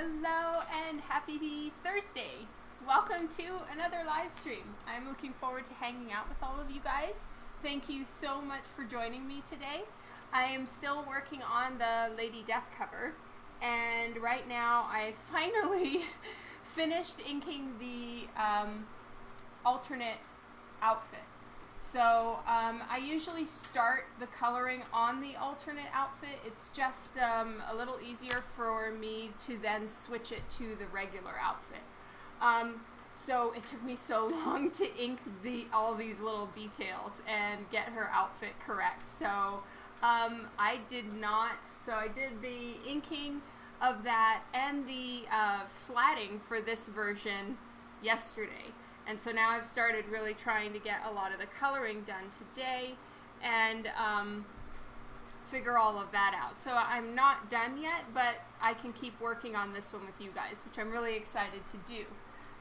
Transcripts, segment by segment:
Hello and happy Thursday. Welcome to another live stream. I'm looking forward to hanging out with all of you guys. Thank you so much for joining me today. I am still working on the Lady Death cover and right now I finally finished inking the um, alternate outfit. So um, I usually start the coloring on the alternate outfit. It's just um, a little easier for me to then switch it to the regular outfit. Um, so it took me so long to ink the all these little details and get her outfit correct. So um, I did not. So I did the inking of that and the uh, flatting for this version yesterday. And so now I've started really trying to get a lot of the coloring done today and um, figure all of that out. So I'm not done yet, but I can keep working on this one with you guys, which I'm really excited to do.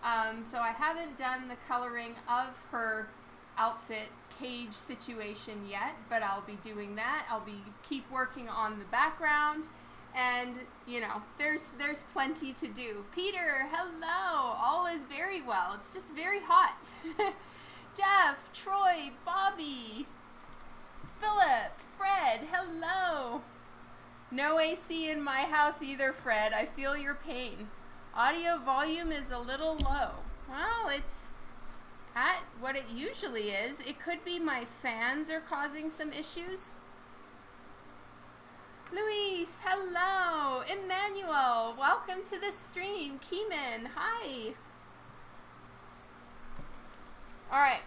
Um, so I haven't done the coloring of her outfit cage situation yet, but I'll be doing that. I'll be keep working on the background and you know there's there's plenty to do. Peter hello. All is very well. It's just very hot. Jeff troy bobby philip fred hello. No ac in my house either fred. I feel your pain. Audio volume is a little low. Well it's at what it usually is. It could be my fans are causing some issues Luis, hello. Emmanuel, welcome to the stream. Keeman, hi. All right.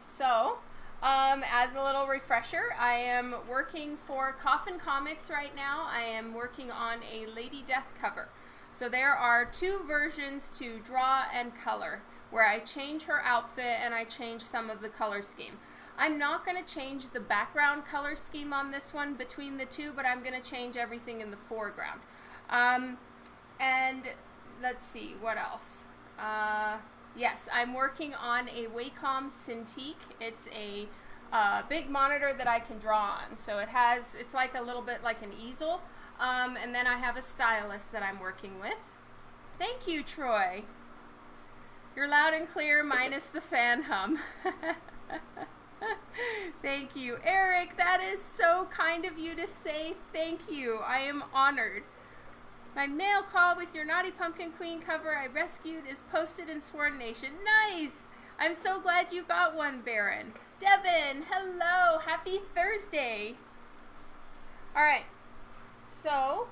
So, um, as a little refresher, I am working for Coffin Comics right now. I am working on a Lady Death cover. So there are two versions to draw and color, where I change her outfit and I change some of the color scheme. I'm not going to change the background color scheme on this one between the two, but I'm going to change everything in the foreground. Um, and let's see, what else? Uh, yes, I'm working on a Wacom Cintiq. It's a uh, big monitor that I can draw on. So it has, it's like a little bit like an easel. Um, and then I have a stylus that I'm working with. Thank you, Troy. You're loud and clear, minus the fan hum. thank you. Eric, that is so kind of you to say thank you. I am honored. My mail call with your Naughty Pumpkin Queen cover I rescued is posted in Sworn Nation. Nice! I'm so glad you got one, Baron. Devin, hello! Happy Thursday! Alright, so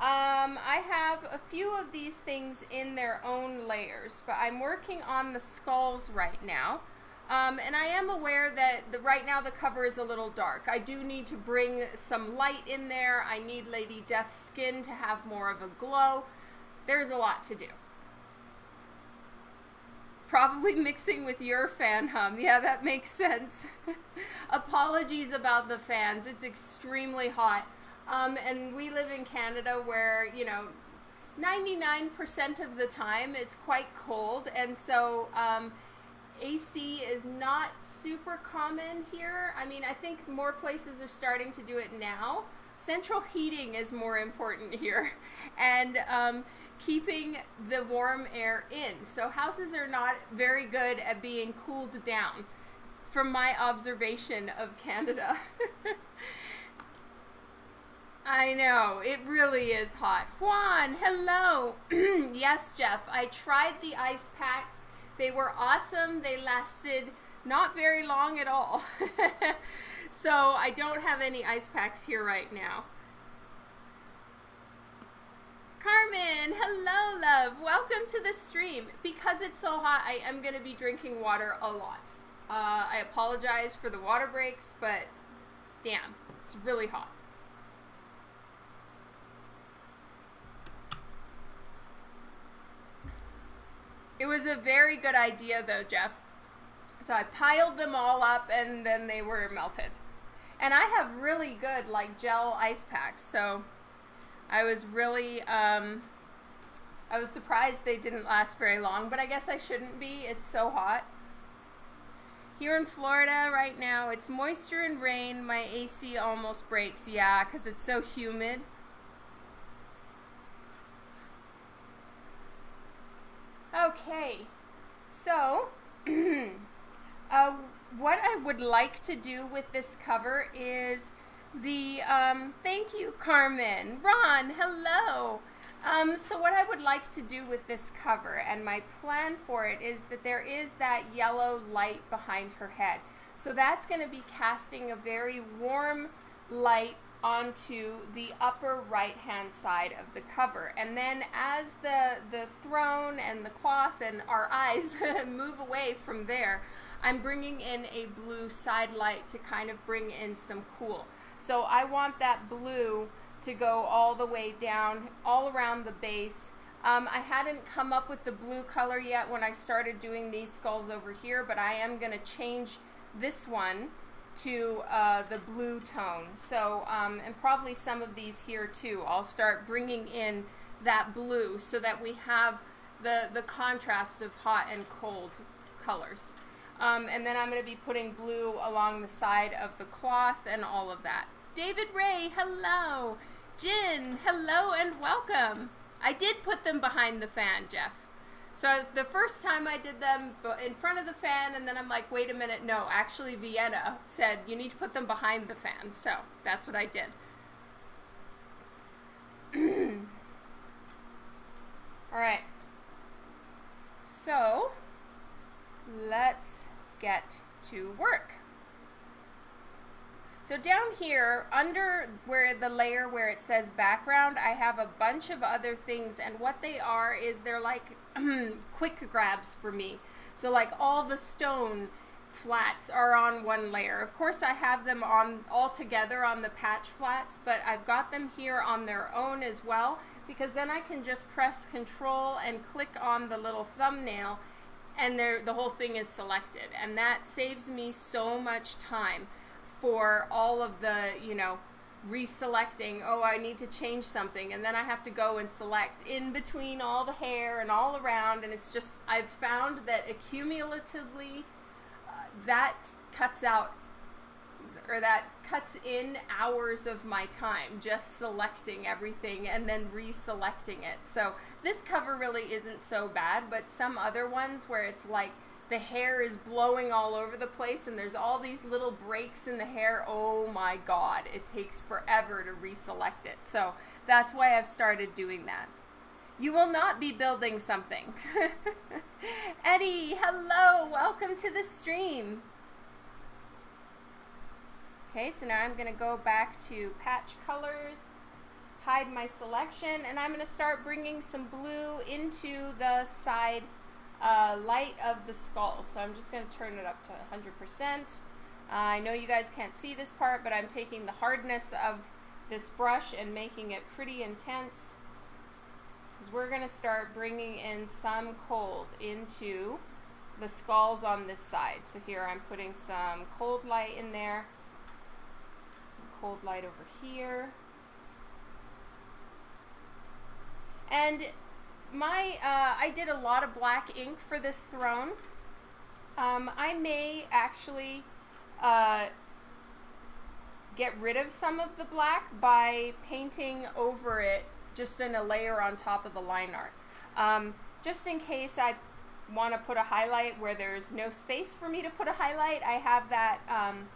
um, I have a few of these things in their own layers, but I'm working on the skulls right now. Um, and I am aware that the, right now the cover is a little dark. I do need to bring some light in there. I need Lady Death's skin to have more of a glow. There's a lot to do. Probably mixing with your fan hum. Yeah, that makes sense. Apologies about the fans. It's extremely hot. Um, and we live in Canada where, you know, 99% of the time it's quite cold. And so um, AC is not super common here. I mean, I think more places are starting to do it now. Central heating is more important here, and um, keeping the warm air in. So houses are not very good at being cooled down, from my observation of Canada. I know, it really is hot. Juan, hello. yes, Jeff, I tried the ice packs they were awesome. They lasted not very long at all. so I don't have any ice packs here right now. Carmen, hello, love. Welcome to the stream. Because it's so hot, I am going to be drinking water a lot. Uh, I apologize for the water breaks, but damn, it's really hot. It was a very good idea though, Jeff. So I piled them all up and then they were melted. And I have really good like gel ice packs, so I was really um, I was surprised they didn't last very long, but I guess I shouldn't be. It's so hot. Here in Florida right now, it's moisture and rain. My AC almost breaks. Yeah, because it's so humid. Okay, so uh, what I would like to do with this cover is the, um, thank you, Carmen. Ron, hello. Um, so what I would like to do with this cover and my plan for it is that there is that yellow light behind her head. So that's going to be casting a very warm light onto the upper right hand side of the cover. And then as the, the throne and the cloth and our eyes move away from there, I'm bringing in a blue side light to kind of bring in some cool. So I want that blue to go all the way down, all around the base. Um, I hadn't come up with the blue color yet when I started doing these skulls over here, but I am going to change this one to uh, the blue tone. So, um, and probably some of these here too. I'll start bringing in that blue so that we have the, the contrast of hot and cold colors. Um, and then I'm going to be putting blue along the side of the cloth and all of that. David Ray, hello. Jin, hello and welcome. I did put them behind the fan, Jeff. So the first time I did them in front of the fan, and then I'm like, wait a minute, no, actually Vienna said you need to put them behind the fan. So that's what I did. All right. So let's get to work. So down here, under where the layer where it says background, I have a bunch of other things, and what they are is they're like quick grabs for me. So like all the stone flats are on one layer. Of course I have them on all together on the patch flats, but I've got them here on their own as well, because then I can just press control and click on the little thumbnail and the whole thing is selected. And that saves me so much time for all of the, you know, reselecting, oh, I need to change something, and then I have to go and select in between all the hair and all around, and it's just, I've found that accumulatively uh, that cuts out, or that cuts in hours of my time just selecting everything and then reselecting it. So this cover really isn't so bad, but some other ones where it's like, the hair is blowing all over the place and there's all these little breaks in the hair. Oh my god, it takes forever to reselect it. So that's why I've started doing that. You will not be building something. Eddie, hello, welcome to the stream. Okay, so now I'm going to go back to patch colors, hide my selection, and I'm going to start bringing some blue into the side uh, light of the skull. So I'm just going to turn it up to 100%. Uh, I know you guys can't see this part, but I'm taking the hardness of this brush and making it pretty intense. Because we're going to start bringing in some cold into the skulls on this side. So here I'm putting some cold light in there. Some cold light over here. And my uh, I did a lot of black ink for this throne. Um, I may actually uh, get rid of some of the black by painting over it just in a layer on top of the line art. Um, just in case I want to put a highlight where there's no space for me to put a highlight, I have that um,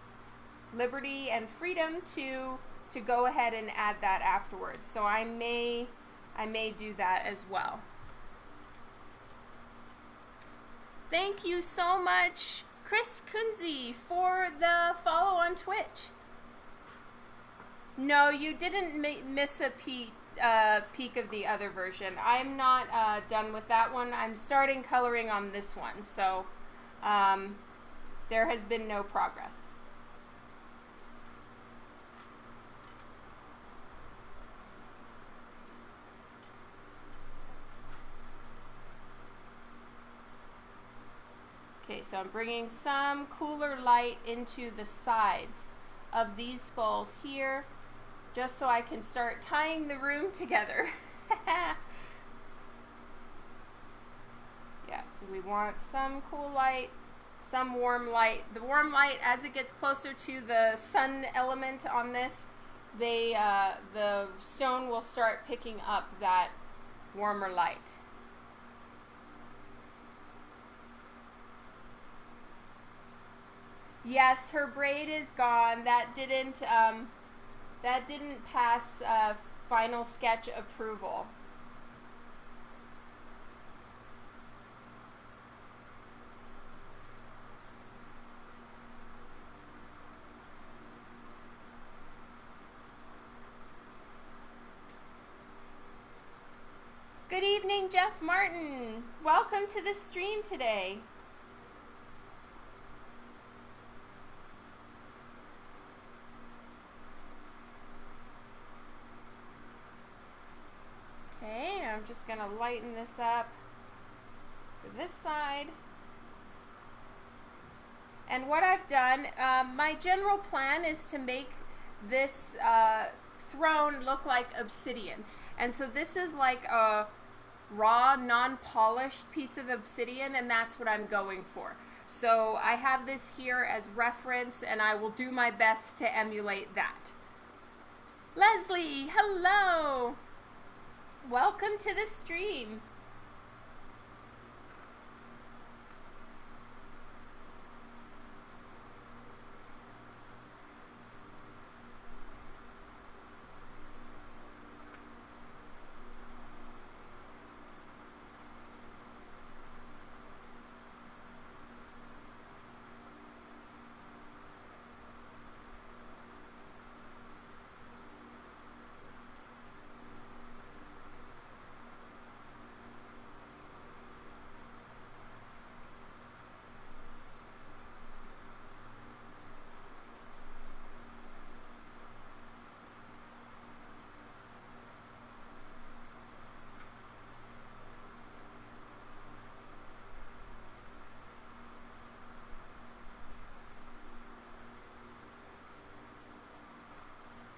liberty and freedom to to go ahead and add that afterwards. So I may I may do that as well. Thank you so much, Chris Kunze, for the follow on Twitch. No, you didn't miss a peek, uh, peek of the other version. I'm not uh, done with that one. I'm starting coloring on this one, so um, there has been no progress. Okay, so I'm bringing some cooler light into the sides of these skulls here, just so I can start tying the room together. yeah, so we want some cool light, some warm light. The warm light, as it gets closer to the sun element on this, they uh, the stone will start picking up that warmer light. Yes, her braid is gone. That didn't um, that didn't pass uh, final sketch approval. Good evening, Jeff Martin. Welcome to the stream today. Okay, I'm just going to lighten this up for this side. And what I've done, um, my general plan is to make this uh, throne look like obsidian. And so this is like a raw, non-polished piece of obsidian, and that's what I'm going for. So I have this here as reference, and I will do my best to emulate that. Leslie, hello! Welcome to the stream.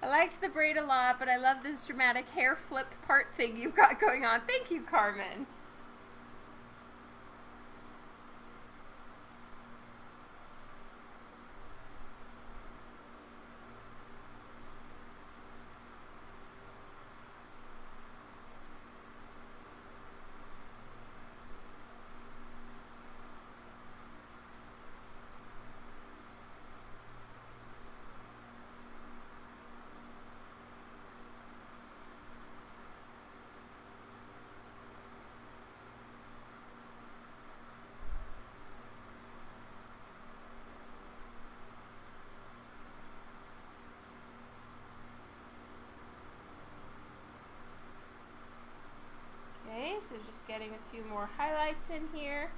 I liked the braid a lot, but I love this dramatic hair flip part thing you've got going on. Thank you, Carmen. Okay, getting a few more highlights in here.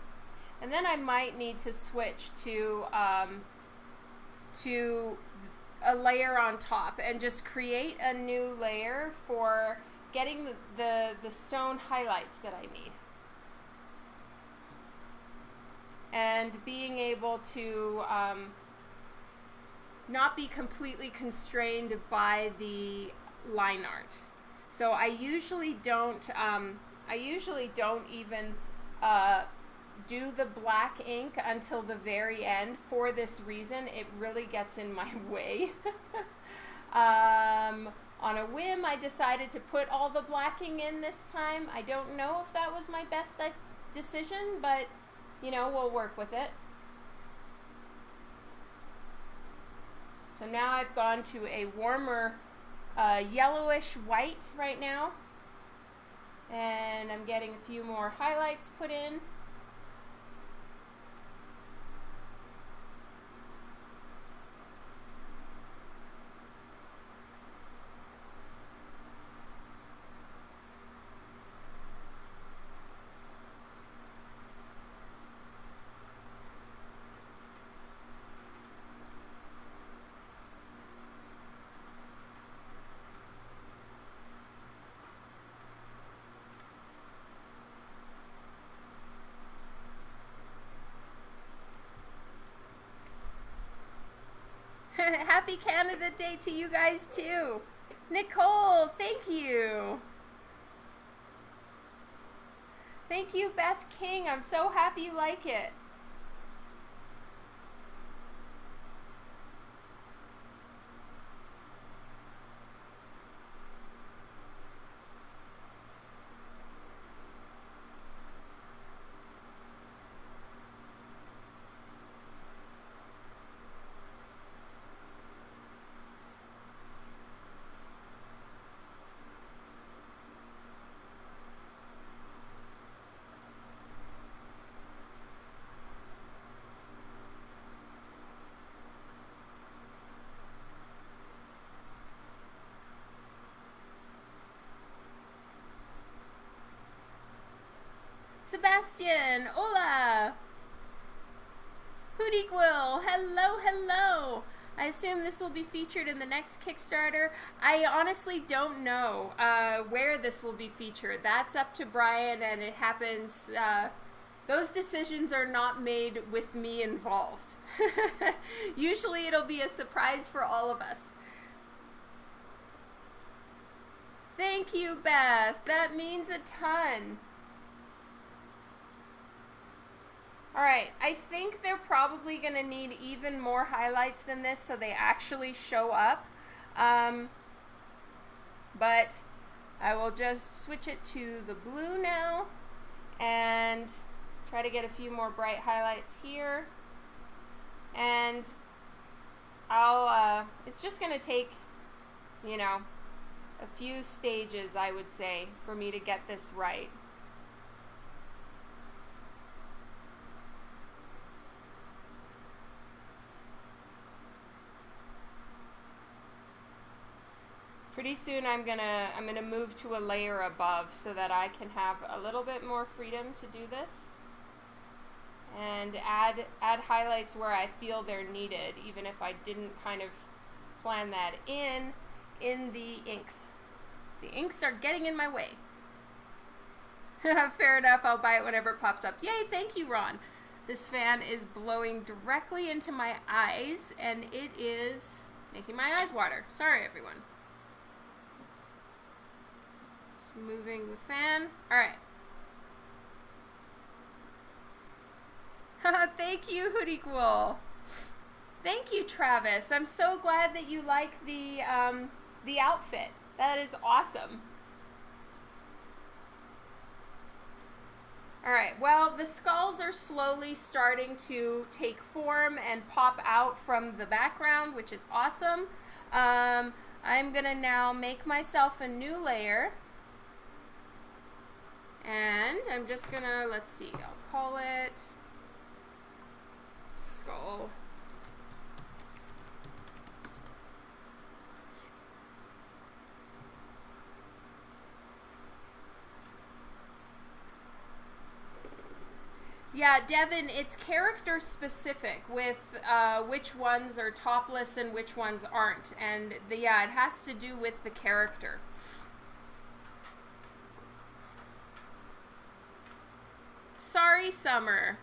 And then I might need to switch to, um, to a layer on top and just create a new layer for getting the, the, the stone highlights that I need. And being able to um, not be completely constrained by the line art. So I usually don't, um, I usually don't even uh, do the black ink until the very end for this reason. It really gets in my way. um, on a whim, I decided to put all the blacking in this time. I don't know if that was my best uh, decision, but you know, we'll work with it. So now I've gone to a warmer uh, yellowish white right now. And I'm getting a few more highlights put in. Happy Canada Day to you guys too. Nicole, thank you. Thank you, Beth King. I'm so happy you like it. Sebastian, hola. Hootie Quill, hello, hello. I assume this will be featured in the next Kickstarter. I honestly don't know uh, where this will be featured. That's up to Brian, and it happens. Uh, those decisions are not made with me involved. Usually, it'll be a surprise for all of us. Thank you, Beth. That means a ton. Alright, I think they're probably going to need even more highlights than this so they actually show up. Um, but I will just switch it to the blue now and try to get a few more bright highlights here. And I'll, uh, it's just going to take, you know, a few stages, I would say, for me to get this right. Pretty soon I'm gonna I'm gonna move to a layer above so that I can have a little bit more freedom to do this and add add highlights where I feel they're needed even if I didn't kind of plan that in in the inks. The inks are getting in my way. Fair enough, I'll buy it whenever it pops up. Yay, thank you, Ron. This fan is blowing directly into my eyes and it is making my eyes water. Sorry, everyone moving the fan. Alright. Thank you, Hoodie Cool. Thank you, Travis. I'm so glad that you like the um, the outfit. That is awesome. Alright, well, the skulls are slowly starting to take form and pop out from the background, which is awesome. Um, I'm going to now make myself a new layer. And I'm just gonna, let's see, I'll call it skull. Yeah, Devin, it's character specific with uh, which ones are topless and which ones aren't. And the, yeah, it has to do with the character. Sorry, Summer.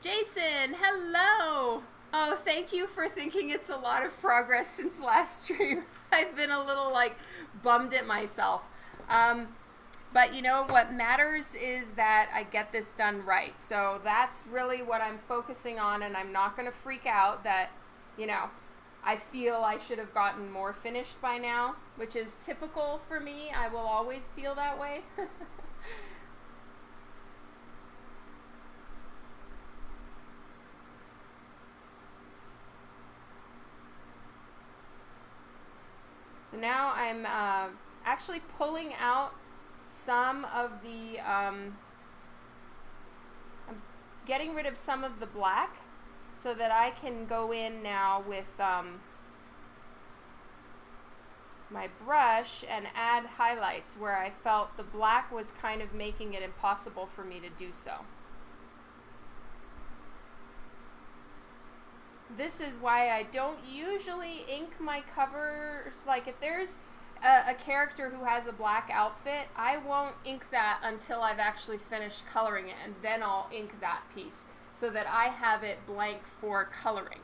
Jason, hello. Oh, thank you for thinking it's a lot of progress since last stream. I've been a little like bummed at myself. Um, but you know what matters is that I get this done right. So that's really what I'm focusing on, and I'm not going to freak out that, you know, I feel I should have gotten more finished by now, which is typical for me. I will always feel that way. So now I'm uh, actually pulling out some of the, um, I'm getting rid of some of the black so that I can go in now with um, my brush and add highlights where I felt the black was kind of making it impossible for me to do so. This is why I don't usually ink my covers. Like if there's a, a, character who has a black outfit, I won't ink that until I've actually finished coloring it, and then I'll ink that piece so that I have it blank for coloring.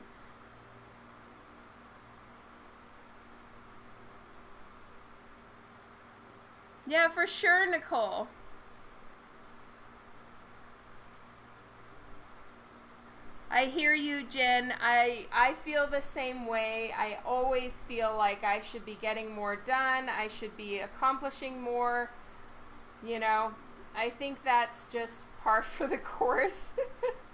Yeah, for sure, Nicole. I hear you, Jen. I I feel the same way. I always feel like I should be getting more done. I should be accomplishing more. You know, I think that's just par for the course.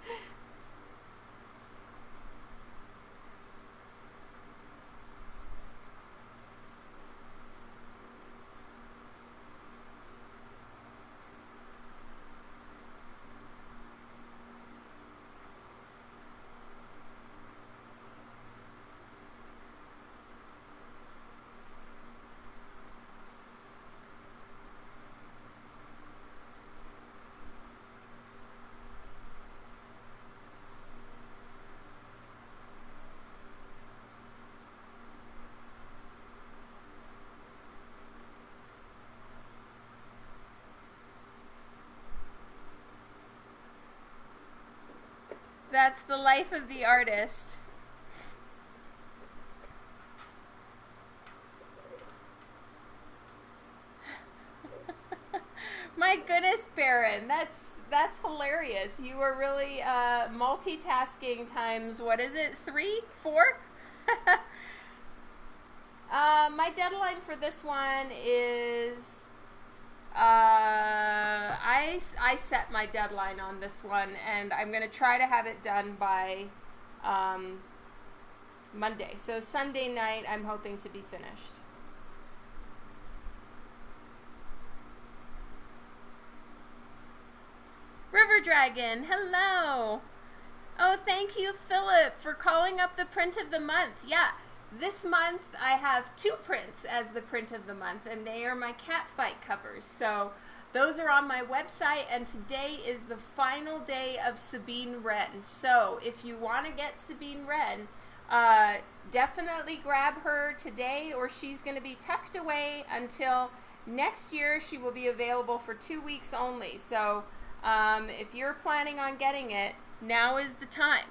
That's the life of the artist. My goodness, Baron, that's that's hilarious. You were really uh, multitasking times. What is it? Three, four? uh, my deadline for this one is. Uh, I I set my deadline on this one, and I'm gonna try to have it done by um, Monday. So Sunday night, I'm hoping to be finished. River Dragon, hello. Oh, thank you, Philip, for calling up the print of the month. Yeah, this month I have two prints as the print of the month, and they are my cat fight covers. So those are on my website, and today is the final day of Sabine Wren. So if you want to get Sabine Wren, uh, definitely grab her today, or she's going to be tucked away until next year. She will be available for two weeks only. So um, if you're planning on getting it, now is the time.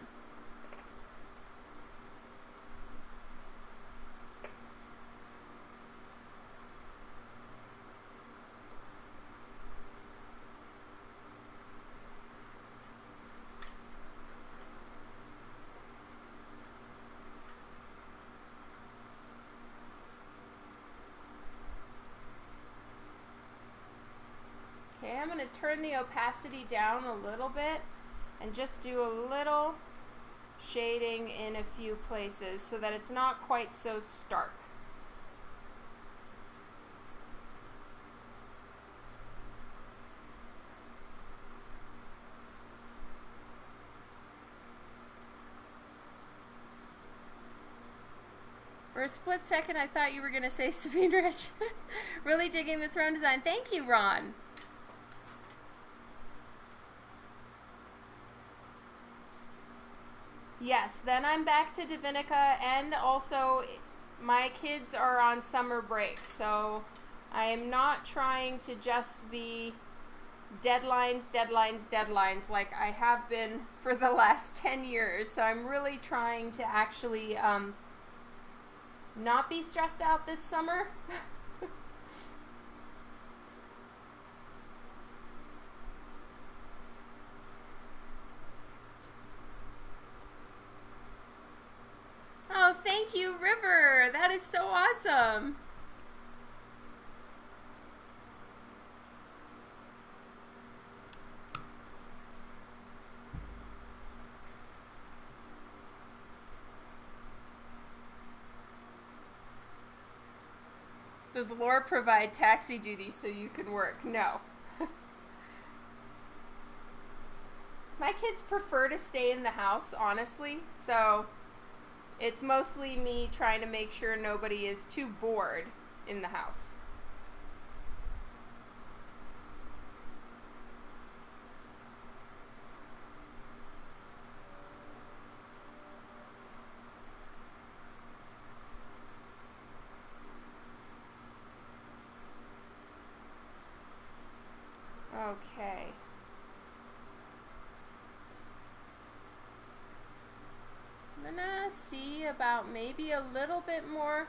Okay, I'm going to turn the opacity down a little bit and just do a little shading in a few places so that it's not quite so stark. For a split second, I thought you were going to say Sabine Rich. really digging the throne design. Thank you, Ron. Yes, then I'm back to Divinica, and also my kids are on summer break, so I am not trying to just be deadlines, deadlines, deadlines like I have been for the last 10 years. So I'm really trying to actually um, not be stressed out this summer. Oh, thank you, River. That is so awesome. Does Laura provide taxi duty so you can work? No. My kids prefer to stay in the house, honestly, so it's mostly me trying to make sure nobody is too bored in the house. Okay. I'm gonna about maybe a little bit more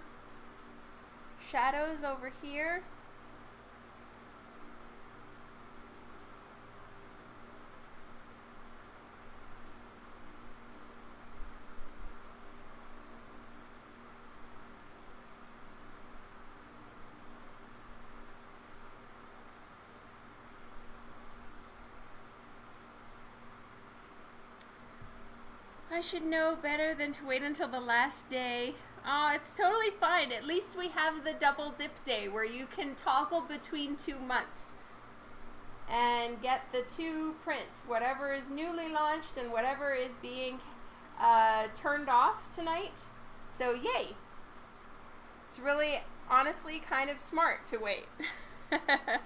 shadows over here. I should know better than to wait until the last day. Oh, it's totally fine. At least we have the double dip day where you can toggle between two months and get the two prints, whatever is newly launched and whatever is being uh, turned off tonight. So, yay! It's really, honestly, kind of smart to wait.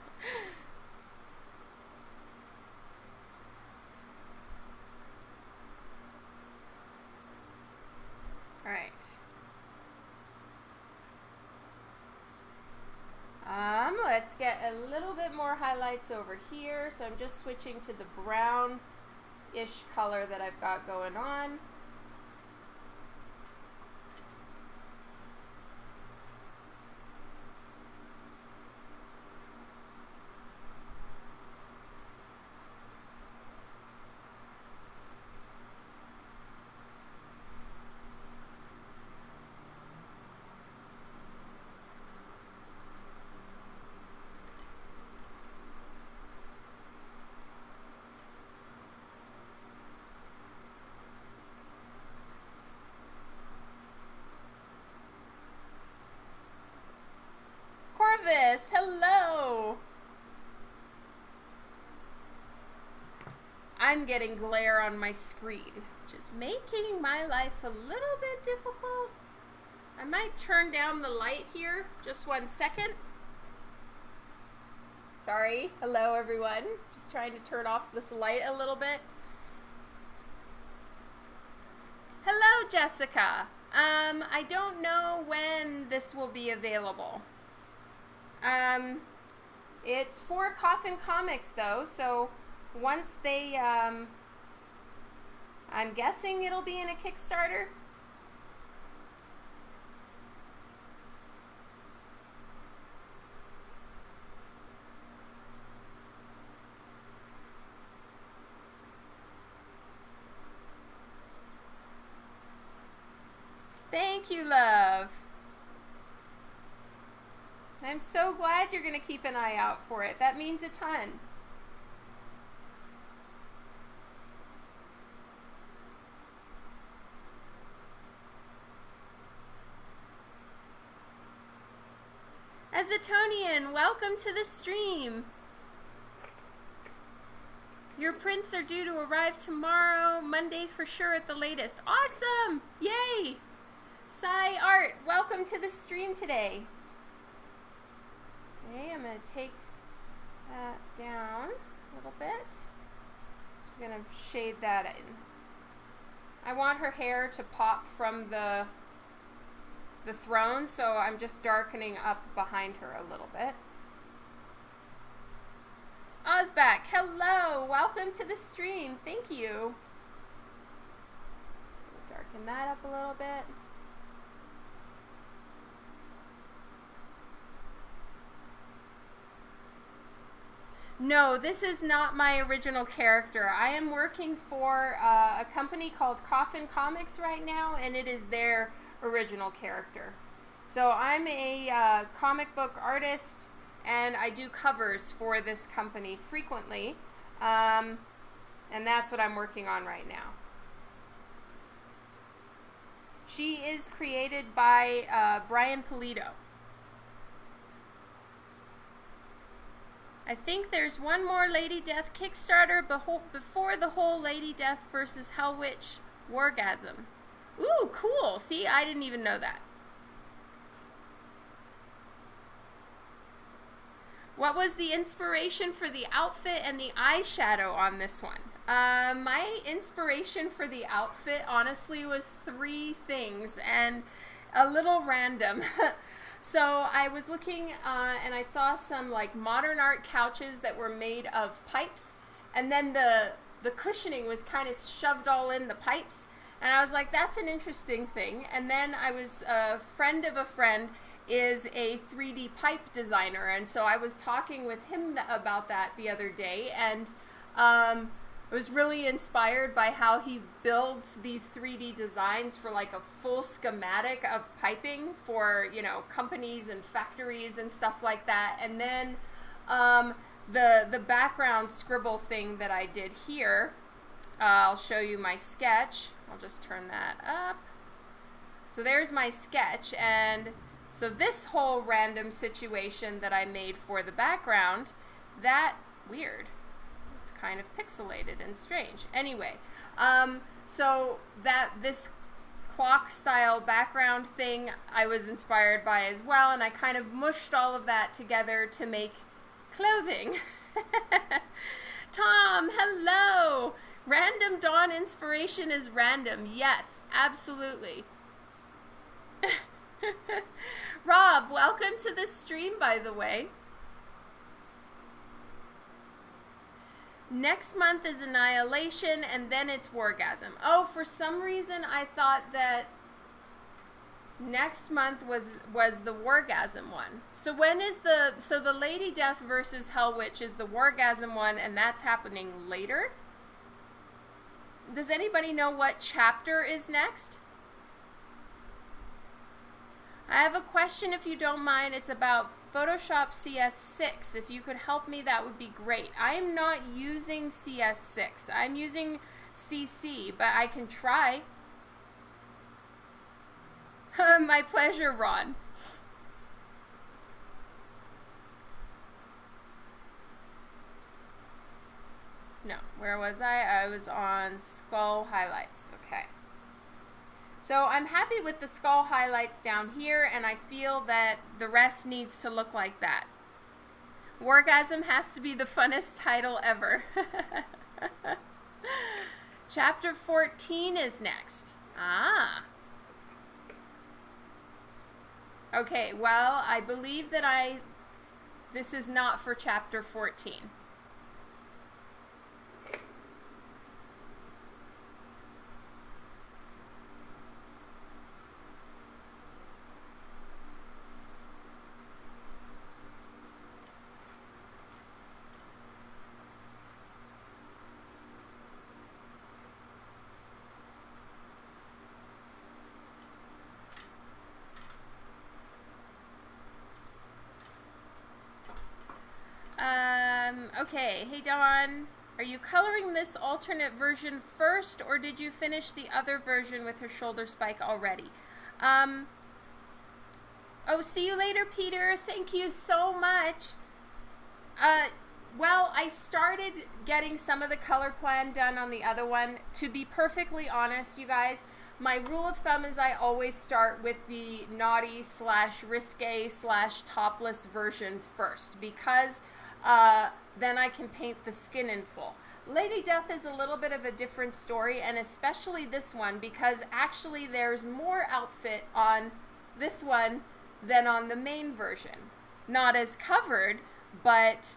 All right. Um, let's get a little bit more highlights over here. So I'm just switching to the brown ish color that I've got going on. Hello! I'm getting glare on my screen, just making my life a little bit difficult. I might turn down the light here, just one second. Sorry, hello everyone. Just trying to turn off this light a little bit. Hello, Jessica. Um, I don't know when this will be available. Um, it's for Coffin Comics though, so once they, um, I'm guessing it'll be in a Kickstarter. Thank you, love. I'm so glad you're going to keep an eye out for it. That means a ton. Azatonian, welcome to the stream. Your prints are due to arrive tomorrow, Monday for sure at the latest. Awesome! Yay! Sai Art, welcome to the stream today. Okay, I'm going to take that down a little bit. Just going to shade that in. I want her hair to pop from the the throne, so I'm just darkening up behind her a little bit. Ozback, hello! Welcome to the stream. Thank you. Darken that up a little bit. No, this is not my original character. I am working for uh, a company called Coffin Comics right now, and it is their original character. So I'm a uh, comic book artist, and I do covers for this company frequently, um, and that's what I'm working on right now. She is created by uh, Brian Pulido. I think there's one more Lady Death Kickstarter before the whole Lady Death versus Hell Witch Wargasm. Ooh, cool. See, I didn't even know that. What was the inspiration for the outfit and the eyeshadow on this one? Uh, my inspiration for the outfit, honestly, was three things and a little random. So I was looking uh, and I saw some like modern art couches that were made of pipes, and then the the cushioning was kind of shoved all in the pipes, and I was like, that's an interesting thing. And then I was a friend of a friend is a 3D pipe designer, and so I was talking with him about that the other day, and um, I was really inspired by how he builds these 3D designs for like a full schematic of piping for, you know, companies and factories and stuff like that. And then um, the, the background scribble thing that I did here, uh, I'll show you my sketch. I'll just turn that up. So there's my sketch. And so this whole random situation that I made for the background, that, weird kind of pixelated and strange. Anyway, um, so that this clock style background thing I was inspired by as well, and I kind of mushed all of that together to make clothing. Tom, hello! Random dawn inspiration is random. Yes, absolutely. Rob, welcome to the stream, by the way. Next month is Annihilation, and then it's Wargasm. Oh, for some reason I thought that next month was was the Wargasm one. So when is the so the Lady Death versus Hell Witch is the Wargasm one, and that's happening later? Does anybody know what chapter is next? I have a question if you don't mind. It's about Photoshop CS6. If you could help me, that would be great. I am not using CS6. I'm using CC, but I can try. My pleasure, Ron. No, where was I? I was on skull highlights. Okay. So I'm happy with the skull highlights down here, and I feel that the rest needs to look like that. Wargasm has to be the funnest title ever. Chapter 14 is next. Ah. Okay, well, I believe that I... This is not for chapter 14. Um, okay, hey Dawn, are you coloring this alternate version first, or did you finish the other version with her shoulder spike already? Um, oh, see you later, Peter. Thank you so much. Uh, well, I started getting some of the color plan done on the other one. To be perfectly honest, you guys, my rule of thumb is I always start with the naughty slash risque slash topless version first because uh, then I can paint the skin in full. Lady Death is a little bit of a different story, and especially this one, because actually there's more outfit on this one than on the main version. Not as covered, but,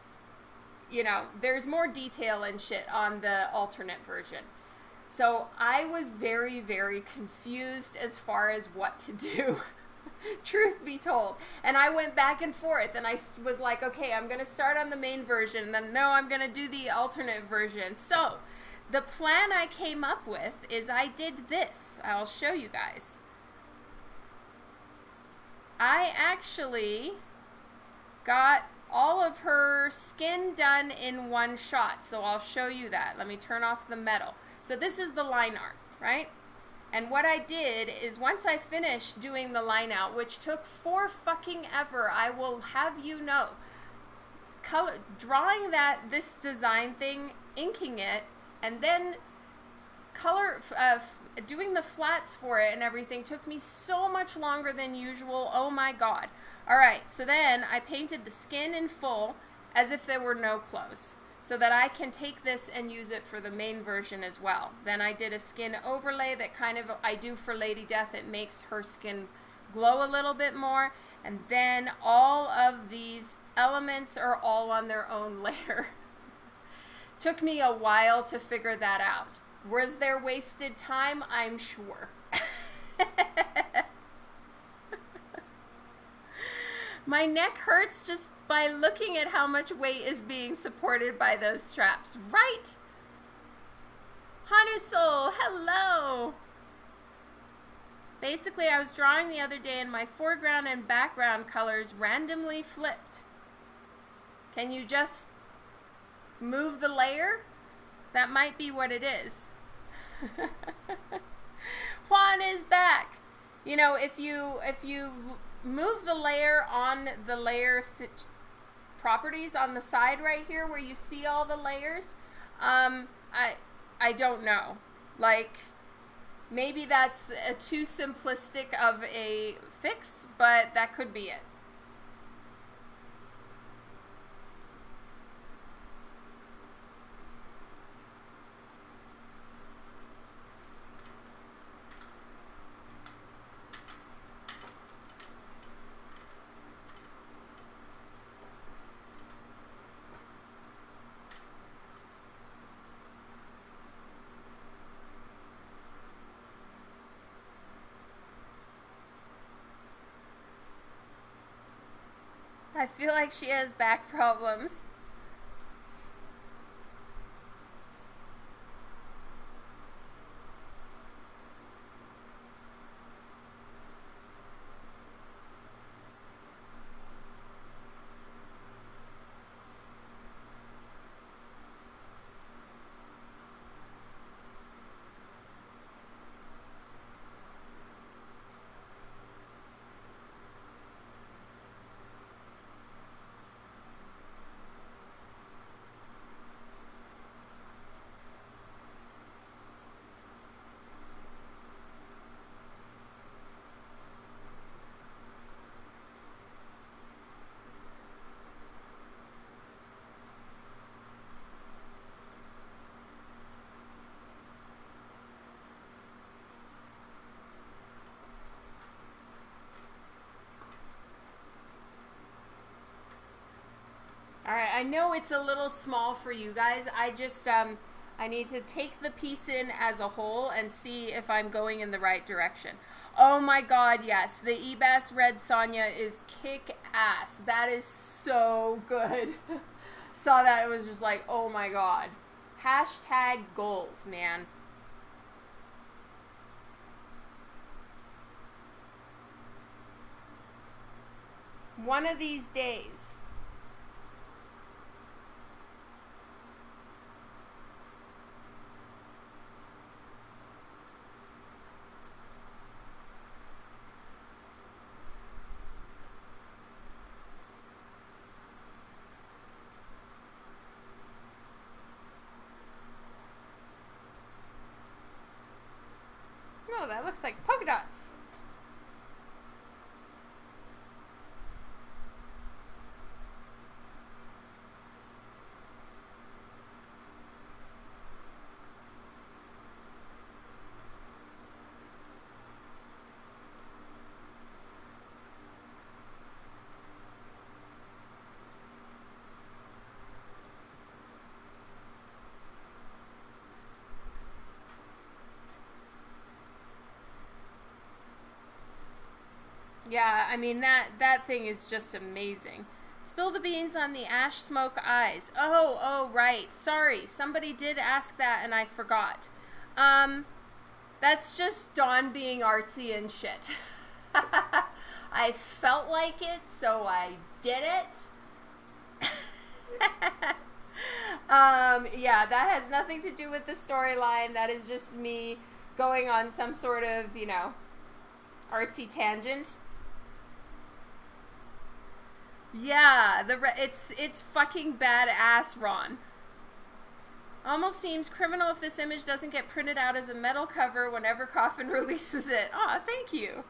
you know, there's more detail and shit on the alternate version. So I was very, very confused as far as what to do. truth be told. And I went back and forth and I was like, okay, I'm going to start on the main version. And then, no, I'm going to do the alternate version. So, the plan I came up with is I did this. I'll show you guys. I actually got all of her skin done in one shot. So I'll show you that. Let me turn off the metal. So this is the line art, right? And what I did is once I finished doing the line out, which took four fucking ever, I will have you know, color, drawing that this design thing, inking it, and then color uh, doing the flats for it and everything took me so much longer than usual. Oh my god. All right, so then I painted the skin in full as if there were no clothes so that I can take this and use it for the main version as well. Then I did a skin overlay that kind of I do for Lady Death. It makes her skin glow a little bit more. And then all of these elements are all on their own layer. Took me a while to figure that out. Was there wasted time? I'm sure. My neck hurts just by looking at how much weight is being supported by those straps, right? Hanusol, hello! Basically, I was drawing the other day and my foreground and background colors randomly flipped. Can you just move the layer? That might be what it is. Juan is back. You know, if you if you move the layer on the layer properties on the side right here where you see all the layers, um, I, I don't know. Like, maybe that's a too simplistic of a fix, but that could be it. I feel like she has back problems. All right, I know it's a little small for you guys. I just um I need to take the piece in as a whole and see if I'm going in the right direction. Oh my god, yes. The Ebas Red Sonja is kick ass. That is so good. Saw that it was just like, oh my god. Hashtag goals, man. One of these days. No, that looks like polka dots. Yeah, I mean that that thing is just amazing. Spill the beans on the ash smoke eyes. Oh, oh, right. Sorry, somebody did ask that and I forgot. Um, that's just Dawn being artsy and shit. I felt like it, so I did it. um, yeah, that has nothing to do with the storyline. That is just me going on some sort of, you know, artsy tangent. Yeah, the re- it's it's fucking badass, Ron. Almost seems criminal if this image doesn't get printed out as a metal cover whenever Coffin releases it. Aw, thank you.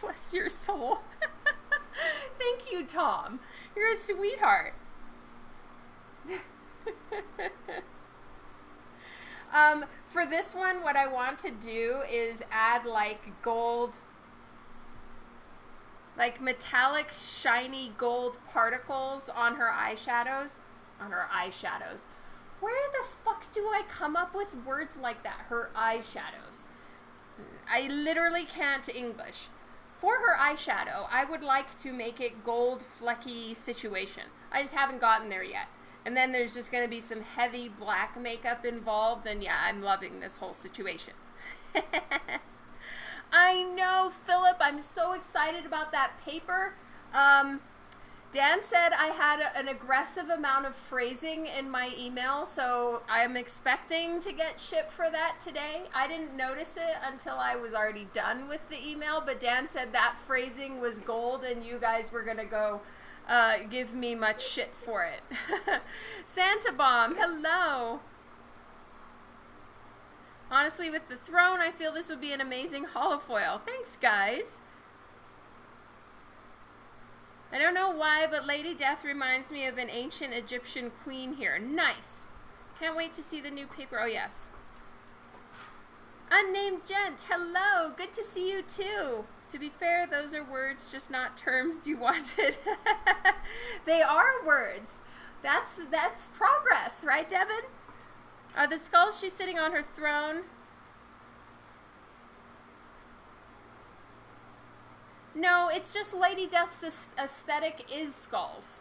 Bless your soul. Thank you, Tom. You're a sweetheart. um, for this one, what I want to do is add like gold, like metallic, shiny gold particles on her eyeshadows. On her eyeshadows. Where the fuck do I come up with words like that? Her eyeshadows. I literally can't English. For her eyeshadow, I would like to make it gold flecky situation. I just haven't gotten there yet. And then there's just going to be some heavy black makeup involved, and yeah, I'm loving this whole situation. I know, Philip. I'm so excited about that paper. Um, Dan said I had an aggressive amount of phrasing in my email, so I'm expecting to get shipped for that today. I didn't notice it until I was already done with the email, but Dan said that phrasing was gold and you guys were going to go uh, give me much shit for it. Santa Bomb, hello. Honestly, with the throne, I feel this would be an amazing holofoil. Thanks, guys. I don't know why, but Lady Death reminds me of an ancient Egyptian queen here. Nice. Can't wait to see the new paper. Oh, yes. Unnamed Gent, hello. Good to see you, too. To be fair, those are words, just not terms you wanted. they are words. That's that's progress, right, Devin? Are the skulls she's sitting on her throne? No, it's just Lady Death's aesthetic is skulls.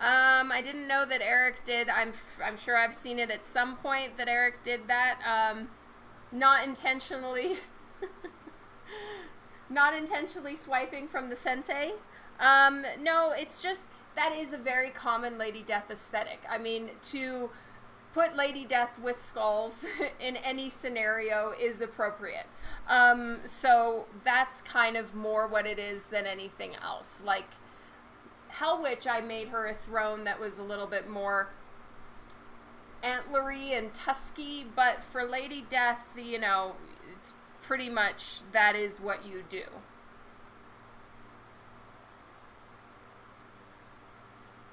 Um, I didn't know that Eric did. I'm I'm sure I've seen it at some point that Eric did that. Um, not intentionally. not intentionally swiping from the sensei. Um, no, it's just that is a very common Lady Death aesthetic. I mean, to put Lady Death with skulls in any scenario is appropriate. Um, so that's kind of more what it is than anything else. Like Hell Witch, I made her a throne that was a little bit more antlery and tusky, but for Lady Death, you know, it's pretty much that is what you do.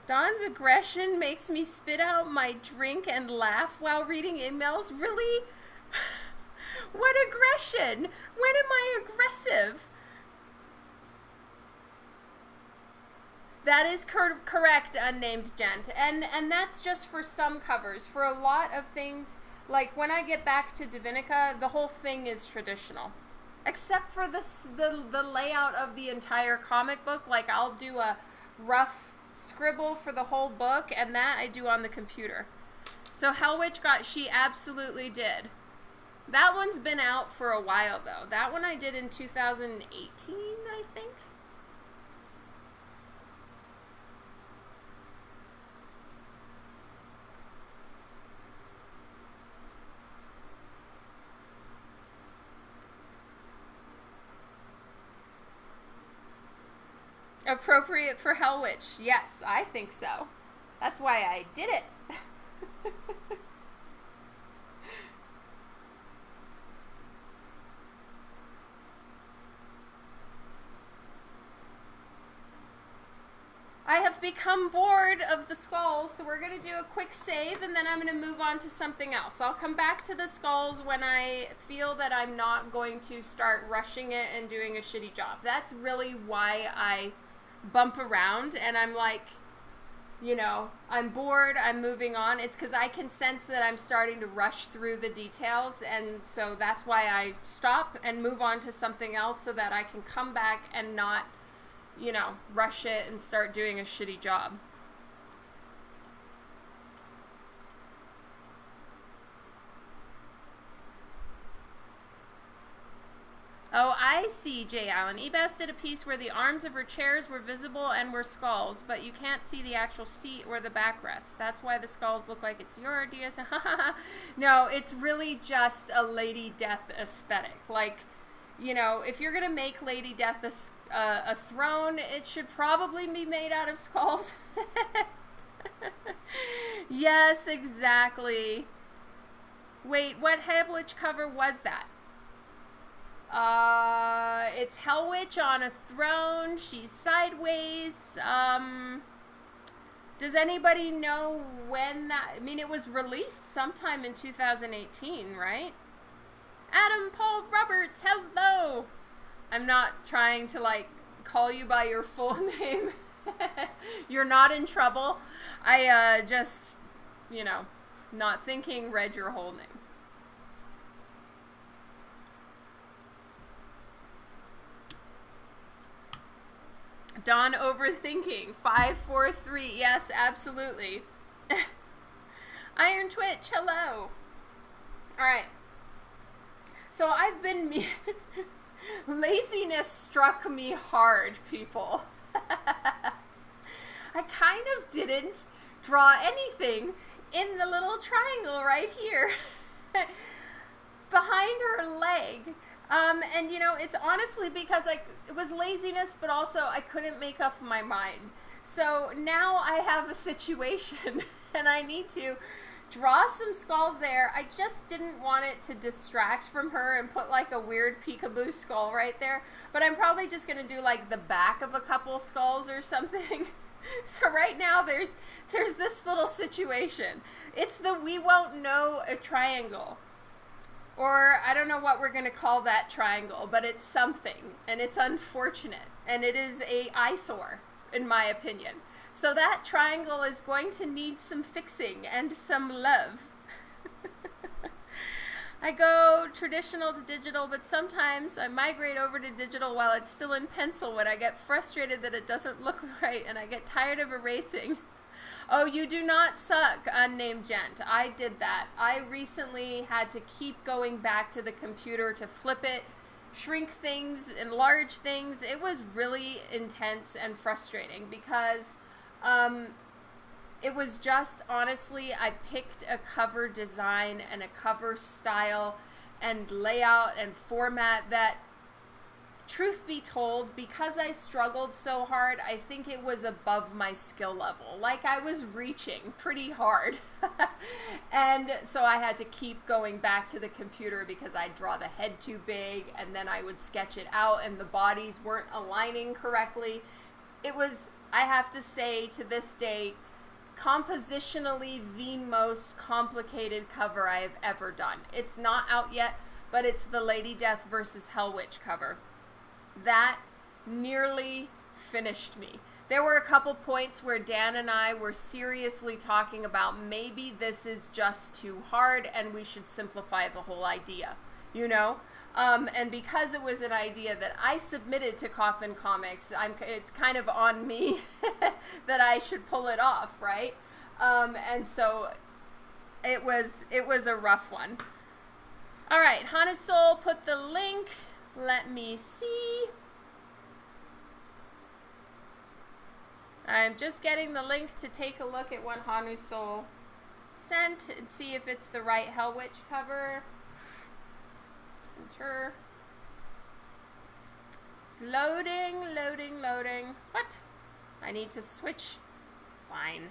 Dawn's aggression makes me spit out my drink and laugh while reading emails. Really? what aggression? When am I aggressive? That is cor- correct, unnamed gent, and and that's just for some covers. For a lot of things, like when I get back to Divinica, the whole thing is traditional, except for this the the layout of the entire comic book. Like I'll do a rough scribble for the whole book, and that I do on the computer. So Hell Witch got, she absolutely did. That one's been out for a while though. That one I did in 2018, I think. Appropriate for Hell Witch. Yes, I think so. That's why I did it. I have become bored of the skulls, so we're going to do a quick save and then I'm going to move on to something else. I'll come back to the skulls when I feel that I'm not going to start rushing it and doing a shitty job. That's really why I bump around and I'm like, you know, I'm bored, I'm moving on. It's because I can sense that I'm starting to rush through the details, and so that's why I stop and move on to something else so that I can come back and not, you know, rush it and start doing a shitty job. Oh, I see, Jay Allen. Ebas did a piece where the arms of her chairs were visible and were skulls, but you can't see the actual seat or the backrest. That's why the skulls look like it's your idea. no, it's really just a Lady Death aesthetic. Like, you know, if you're going to make Lady Death a, uh, a throne, it should probably be made out of skulls. yes, exactly. Wait, what Witch cover was that? Uh, it's Hell Witch on a throne. She's sideways. Um, does anybody know when that? I mean, it was released sometime in 2018, right? Adam Paul Roberts, hello. I'm not trying to like call you by your full name. You're not in trouble. I uh, just, you know, not thinking read your whole name. Dawn overthinking. Five, four, three. Yes, absolutely. Iron Twitch, hello. All right. So I've been me. Laziness struck me hard, people. I kind of didn't draw anything in the little triangle right here behind her leg. Um, and you know, it's honestly because like it was laziness, but also I couldn't make up my mind. So now I have a situation and I need to draw some skulls there. I just didn't want it to distract from her and put like a weird peekaboo skull right there. But I'm probably just going to do like the back of a couple skulls or something. so right now there's there's this little situation. It's the we won't know a triangle. Or I don't know what we're going to call that triangle, but it's something and it's unfortunate and it is a eyesore in my opinion. So that triangle is going to need some fixing and some love. I go traditional to digital, but sometimes I migrate over to digital while it's still in pencil when I get frustrated that it doesn't look right and I get tired of erasing. Oh, you do not suck, unnamed gent. I did that. I recently had to keep going back to the computer to flip it, shrink things, enlarge things. It was really intense and frustrating because um, it was just honestly, I picked a cover design and a cover style and layout and format that truth be told, because I struggled so hard, I think it was above my skill level. Like I was reaching pretty hard. and so I had to keep going back to the computer because I'd draw the head too big and then I would sketch it out and the bodies weren't aligning correctly. It was, I have to say, to this day, compositionally the most complicated cover I have ever done. It's not out yet, but it's the Lady Death versus Hell Witch cover that nearly finished me. There were a couple points where Dan and I were seriously talking about maybe this is just too hard and we should simplify the whole idea, you know? Um, and because it was an idea that I submitted to Coffin Comics, I'm, it's kind of on me that I should pull it off, right? Um, and so it was it was a rough one. All right, Hana Soul put the link let me see. I'm just getting the link to take a look at what Hanu Soul sent and see if it's the right Hell Witch cover. Enter. It's loading, loading, loading. What? I need to switch. Fine.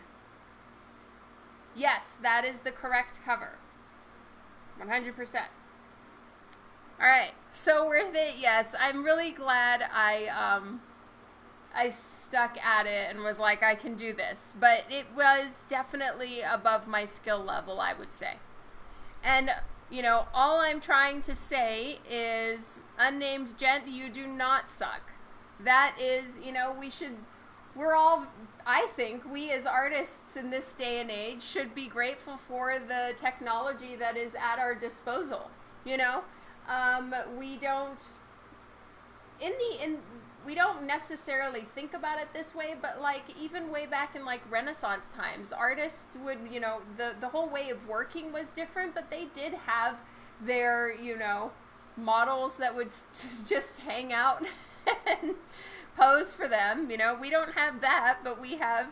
Yes, that is the correct cover. 100%. All right, so worth it. Yes, I'm really glad I um, I stuck at it and was like, I can do this. But it was definitely above my skill level, I would say. And you know, all I'm trying to say is, unnamed gent, you do not suck. That is, you know, we should. We're all, I think, we as artists in this day and age should be grateful for the technology that is at our disposal. You know, um, we don't in the in we don't necessarily think about it this way, but like even way back in like Renaissance times, artists would, you know, the the whole way of working was different, but they did have their, you know, models that would just hang out and pose for them. You know, we don't have that, but we have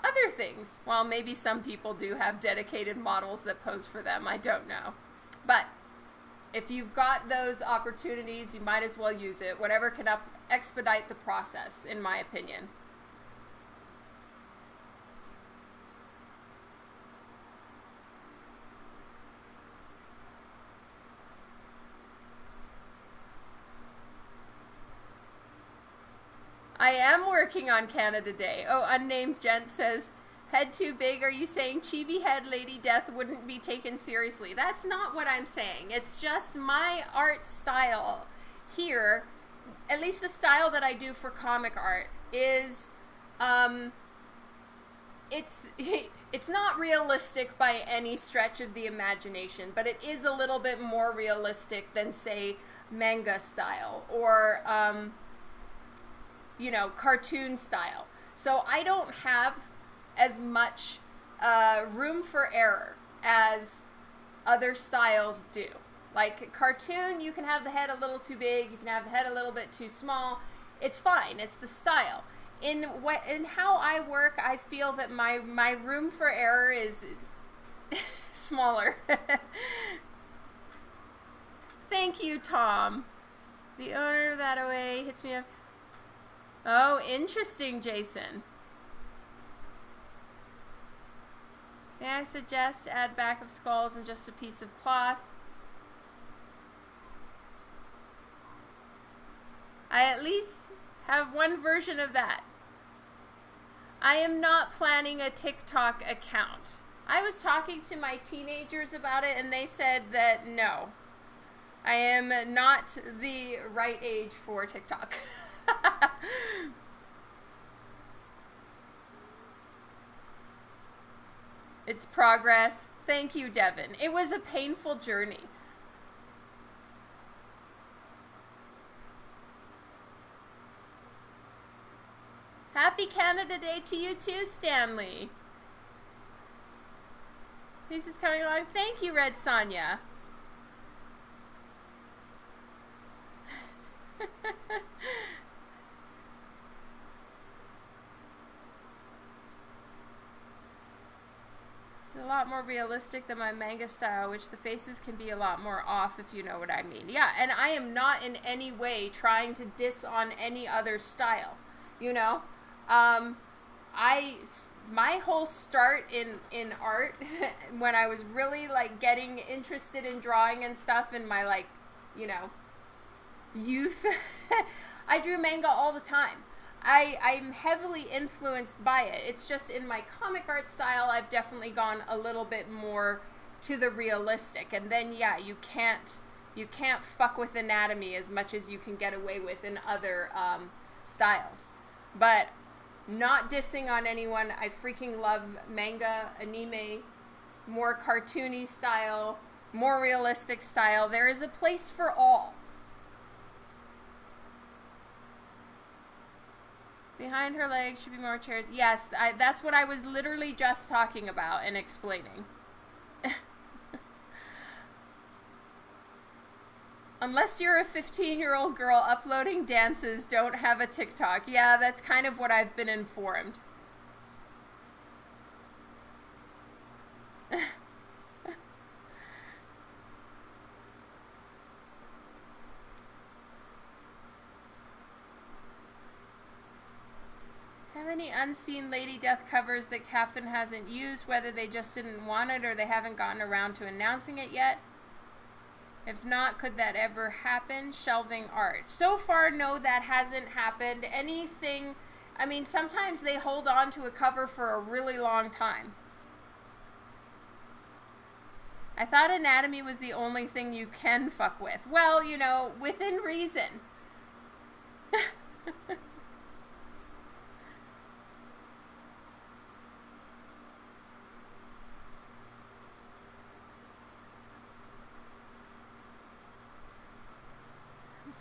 other things. Well, maybe some people do have dedicated models that pose for them. I don't know. But if you've got those opportunities, you might as well use it. Whatever can up, expedite the process, in my opinion. I am working on Canada Day. Oh, unnamed gent says, Head too big? Are you saying chibi head Lady Death wouldn't be taken seriously? That's not what I'm saying. It's just my art style here, at least the style that I do for comic art, is um, it's it's not realistic by any stretch of the imagination, but it is a little bit more realistic than say manga style or um, you know cartoon style. So I don't have as much uh, room for error as other styles do. Like cartoon, you can have the head a little too big, you can have the head a little bit too small. It's fine. It's the style. In what in how I work, I feel that my my room for error is, smaller. Thank you, Tom. The owner of that away hits me up. Oh, interesting, Jason. May I suggest add back of skulls and just a piece of cloth? I at least have one version of that. I am not planning a TikTok account. I was talking to my teenagers about it and they said that no. I am not the right age for TikTok. it's progress. Thank you, Devin. It was a painful journey. Happy Canada Day to you too, Stanley. This is coming along. Thank you, Red Sonya. it's a lot more realistic than my manga style, which the faces can be a lot more off if you know what I mean. Yeah, and I am not in any way trying to diss on any other style, you know? Um, I my whole start in in art when I was really like getting interested in drawing and stuff in my like, you know, youth, I drew manga all the time. I I'm heavily influenced by it. It's just in my comic art style I've definitely gone a little bit more to the realistic. And then yeah, you can't you can't fuck with anatomy as much as you can get away with in other um, styles. But not dissing on anyone. I freaking love manga, anime, more cartoony style, more realistic style. There is a place for all. Behind her legs should be more chairs. Yes, I, that's what I was literally just talking about and explaining. Unless you're a 15 year old girl uploading dances, don't have a TikTok. Yeah, that's kind of what I've been informed. Have any unseen Lady Death covers that Coffin hasn't used, whether they just didn't want it or they haven't gotten around to announcing it yet? If not, could that ever happen? Shelving art. So far, no, that hasn't happened. Anything, I mean, sometimes they hold on to a cover for a really long time. I thought anatomy was the only thing you can fuck with. Well, you know, within reason.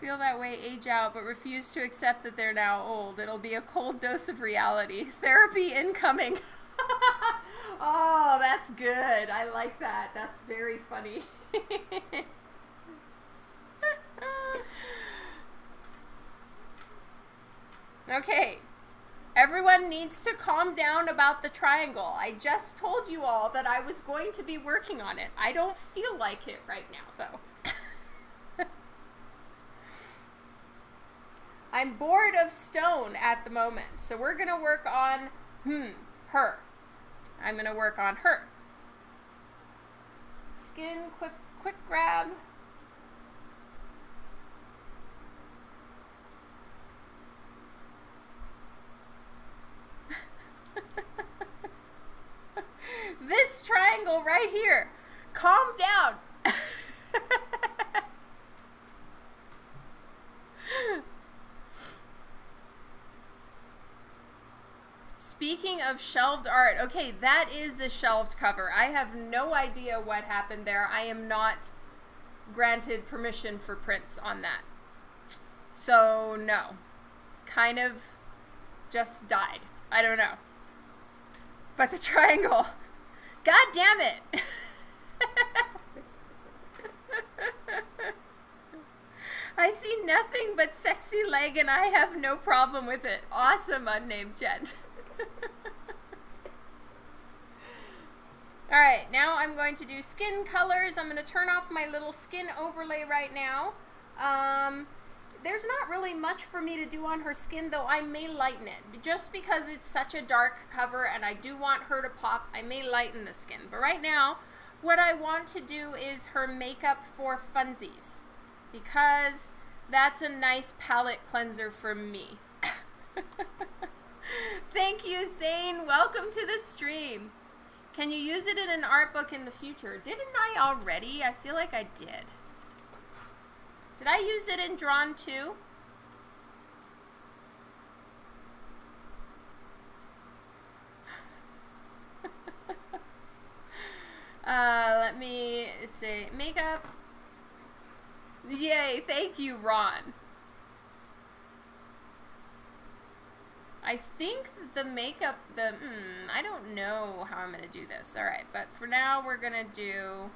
feel that way age out but refuse to accept that they're now old. It'll be a cold dose of reality. Therapy incoming. oh, that's good. I like that. That's very funny. okay. Everyone needs to calm down about the triangle. I just told you all that I was going to be working on it. I don't feel like it right now, though. I'm bored of stone at the moment. So we're going to work on, hmm, her. I'm going to work on her. Skin, quick, quick grab. this triangle right here. Calm down. Speaking of shelved art, okay, that is a shelved cover. I have no idea what happened there. I am not granted permission for prints on that. So, no. Kind of just died. I don't know. But the triangle. God damn it! I see nothing but sexy leg and I have no problem with it. Awesome, unnamed gent. Alright, now I'm going to do skin colors. I'm going to turn off my little skin overlay right now. Um, there's not really much for me to do on her skin, though I may lighten it. Just because it's such a dark cover and I do want her to pop, I may lighten the skin. But right now, what I want to do is her makeup for funsies. Because that's a nice palette cleanser for me. Thank you, Zane. Welcome to the stream. Can you use it in an art book in the future? Didn't I already? I feel like I did. Did I use it in Drawn 2? uh, let me say makeup. Yay, thank you, Ron. I think the makeup, the, hmm, I don't know how I'm going to do this. All right, but for now, we're going to do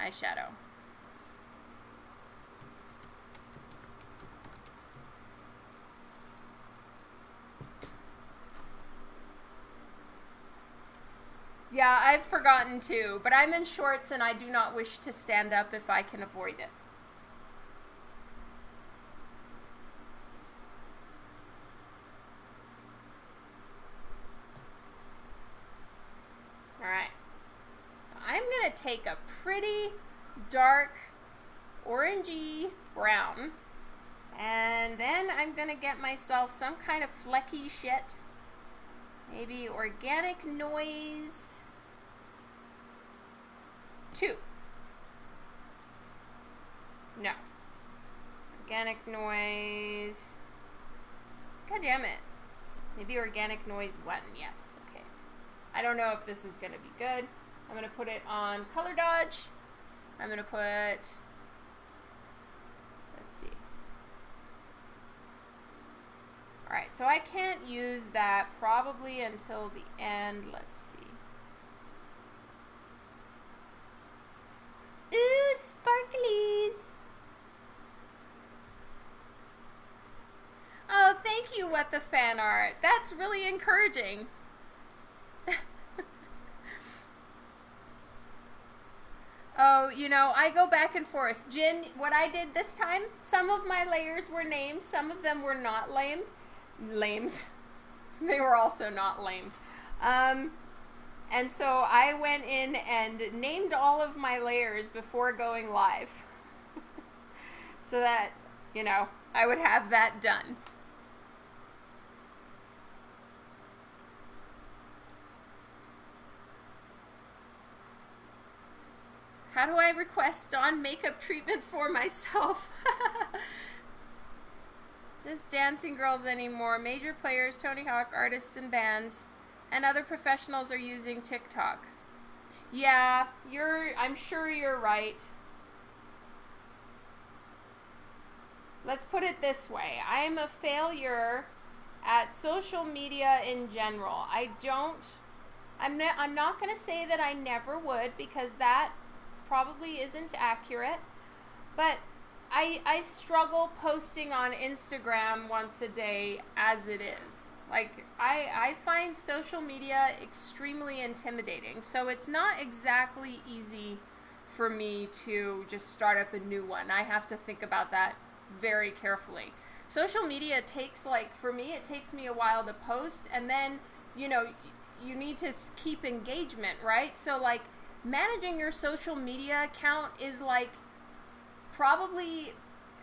eyeshadow. Yeah, I've forgotten too, but I'm in shorts and I do not wish to stand up if I can avoid it. Alright. So I'm to take a pretty dark orangey brown and then I'm going to get myself some kind of flecky shit. Maybe organic noise. Two. No. Organic noise. God damn it. Maybe organic noise one. Yes. Okay. I don't know if this is going to be good. I'm going to put it on color dodge. I'm going to put, let's see. All right, so I can't use that probably until the end. Let's see. Ooh, sparklies. Oh, thank you, What the Fan Art. That's really encouraging. Oh, you know, I go back and forth. Jin, what I did this time, some of my layers were named, some of them were not lamed. Lamed. they were also not lamed. Um, and so I went in and named all of my layers before going live. so that, you know, I would have that done. How do I request Dawn makeup treatment for myself? This dancing girls anymore. Major players, Tony Hawk, artists and bands, and other professionals are using TikTok. Yeah, you're I'm sure you're right. Let's put it this way. I am a failure at social media in general. I don't I'm not I'm not going to say that I never would because that probably isn't accurate. But I I struggle posting on Instagram once a day as it is. Like I I find social media extremely intimidating. So it's not exactly easy for me to just start up a new one. I have to think about that very carefully. Social media takes like for me it takes me a while to post and then, you know, you need to keep engagement, right? So like managing your social media account is like probably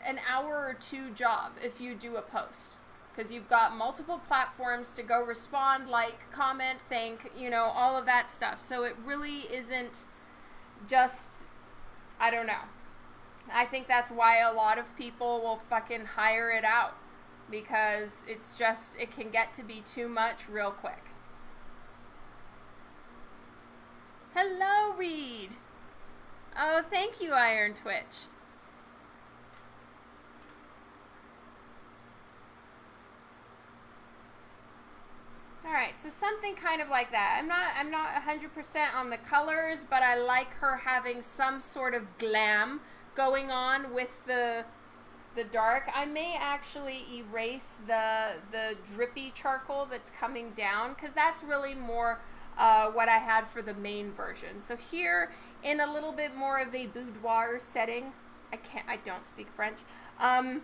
an hour or two job if you do a post because you've got multiple platforms to go respond, like, comment, thank, you know, all of that stuff. So it really isn't just, I don't know. I think that's why a lot of people will fucking hire it out because it's just, it can get to be too much real quick. Hello, Reed. Oh, thank you, Iron Twitch. All right, so something kind of like that. I'm not I'm not 100% on the colors, but I like her having some sort of glam going on with the the dark. I may actually erase the the drippy charcoal that's coming down cuz that's really more uh, what I had for the main version. So here in a little bit more of a boudoir setting, I can't I don't speak French. Um,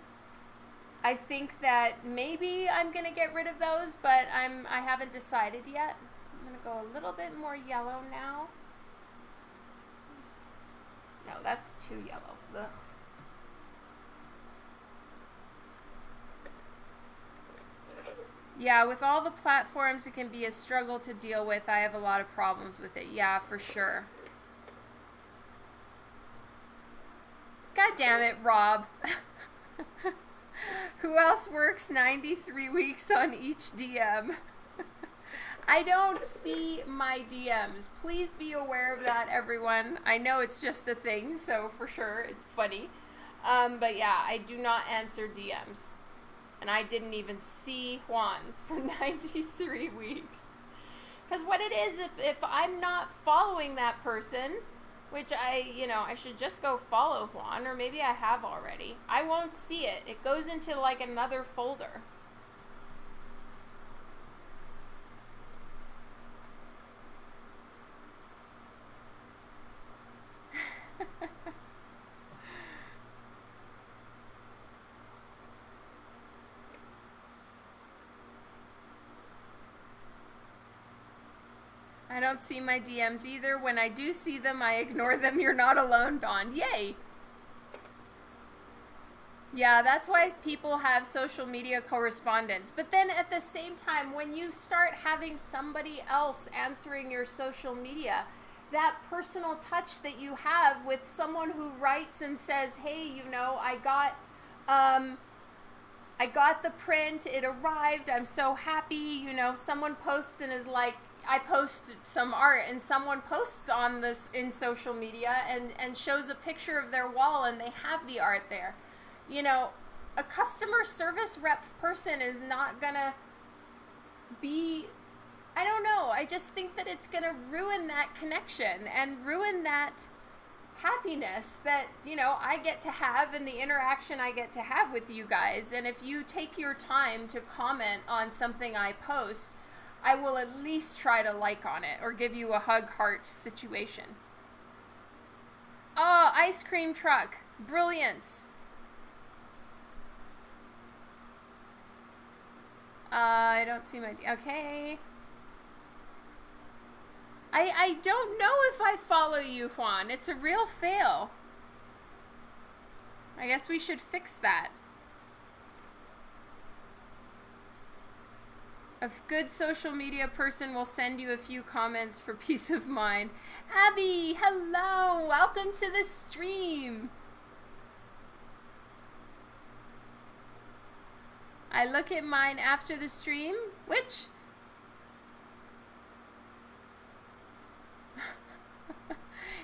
I think that maybe I'm gonna get rid of those, but I'm I haven't decided yet. I'm gonna go a little bit more yellow now. No, that's too yellow. Ugh. Yeah, with all the platforms, it can be a struggle to deal with. I have a lot of problems with it. Yeah, for sure. God damn it, Rob. Who else works 93 weeks on each DM? I don't see my DMs. Please be aware of that, everyone. I know it's just a thing, so for sure it's funny. Um, but yeah, I do not answer DMs. And I didn't even see Juan's for 93 weeks. Because what it is, if, if I'm not following that person, which I, you know, I should just go follow Juan, or maybe I have already. I won't see it. It goes into like another folder. don't see my DMs either. When I do see them, I ignore them. You're not alone, Dawn. Yay! Yeah, that's why people have social media correspondence. But then at the same time, when you start having somebody else answering your social media, that personal touch that you have with someone who writes and says, "Hey, you know, I got um I got the print, it arrived. I'm so happy." You know, someone posts and is like, I post some art and someone posts on this in social media and, and shows a picture of their wall and they have the art there. You know, a customer service rep person is not gonna be I don't know. I just think that it's gonna ruin that connection and ruin that happiness that, you know, I get to have and the interaction I get to have with you guys. And if you take your time to comment on something I post, I will at least try to like on it or give you a hug heart situation. Oh, ice cream truck. Brilliance. Uh, I don't see my... Okay. I, I don't know if I follow you, Juan. It's a real fail. I guess we should fix that. A good social media person will send you a few comments for peace of mind. Abby, hello! Welcome to the stream! I look at mine after the stream. Which?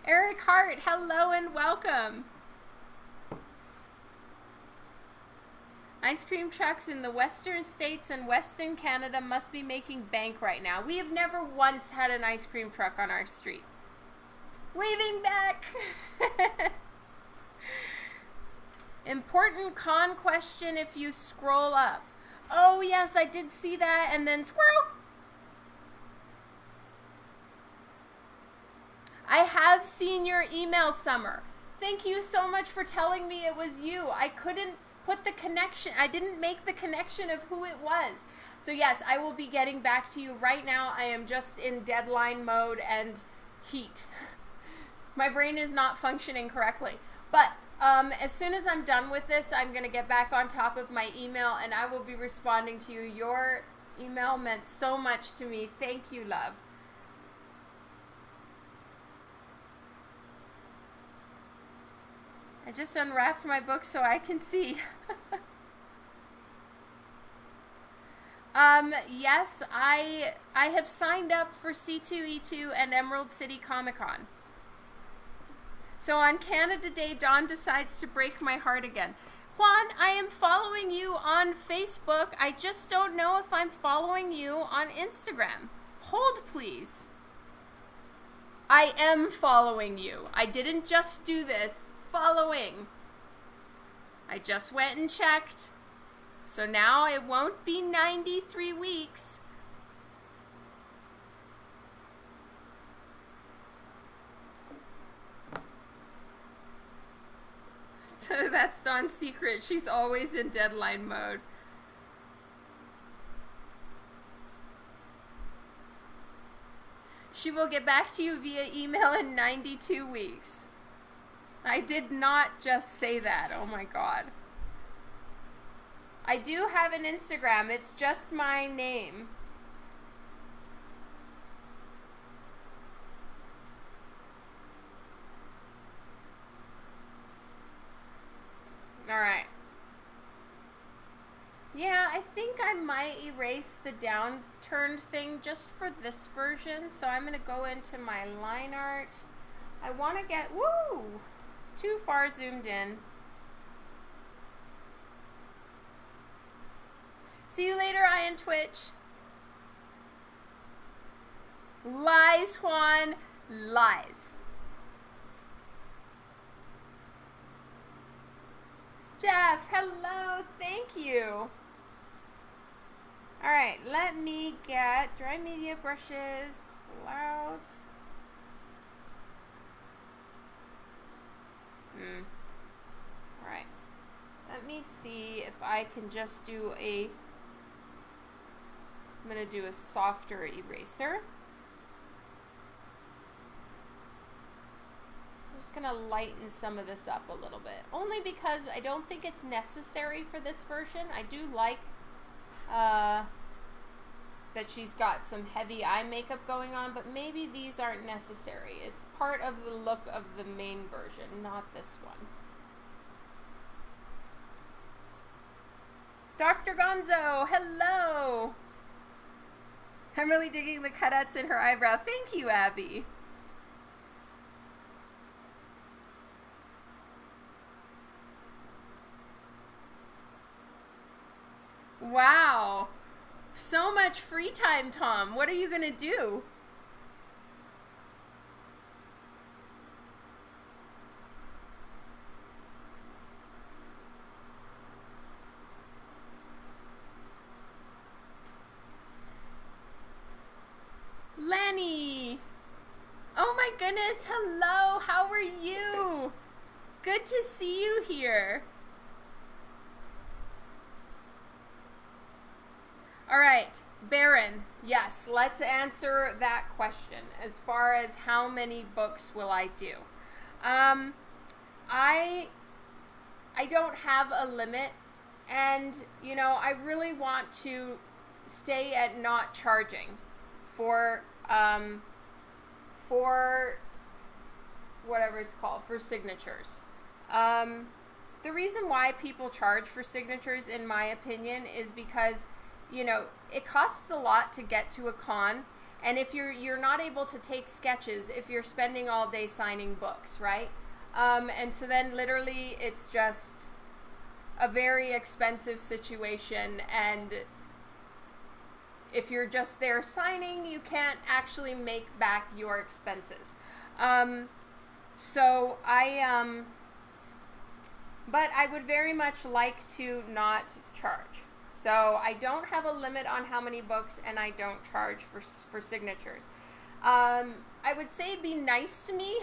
Eric Hart, hello and welcome. Ice cream trucks in the western states and western Canada must be making bank right now. We have never once had an ice cream truck on our street. Waving back! Important con question if you scroll up. Oh, yes, I did see that. And then squirrel. I have seen your email, Summer. Thank you so much for telling me it was you. I couldn't put the connection. I didn't make the connection of who it was. So yes, I will be getting back to you right now. I am just in deadline mode and heat. My brain is not functioning correctly. But um, as soon as I'm done with this, I'm going to get back on top of my email and I will be responding to you. Your email meant so much to me. Thank you, love. I just unwrapped my book so I can see. um, yes, I I have signed up for C2E2 and Emerald City Comic Con. So on Canada Day, Dawn decides to break my heart again. Juan, I am following you on Facebook. I just don't know if I'm following you on Instagram. Hold, please. I am following you. I didn't just do this following. I just went and checked. So now it won't be 93 weeks. That's Dawn's secret. She's always in deadline mode. She will get back to you via email in 92 weeks. I did not just say that. Oh my god. I do have an Instagram. It's just my name. Alright. Yeah, I think I might erase the downturned thing just for this version. So I'm going to go into my line art. I want to get, woo, too far zoomed in. See you later, Ian Twitch. Lies, Juan. Lies. Jeff, hello. Thank you. All right, let me get dry media brushes, clouds. Hmm. All right. Let me see if I can just do a I'm going to do a softer eraser. I'm just going to lighten some of this up a little bit. Only because I don't think it's necessary for this version. I do like uh, that she's got some heavy eye makeup going on, but maybe these aren't necessary. It's part of the look of the main version, not this one. Dr. Gonzo, hello! I'm really digging the cutouts in her eyebrow. Thank you, Abby. Wow. So much free time, Tom. What are you going to do? Lenny! Oh my goodness, hello, how are you? Good to see you here. All right, Baron, yes, let's answer that question as far as how many books will I do. Um, I, I don't have a limit and, you know, I really want to stay at not charging for um, for whatever it's called for signatures. Um, the reason why people charge for signatures, in my opinion, is because you know it costs a lot to get to a con, and if you're you're not able to take sketches if you're spending all day signing books, right? Um, and so then literally it's just a very expensive situation and if you're just there signing, you can't actually make back your expenses. Um, so I, um, but I would very much like to not charge. So I don't have a limit on how many books, and I don't charge for for signatures. Um, I would say be nice to me.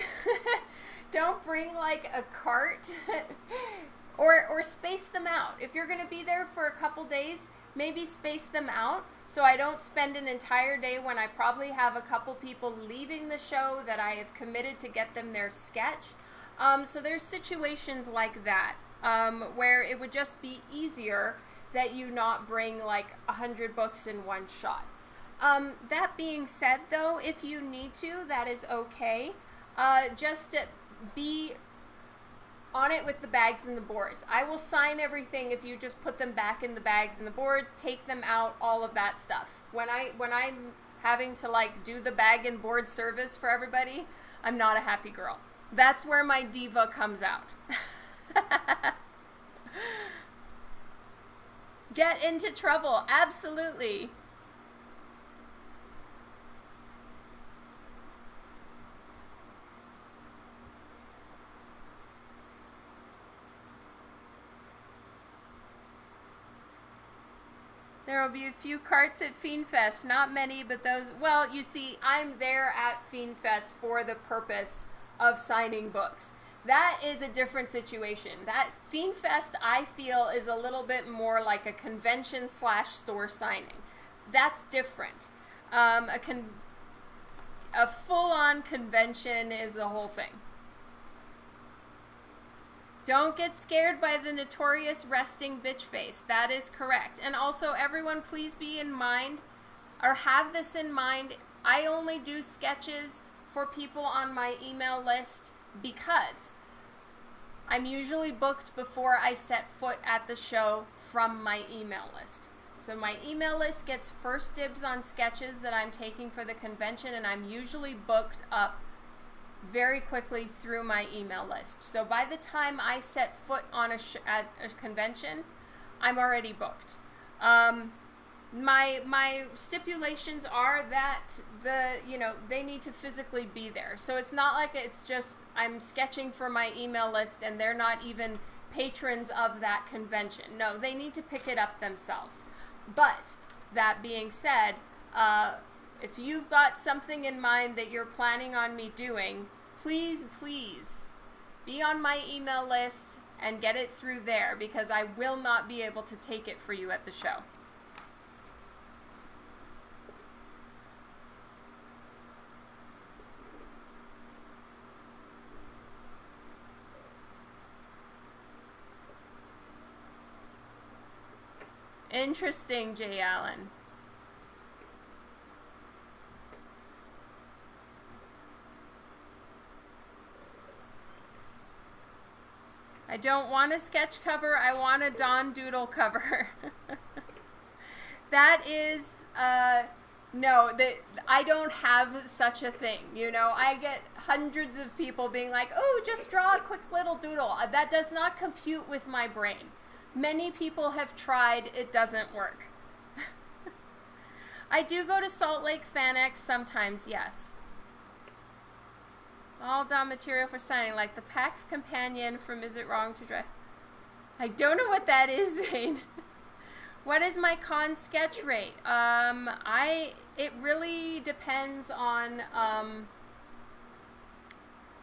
don't bring like a cart, or or space them out. If you're gonna be there for a couple days, maybe space them out so I don't spend an entire day when I probably have a couple people leaving the show that I have committed to get them their sketch. Um, so there's situations like that um, where it would just be easier that you not bring like a hundred books in one shot. Um, that being said, though, if you need to, that is okay. Uh, just be on it with the bags and the boards. I will sign everything if you just put them back in the bags and the boards, take them out, all of that stuff. When I when I'm having to like do the bag and board service for everybody, I'm not a happy girl. That's where my diva comes out. Get into trouble, absolutely. There will be a few carts at Fiendfest, not many, but those. Well, you see, I'm there at Fiendfest for the purpose of signing books. That is a different situation. That Fiend Fest, I feel, is a little bit more like a convention slash store signing. That's different. Um, a con- a full on convention is the whole thing. Don't get scared by the notorious resting bitch face. That is correct. And also, everyone, please be in mind or have this in mind. I only do sketches for people on my email list because I'm usually booked before I set foot at the show from my email list. So my email list gets first dibs on sketches that I'm taking for the convention, and I'm usually booked up very quickly through my email list. So by the time I set foot on a at a convention, I'm already booked. Um, my my stipulations are that the you know they need to physically be there. So it's not like it's just I'm sketching for my email list and they're not even patrons of that convention. No, they need to pick it up themselves. But that being said, uh, if you've got something in mind that you're planning on me doing, please, please be on my email list and get it through there because I will not be able to take it for you at the show. Interesting, Jay Allen. I don't want a sketch cover. I want a Dawn Doodle cover. that is, uh, no, that I don't have such a thing. You know, I get hundreds of people being like, "Oh, just draw a quick little doodle." Uh, that does not compute with my brain. Many people have tried, it doesn't work. I do go to Salt Lake FanX sometimes, yes. All Dawn material for signing, like the pack companion from Is It Wrong to Drive? I don't know what that is, Zane. what is my con sketch rate? Um, I it really depends on um,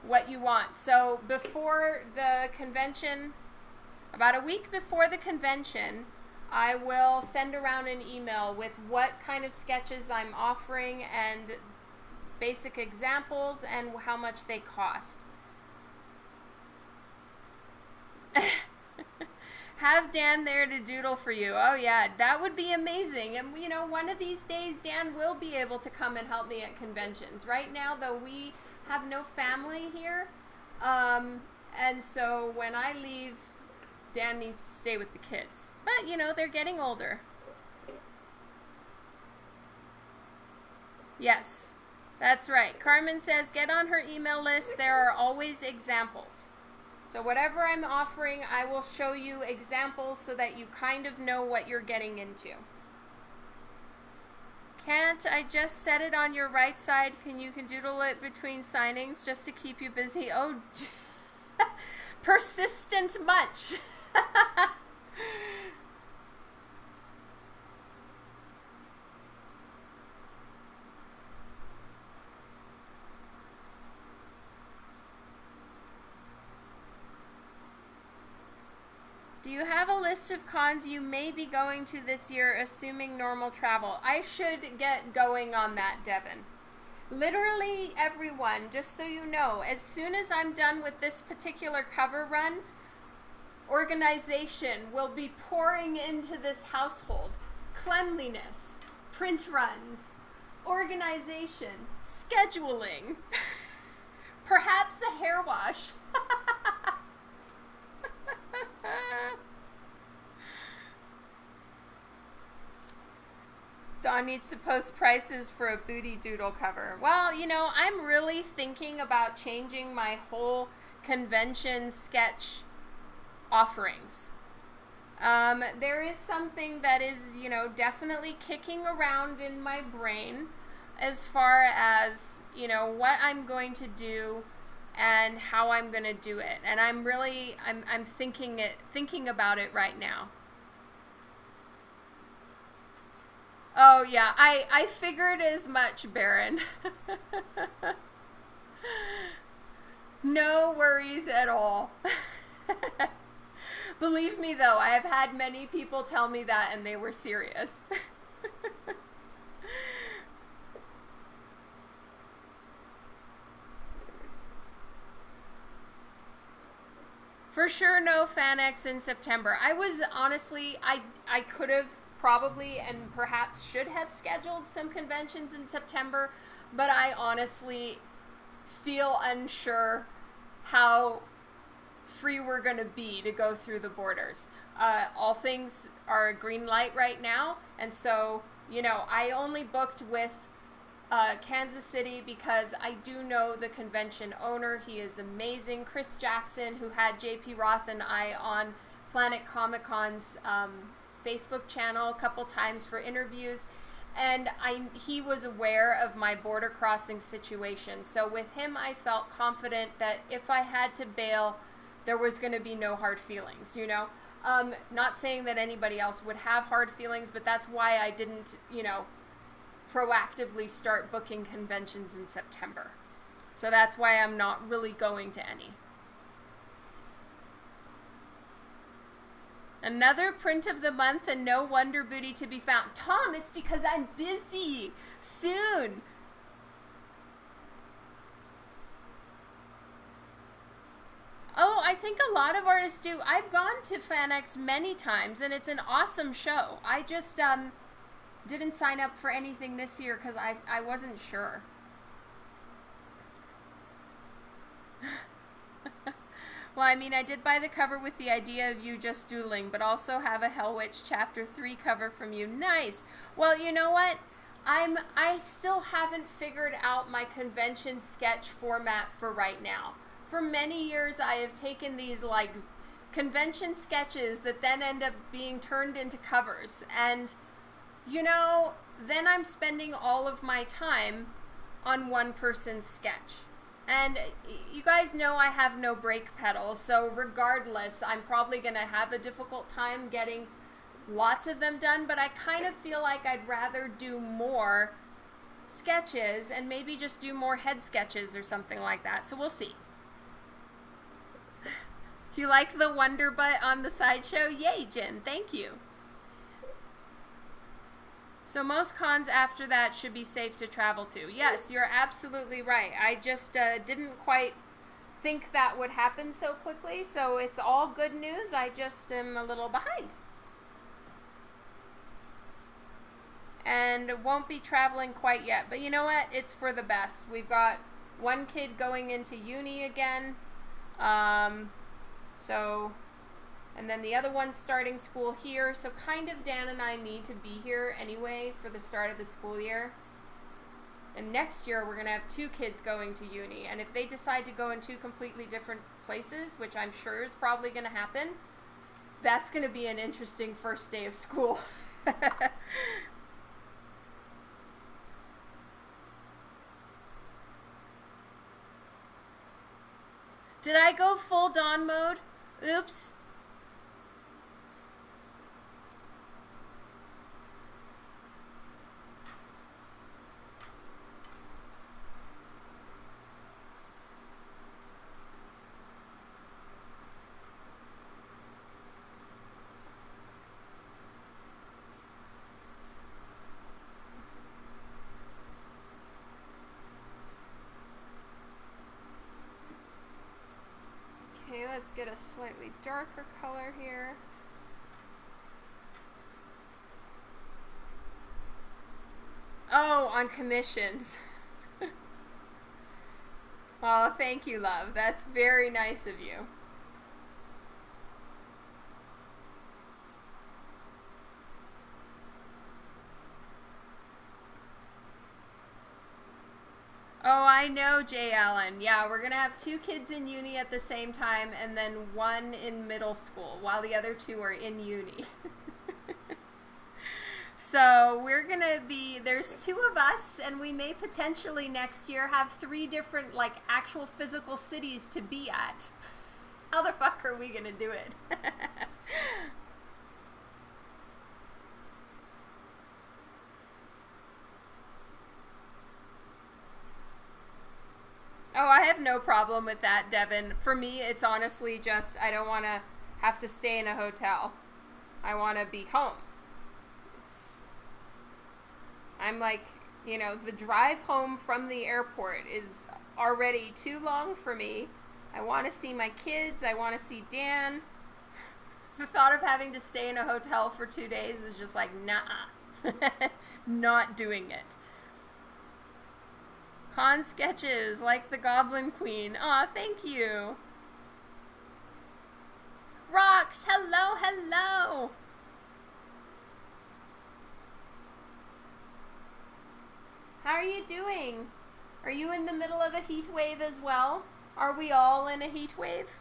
what you want. So before the convention, about a week before the convention, I will send around an email with what kind of sketches I'm offering and basic examples and how much they cost. Have Dan there to doodle for you. Oh, yeah, that would be amazing. And, you know, one of these days, Dan will be able to come and help me at conventions. Right now, though, we have no family here. Um, and so when I leave, Dan needs to stay with the kids. But, you know, they're getting older. Yes. That's right. Carmen says get on her email list. There are always examples. So, whatever I'm offering, I will show you examples so that you kind of know what you're getting into. Can't I just set it on your right side? Can you can doodle it between signings just to keep you busy? Oh, persistent much. Do you have a list of cons you may be going to this year, assuming normal travel? I should get going on that, Devin. Literally everyone, just so you know, as soon as I'm done with this particular cover run, organization will be pouring into this household. Cleanliness, print runs, organization, scheduling, perhaps a hair wash. Dawn needs to post prices for a booty doodle cover. Well, you know, I'm really thinking about changing my whole convention sketch offerings. Um, there is something that is, you know, definitely kicking around in my brain as far as, you know, what I'm going to do and how I'm going to do it. And I'm really I'm I'm thinking it thinking about it right now. Oh yeah, I I figured as much, Baron. No worries at all. Believe me, though, I have had many people tell me that and they were serious. For sure, no FanX in September. I was honestly, I I could have probably and perhaps should have scheduled some conventions in September, but I honestly feel unsure how free we're going to be to go through the borders. Uh, all things are a green light right now, and so you know I only booked with uh, Kansas City because I do know the convention owner. He is amazing. Chris Jackson, who had JP Roth and I on Planet Comic Con's um, Facebook channel a couple times for interviews. And I, he was aware of my border crossing situation. So with him, I felt confident that if I had to bail, there was going to be no hard feelings, you know? Um, not saying that anybody else would have hard feelings, but that's why I didn't, you know, proactively start booking conventions in September. So that's why I'm not really going to any. Another print of the month and no Wonder Booty to be found. Tom, it's because I'm busy. Soon. Oh, I think a lot of artists do. I've gone to FanX many times and it's an awesome show. I just um didn't sign up for anything this year because I, I wasn't sure. well, I mean, I did buy the cover with the idea of you just dueling, but also have a Hell Witch Chapter 3 cover from you. Nice! Well, you know what? I'm I still haven't figured out my convention sketch format for right now. For many years I have taken these like convention sketches that then end up being turned into covers and you know, then I'm spending all of my time on one person's sketch. And you guys know I have no brake pedal, so regardless, I'm probably going to have a difficult time getting lots of them done, but I kind of feel like I'd rather do more sketches and maybe just do more head sketches or something like that. So we'll see. You like the Wonder Butt on the sideshow? Yay, Jen. Thank you. So most cons after that should be safe to travel to. Yes, you're absolutely right. I just uh, didn't quite think that would happen so quickly, so it's all good news. I just am a little behind. And won't be traveling quite yet. But you know what? It's for the best. We've got one kid going into uni again. Um, so and then the other one's starting school here. So kind of Dan and I need to be here anyway for the start of the school year. And next year we're going to have two kids going to uni. And if they decide to go in two completely different places, which I'm sure is probably going to happen, that's going to be an interesting first day of school. Did I go full dawn mode? Oops. Let's get a slightly darker color here. Oh, on commissions. well, thank you, love. That's very nice of you. Oh, I know, Jay Allen. Yeah, we're going to have two kids in uni at the same time and then one in middle school while the other two are in uni. so we're going to be, there's two of us, and we may potentially next year have three different, like, actual physical cities to be at. How the fuck are we going to do it? Oh, I have no problem with that, Devin. For me, it's honestly just I don't want to have to stay in a hotel. I want to be home. It's, I'm like, you know, the drive home from the airport is already too long for me. I want to see my kids. I want to see Dan. The thought of having to stay in a hotel for two days is just like, nah, not doing it. Con sketches like the Goblin Queen. Aw, thank you. Rocks, hello, hello. How are you doing? Are you in the middle of a heat wave as well? Are we all in a heat wave?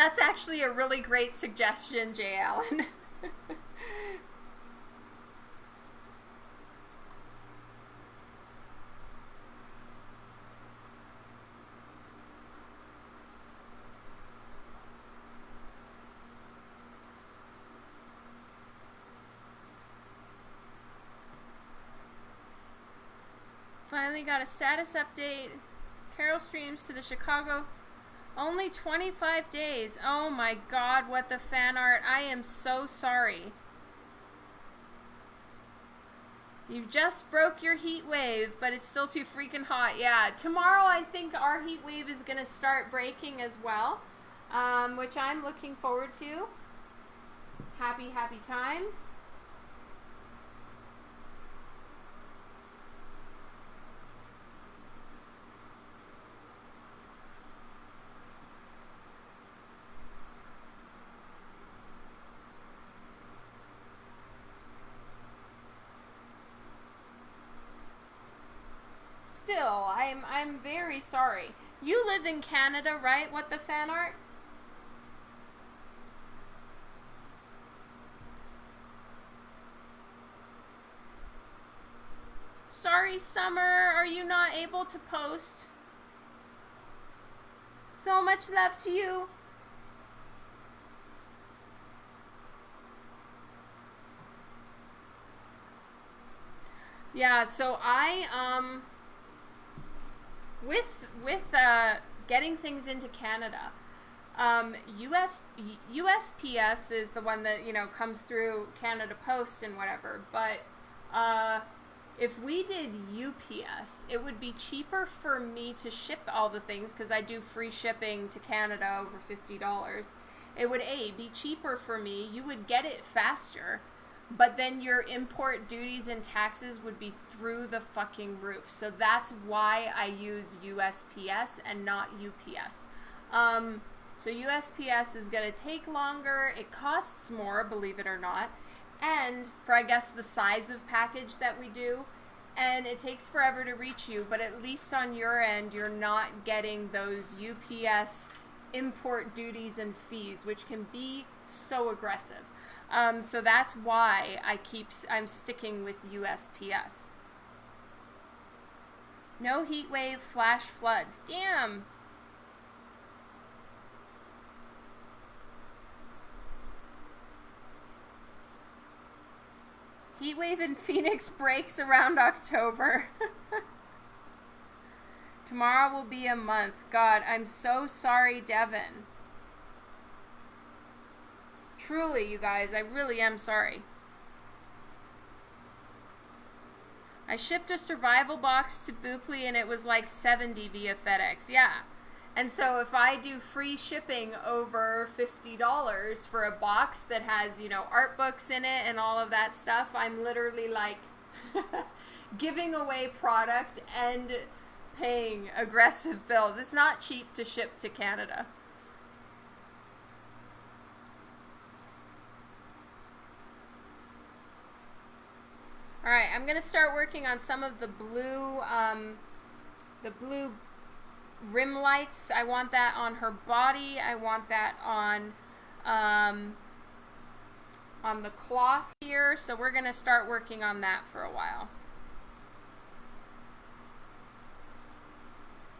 That's actually a really great suggestion, Jay Allen. Finally got a status update. Carol streams to the Chicago only 25 days. Oh my god, what the fan art. I am so sorry. You've just broke your heat wave, but it's still too freaking hot. Yeah, tomorrow I think our heat wave is going to start breaking as well, um, which I'm looking forward to. Happy, happy times. Still, I'm I'm very sorry. You live in Canada, right? What the fan art? Sorry, Summer, are you not able to post? So much love to you. Yeah, so I um with with uh, getting things into Canada, um, US USPS is the one that you know comes through Canada Post and whatever. But uh, if we did UPS, it would be cheaper for me to ship all the things because I do free shipping to Canada over fifty dollars. It would a be cheaper for me. You would get it faster but then your import duties and taxes would be through the fucking roof. So that's why I use USPS and not UPS. Um, so USPS is going to take longer. It costs more, believe it or not. And for, I guess, the size of package that we do. And it takes forever to reach you, but at least on your end, you're not getting those UPS import duties and fees, which can be so aggressive. Um, so that's why I keep I'm sticking with USPS. No heat wave, flash floods. Damn. Heat wave in Phoenix breaks around October. Tomorrow will be a month. God, I'm so sorry, Devin. Truly, you guys, I really am sorry. I shipped a survival box to Bookly and it was like 70 via FedEx. Yeah. And so if I do free shipping over $50 for a box that has, you know, art books in it and all of that stuff, I'm literally like giving away product and paying aggressive bills. It's not cheap to ship to Canada. All right, I'm gonna start working on some of the blue, um, the blue rim lights. I want that on her body. I want that on um, on the cloth here. So we're going to start working on that for a while.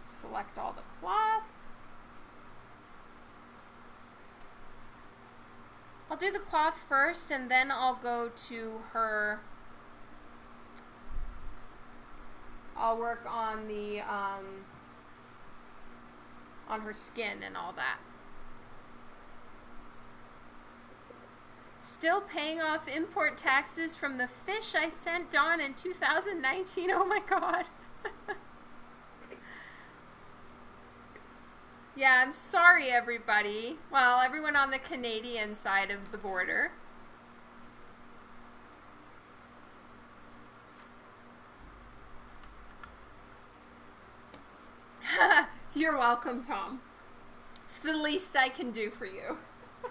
Select all the cloth. I'll do the cloth first and then I'll go to her I'll work on the um, on her skin and all that. Still paying off import taxes from the fish I sent Dawn in 2019. Oh my god. yeah, I'm sorry everybody. Well, everyone on the Canadian side of the border. You're welcome, Tom. It's the least I can do for you.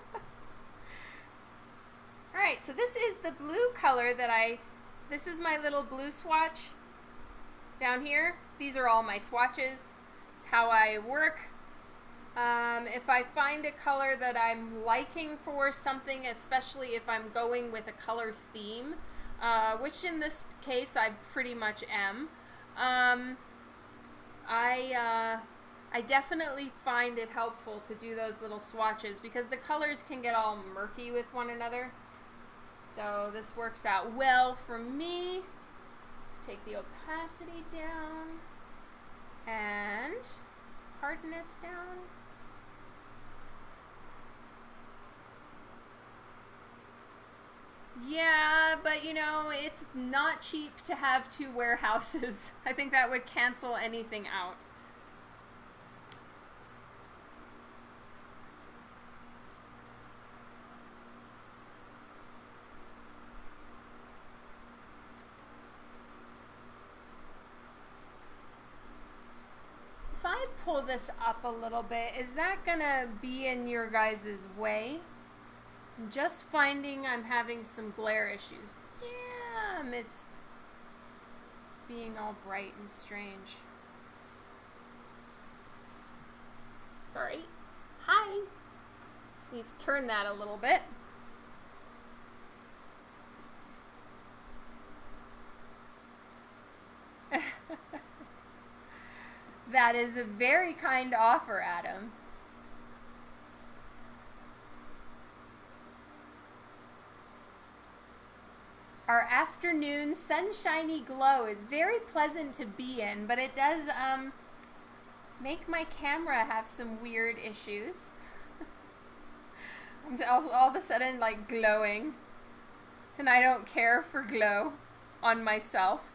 Alright, so this is the blue color that I, this is my little blue swatch down here. These are all my swatches. It's how I work. Um, if I find a color that I'm liking for something, especially if I'm going with a color theme, uh, which in this case I pretty much am, um, I, uh, I definitely find it helpful to do those little swatches because the colors can get all murky with one another. So this works out well for me. Let's take the opacity down and hardness down. Yeah, but you know, it's not cheap to have two warehouses. I think that would cancel anything out. If I pull this up a little bit, is that gonna be in your guys' way? Just finding I'm having some glare issues. Damn, it's being all bright and strange. Sorry. Hi. Just need to turn that a little bit. that is a very kind offer, Adam. Our afternoon sunshiny glow is very pleasant to be in, but it does um, make my camera have some weird issues. I'm all, all of a sudden like glowing, and I don't care for glow on myself.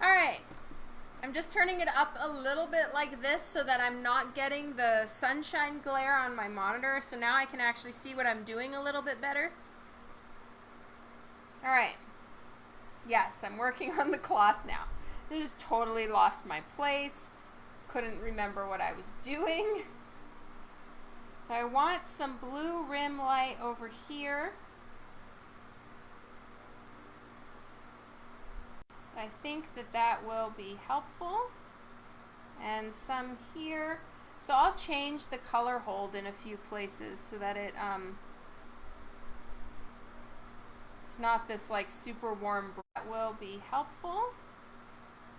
Alright, I'm just turning it up a little bit like this so that I'm not getting the sunshine glare on my monitor. So now I can actually see what I'm doing a little bit better. All right. Yes, I'm working on the cloth now. I just totally lost my place. Couldn't remember what I was doing. So I want some blue rim light over here. I think that that will be helpful. And some here. So I'll change the color hold in a few places so that it um, it's not this like super warm that will be helpful.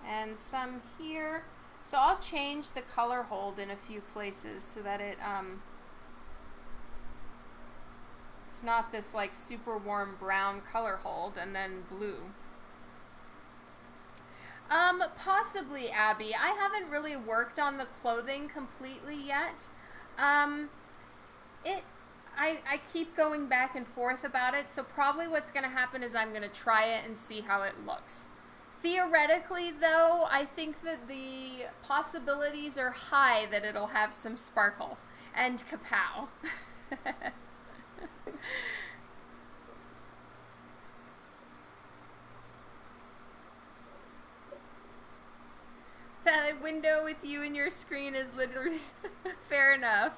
And some here. So I'll change the color hold in a few places so that it um, it's not this like super warm brown color hold and then blue. Um, possibly, Abby. I haven't really worked on the clothing completely yet. Um, it, I, I keep going back and forth about it, so probably what's going to happen is I'm going to try it and see how it looks. Theoretically, though, I think that the possibilities are high that it'll have some sparkle and kapow. that window with you and your screen is literally fair enough.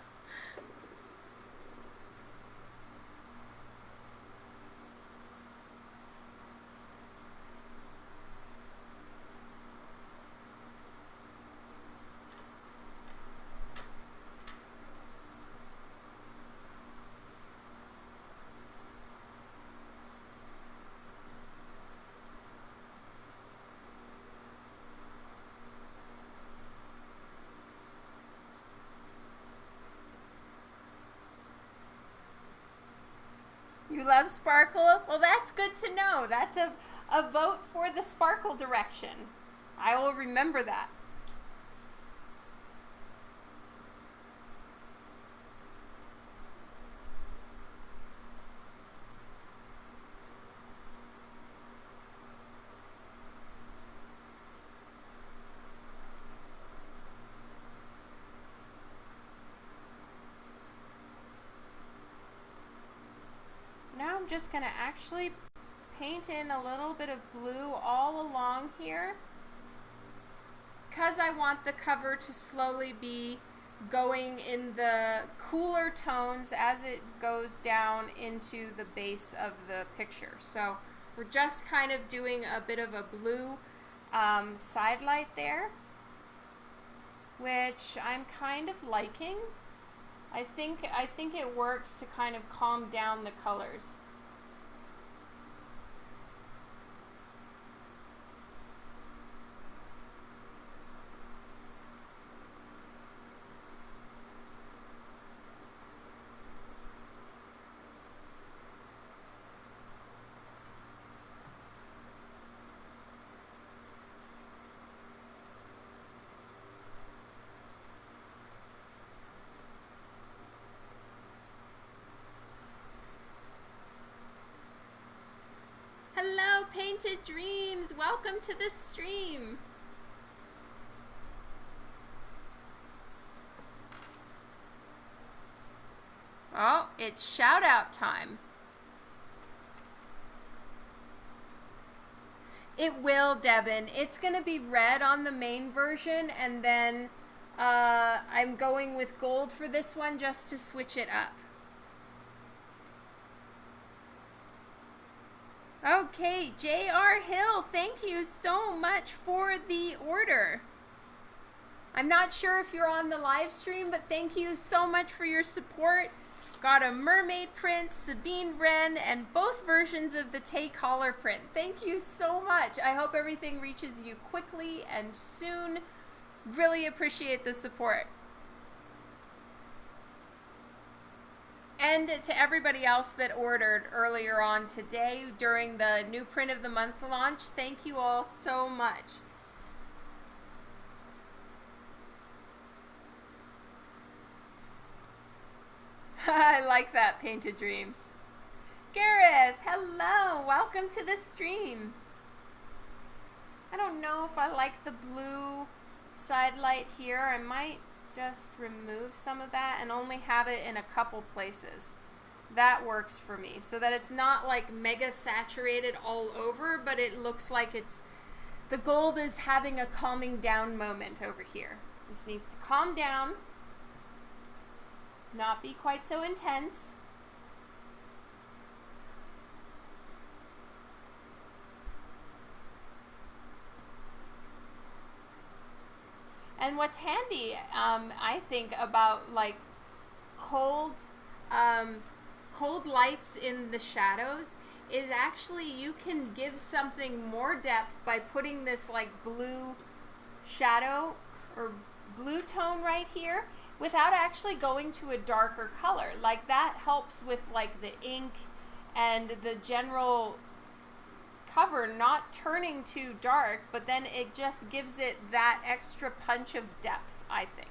You love sparkle? Well, that's good to know. That's a, a vote for the sparkle direction. I will remember that. now I'm just going to actually paint in a little bit of blue all along here because I want the cover to slowly be going in the cooler tones as it goes down into the base of the picture. So we're just kind of doing a bit of a blue um, side light there, which I'm kind of liking. I think I think it works to kind of calm down the colors. Painted Dreams, welcome to the stream. Oh, it's shout out time. It will, Devin. It's going to be red on the main version, and then uh, I'm going with gold for this one just to switch it up. Okay, J.R. Hill, thank you so much for the order. I'm not sure if you're on the live stream, but thank you so much for your support. Got a mermaid print, Sabine Wren, and both versions of the Tay collar print. Thank you so much. I hope everything reaches you quickly and soon. Really appreciate the support. And to everybody else that ordered earlier on today during the new print of the month launch, thank you all so much. I like that, Painted Dreams. Gareth, hello, welcome to the stream. I don't know if I like the blue side light here. I might just remove some of that and only have it in a couple places. That works for me. So that it's not like mega saturated all over, but it looks like it's the gold is having a calming down moment over here. Just needs to calm down, not be quite so intense. And what's handy, um, I think, about like cold, um, cold lights in the shadows is actually you can give something more depth by putting this like blue shadow or blue tone right here without actually going to a darker color. Like that helps with like the ink and the general cover not turning too dark, but then it just gives it that extra punch of depth, I think.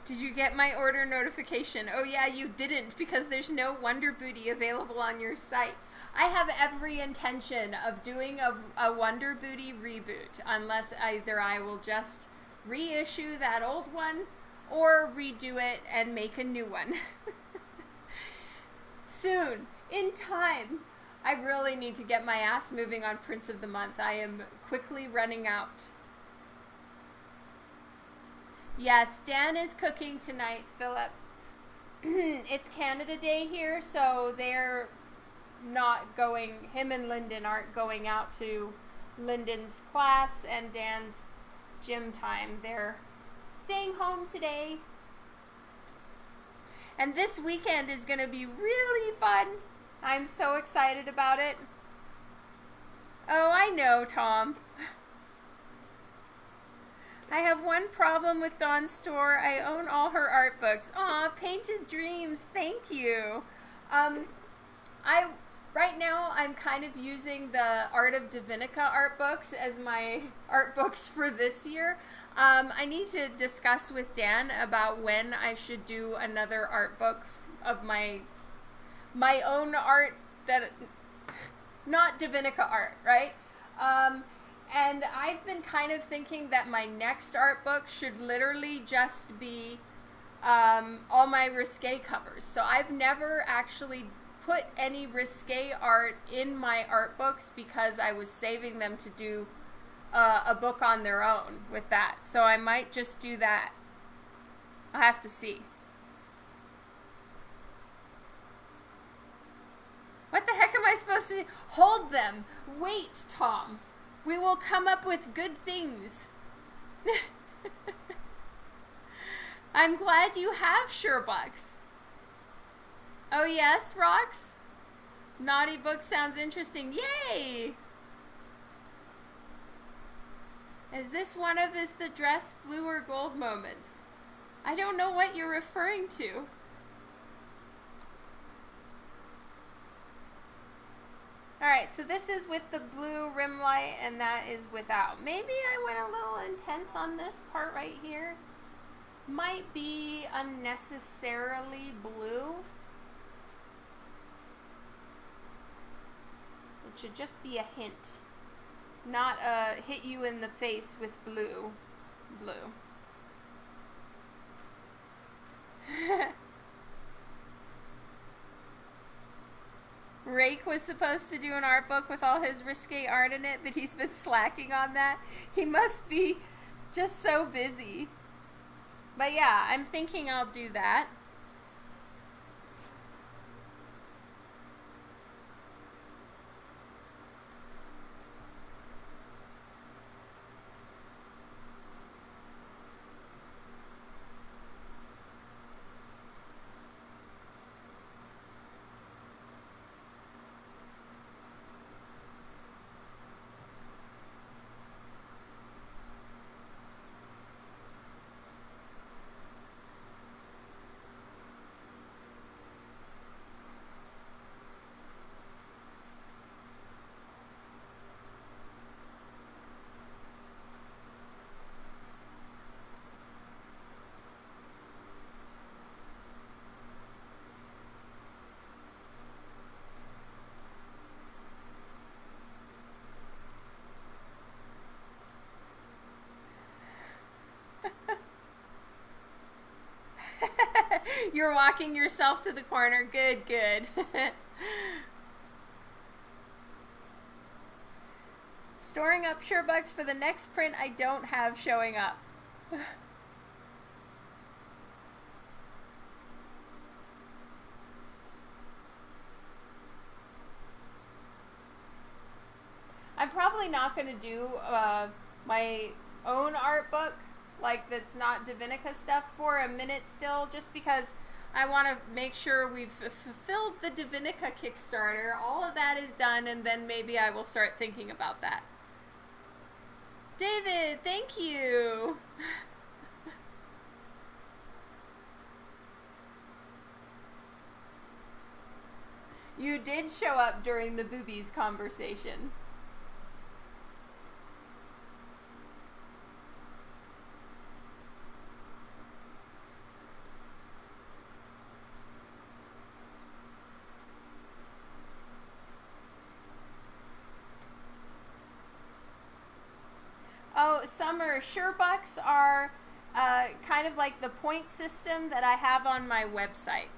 Did you get my order notification? Oh yeah, you didn't because there's no Wonder Booty available on your site. I have every intention of doing a, a Wonder Booty reboot unless either I will just reissue that old one or redo it and make a new one. Soon, in time. I really need to get my ass moving on Prints of the Month. I am quickly running out. Yes, Dan is cooking tonight, Philip. it's Canada Day here, so they're not going, him and Lyndon aren't going out to Lyndon's class and Dan's gym time. They're staying home today. And this weekend is going to be really fun. I'm so excited about it. Oh, I know, Tom. I have one problem with Dawn's store. I own all her art books. Aw, Painted Dreams, thank you. Um, I right now I'm kind of using the Art of Divinica art books as my art books for this year. Um, I need to discuss with Dan about when I should do another art book of my my own art that not Divinica art, right? Um, and I've been kind of thinking that my next art book should literally just be um, all my risque covers. So I've never actually put any risque art in my art books because I was saving them to do uh, a book on their own with that. So I might just do that. I'll have to see. What the heck am I supposed to do? Hold them. Wait, Tom. We will come up with good things. I'm glad you have Sherbucks. Oh yes, Rocks? Naughty book sounds interesting. Yay! Is this one of his the dress blue or gold moments? I don't know what you're referring to. Alright, so this is with the blue rim light and that is without. Maybe I went a little intense on this part right here. Might be unnecessarily blue. It should just be a hint. Not a hit you in the face with blue. Blue. Rake was supposed to do an art book with all his risque art in it, but he's been slacking on that. He must be just so busy. But yeah, I'm thinking I'll do that. You're walking yourself to the corner. Good, good. Storing up Sherbucks for the next print I don't have showing up. I'm probably not going to do uh, my own art book like that's not Divinica stuff for a minute still, just because I want to make sure we've fulfilled the Divinica Kickstarter. All of that is done, and then maybe I will start thinking about that. David, thank you. you did show up during the boobies conversation. Oh, summer Sherbucks are uh, kind of like the point system that I have on my website.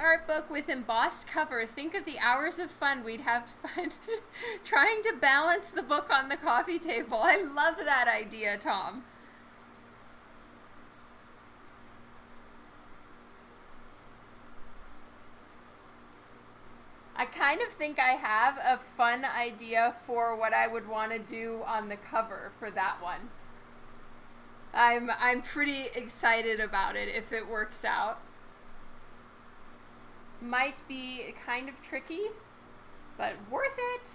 Art book with embossed cover. Think of the hours of fun we'd have fun trying to balance the book on the coffee table. I love that idea, Tom. I kind of think I have a fun idea for what I would want to do on the cover for that one. I'm I'm pretty excited about it if it works out. Might be kind of tricky, but worth it.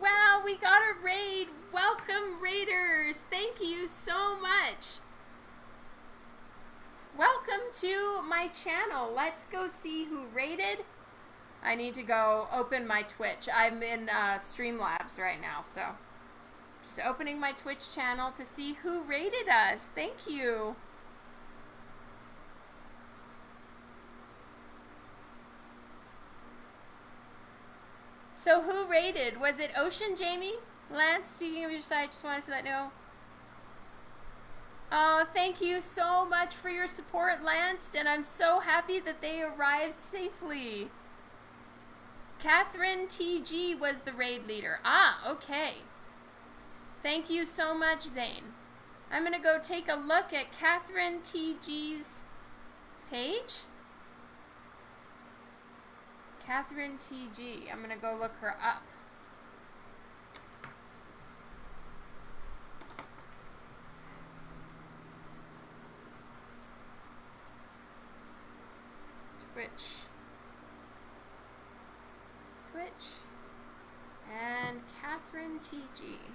Wow, we got a raid. Welcome, raiders. Thank you so much. Welcome to my channel. Let's go see who raided. I need to go open my Twitch. I'm in uh, Streamlabs right now, so just opening my Twitch channel to see who rated us. Thank you. So who rated? Was it Ocean Jamie? Lance, speaking of your site, just wanted to let you know. Oh, thank you so much for your support, Lance, and I'm so happy that they arrived safely. Catherine TG was the raid leader. Ah, okay. Thank you so much, Zane. I'm going to go take a look at Catherine TG's page. Catherine TG. I'm going to go look her up. Twitch. Twitch. And Catherine TG.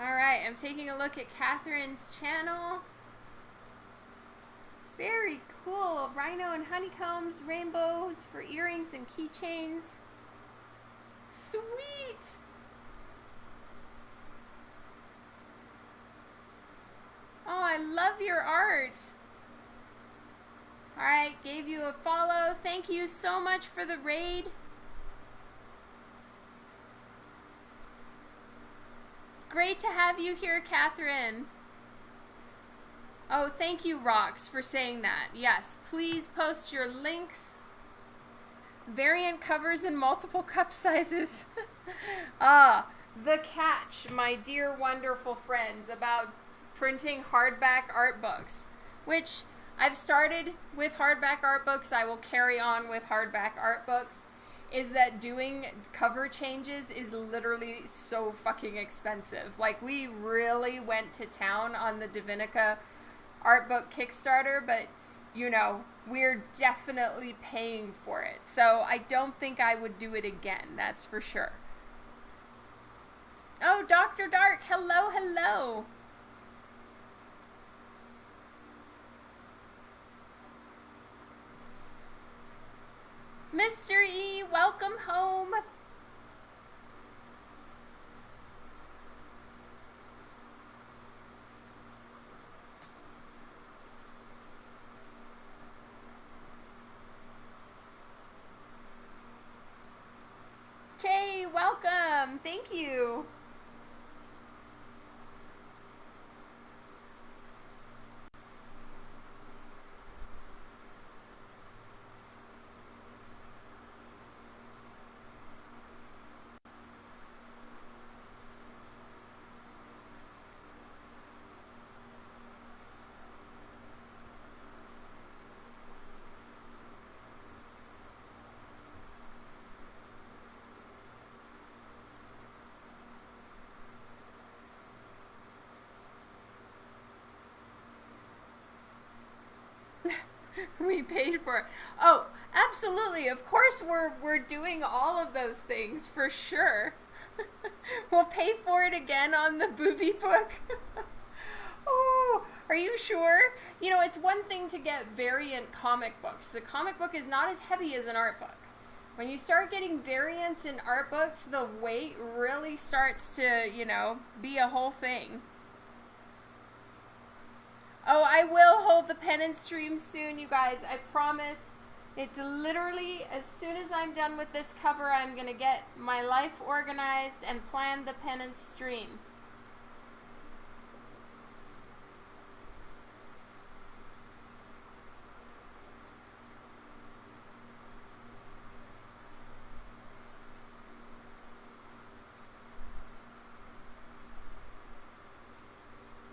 Alright, I'm taking a look at Catherine's channel. Very cool. Rhino and honeycombs, rainbows for earrings and keychains. Sweet! Oh, I love your art. Alright, gave you a follow. Thank you so much for the raid. It's great to have you here, Catherine. Oh, thank you, Rox, for saying that. Yes, please post your links. Variant covers in multiple cup sizes. ah, the catch, my dear wonderful friends, about printing hardback art books, which I've started with hardback art books. I will carry on with hardback art books is that doing cover changes is literally so fucking expensive. Like we really went to town on the Divinica art book Kickstarter, but you know, we're definitely paying for it. So I don't think I would do it again, that's for sure. Oh, Dr. Dark, hello, hello. Mr. E, welcome home. Jay, welcome. Thank you. We paid for it. Oh, absolutely. Of course we're we're doing all of those things for sure. we'll pay for it again on the booby book. oh, are you sure? You know, it's one thing to get variant comic books. The comic book is not as heavy as an art book. When you start getting variants in art books, the weight really starts to, you know, be a whole thing. Oh, I will hold the penance stream soon, you guys. I promise. It's literally as soon as I'm done with this cover, I'm going to get my life organized and plan the penance stream.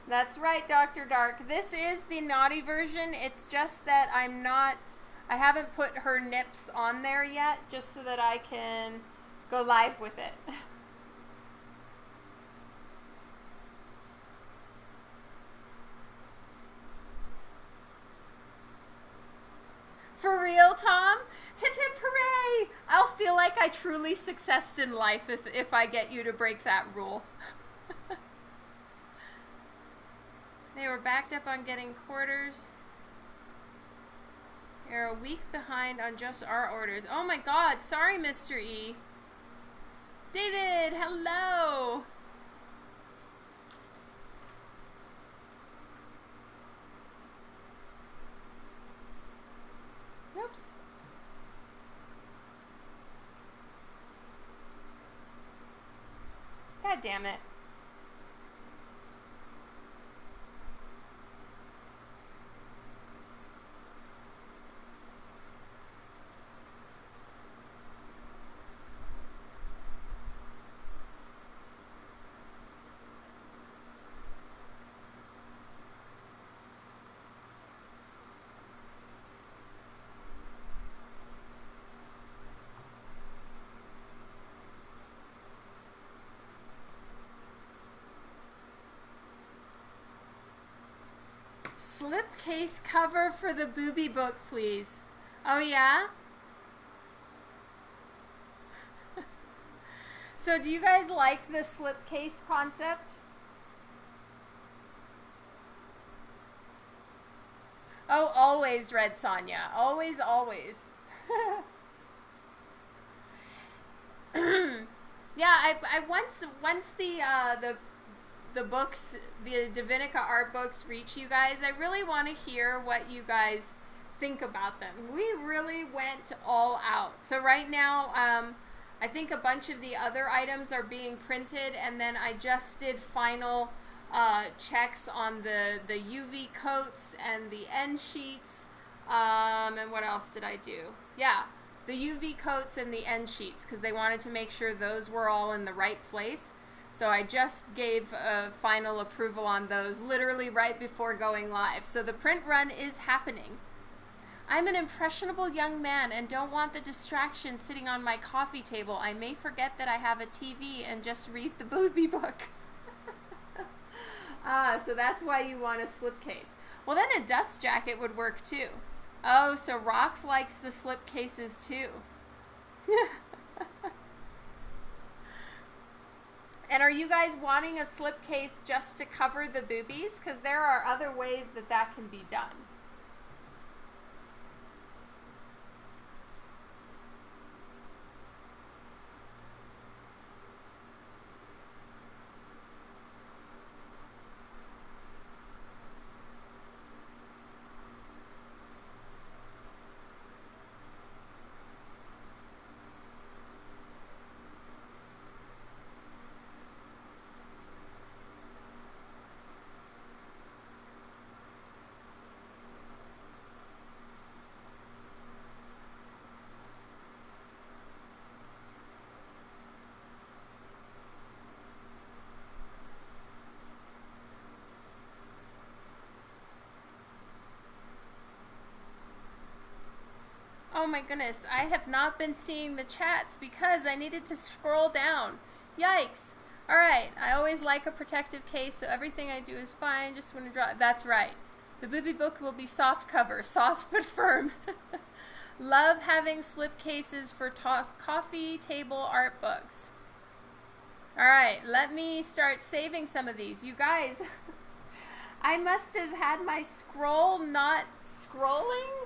That's right, Dr. Dark. This is the naughty version. It's just that I'm not, I haven't put her nips on there yet, just so that I can go live with it. For real, Tom? Hip hip hooray! I'll feel like I truly successed in life if, if I get you to break that rule. They were backed up on getting quarters. They're a week behind on just our orders. Oh my god, sorry, Mr. E. David, hello! Oops. God damn it. Slipcase cover for the booby book, please. Oh, yeah? so do you guys like the slipcase concept? Oh, always, Red Sonya. Always, always. yeah, I, I once once the uh, the the books, the Divinica art books reach you guys, I really want to hear what you guys think about them. We really went all out. So right now, um, I think a bunch of the other items are being printed, and then I just did final uh, checks on the, the UV coats and the end sheets. Um, and what else did I do? Yeah, the UV coats and the end sheets because they wanted to make sure those were all in the right place. So I just gave a final approval on those literally right before going live. So the print run is happening. I'm an impressionable young man and don't want the distraction sitting on my coffee table. I may forget that I have a TV and just read the booby book. ah, so that's why you want a slipcase. Well, then a dust jacket would work too. Oh, so Rox likes the slipcases too. And are you guys wanting a slipcase just to cover the boobies? Because there are other ways that that can be done. Oh my goodness, I have not been seeing the chats because I needed to scroll down. Yikes. Alright, I always like a protective case, so everything I do is fine. Just want to draw. That's right. The booby book will be soft cover, soft but firm. Love having slip cases for coffee table art books. Alright, let me start saving some of these. You guys, I must have had my scroll not scrolling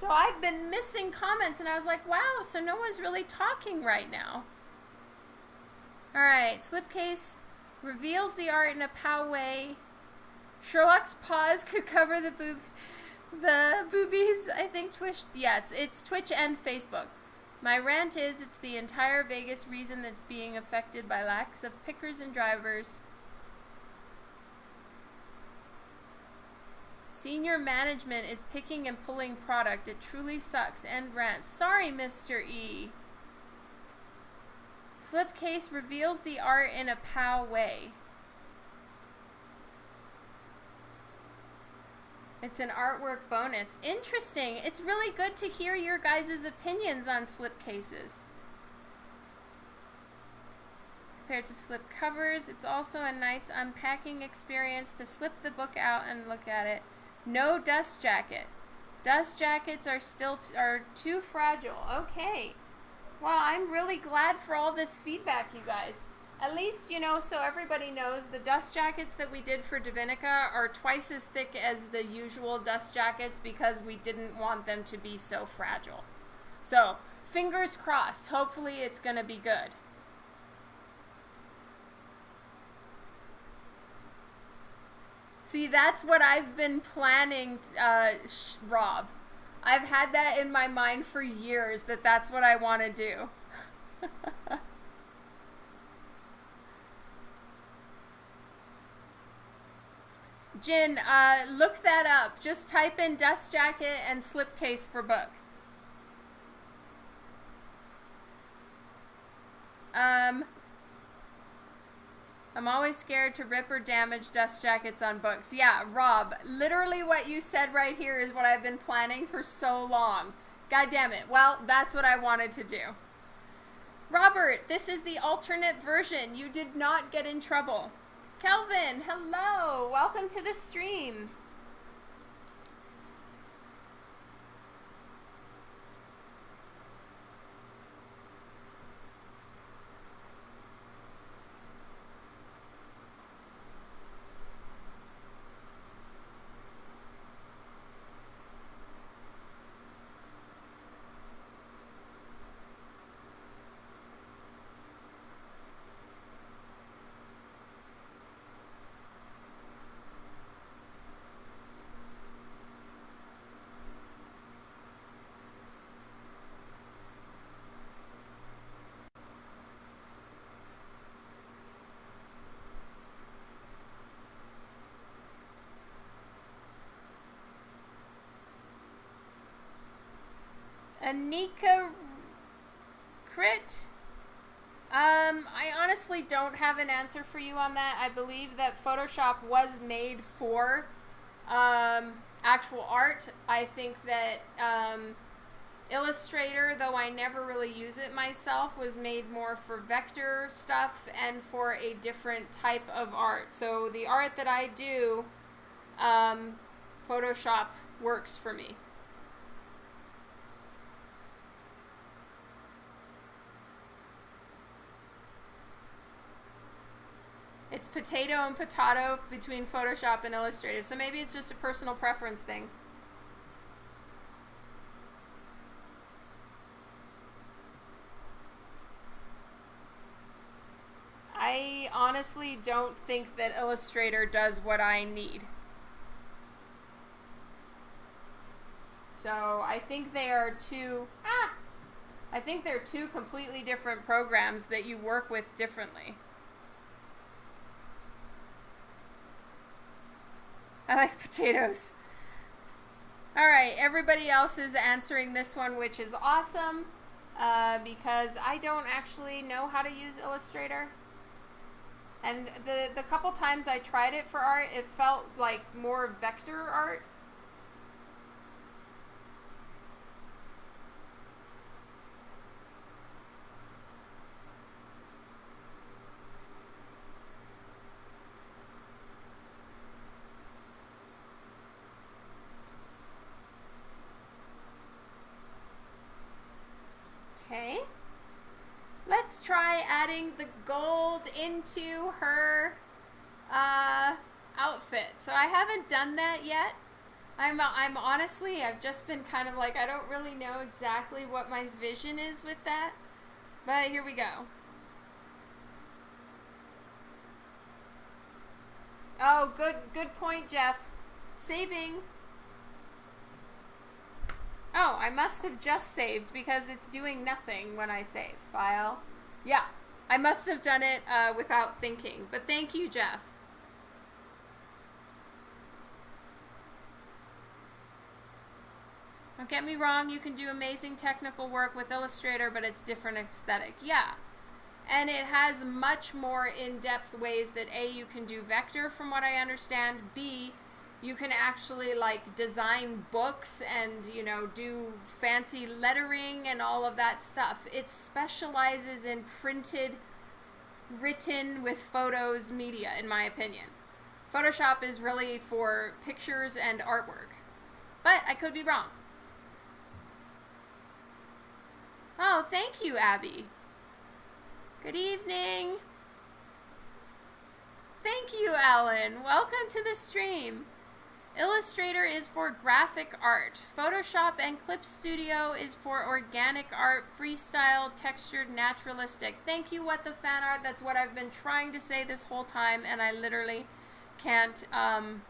so I've been missing comments, and I was like, wow, so no one's really talking right now. All right, slipcase reveals the art in a pow way. Sherlock's paws could cover the boob, the boobies. I think Twitch. Yes, it's Twitch and Facebook. My rant is it's the entire Vegas reason that's being affected by lacks of pickers and drivers. Senior management is picking and pulling product. It truly sucks. End rant. Sorry, Mr. E. Slipcase reveals the art in a pow way. It's an artwork bonus. Interesting. It's really good to hear your guys' opinions on slipcases. Compared to slip covers, it's also a nice unpacking experience to slip the book out and look at it. No dust jacket. Dust jackets are still are too fragile. Okay. Well, I'm really glad for all this feedback, you guys. At least, you know, so everybody knows the dust jackets that we did for Divinica are twice as thick as the usual dust jackets because we didn't want them to be so fragile. So, fingers crossed. Hopefully it's going to be good. See, that's what I've been planning, uh, Rob. I've had that in my mind for years that that's what I want to do. Jin, uh, look that up. Just type in dust jacket and slipcase for book. Um, I'm always scared to rip or damage dust jackets on books. Yeah, Rob, literally what you said right here is what I've been planning for so long. God damn it. Well, that's what I wanted to do. Robert, this is the alternate version. You did not get in trouble. Kelvin, hello. Welcome to the stream. Anika Crit. Um, I honestly don't have an answer for you on that. I believe that Photoshop was made for um, actual art. I think that um, Illustrator, though I never really use it myself, was made more for vector stuff and for a different type of art. So the art that I do, um, Photoshop works for me. It's potato and potato between Photoshop and Illustrator. So maybe it's just a personal preference thing. I honestly don't think that Illustrator does what I need. So I think they are two, ah, I think they're two completely different programs that you work with differently. I like potatoes. All right, everybody else is answering this one, which is awesome uh, because I don't actually know how to use Illustrator. And the, the couple times I tried it for art, it felt like more vector art Okay. Let's try adding the gold into her uh, outfit. So I haven't done that yet. I'm, I'm honestly, I've just been kind of like, I don't really know exactly what my vision is with that. But here we go. Oh, good good point, Jeff. Saving. Oh, I must have just saved because it's doing nothing when I save. File. Yeah, I must have done it uh, without thinking. But thank you, Jeff. Don't get me wrong, you can do amazing technical work with Illustrator, but it's different aesthetic. Yeah. And it has much more in-depth ways that A, you can do vector from what I understand, B, you can actually like design books and you know do fancy lettering and all of that stuff. It specializes in printed written with photos media in my opinion. Photoshop is really for pictures and artwork. But I could be wrong. Oh, thank you, Abby. Good evening. Thank you, Alan. Welcome to the stream. Illustrator is for graphic art. Photoshop and Clip Studio is for organic art, freestyle, textured, naturalistic. Thank you, What the Fan Art. That's what I've been trying to say this whole time, and I literally can't um,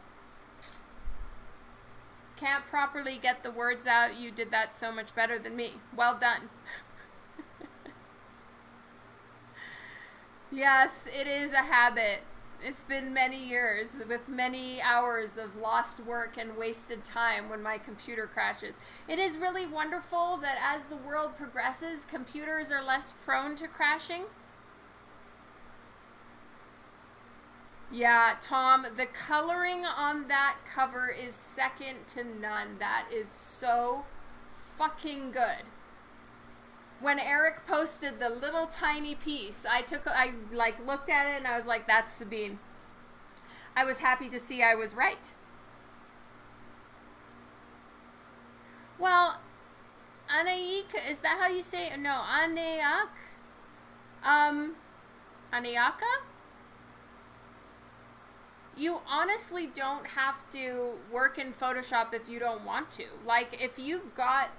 can't properly get the words out. You did that so much better than me. Well done. yes, it is a habit. It's been many years with many hours of lost work and wasted time when my computer crashes. It is really wonderful that as the world progresses, computers are less prone to crashing. Yeah, Tom, the coloring on that cover is second to none. That is so fucking good. When Eric posted the little tiny piece, I took I like looked at it and I was like, that's Sabine. I was happy to see I was right. Well, Anaik, is that how you say it? No, Aneak? Um, Aniaka? you honestly don't have to work in Photoshop if you don't want to. Like, if you've got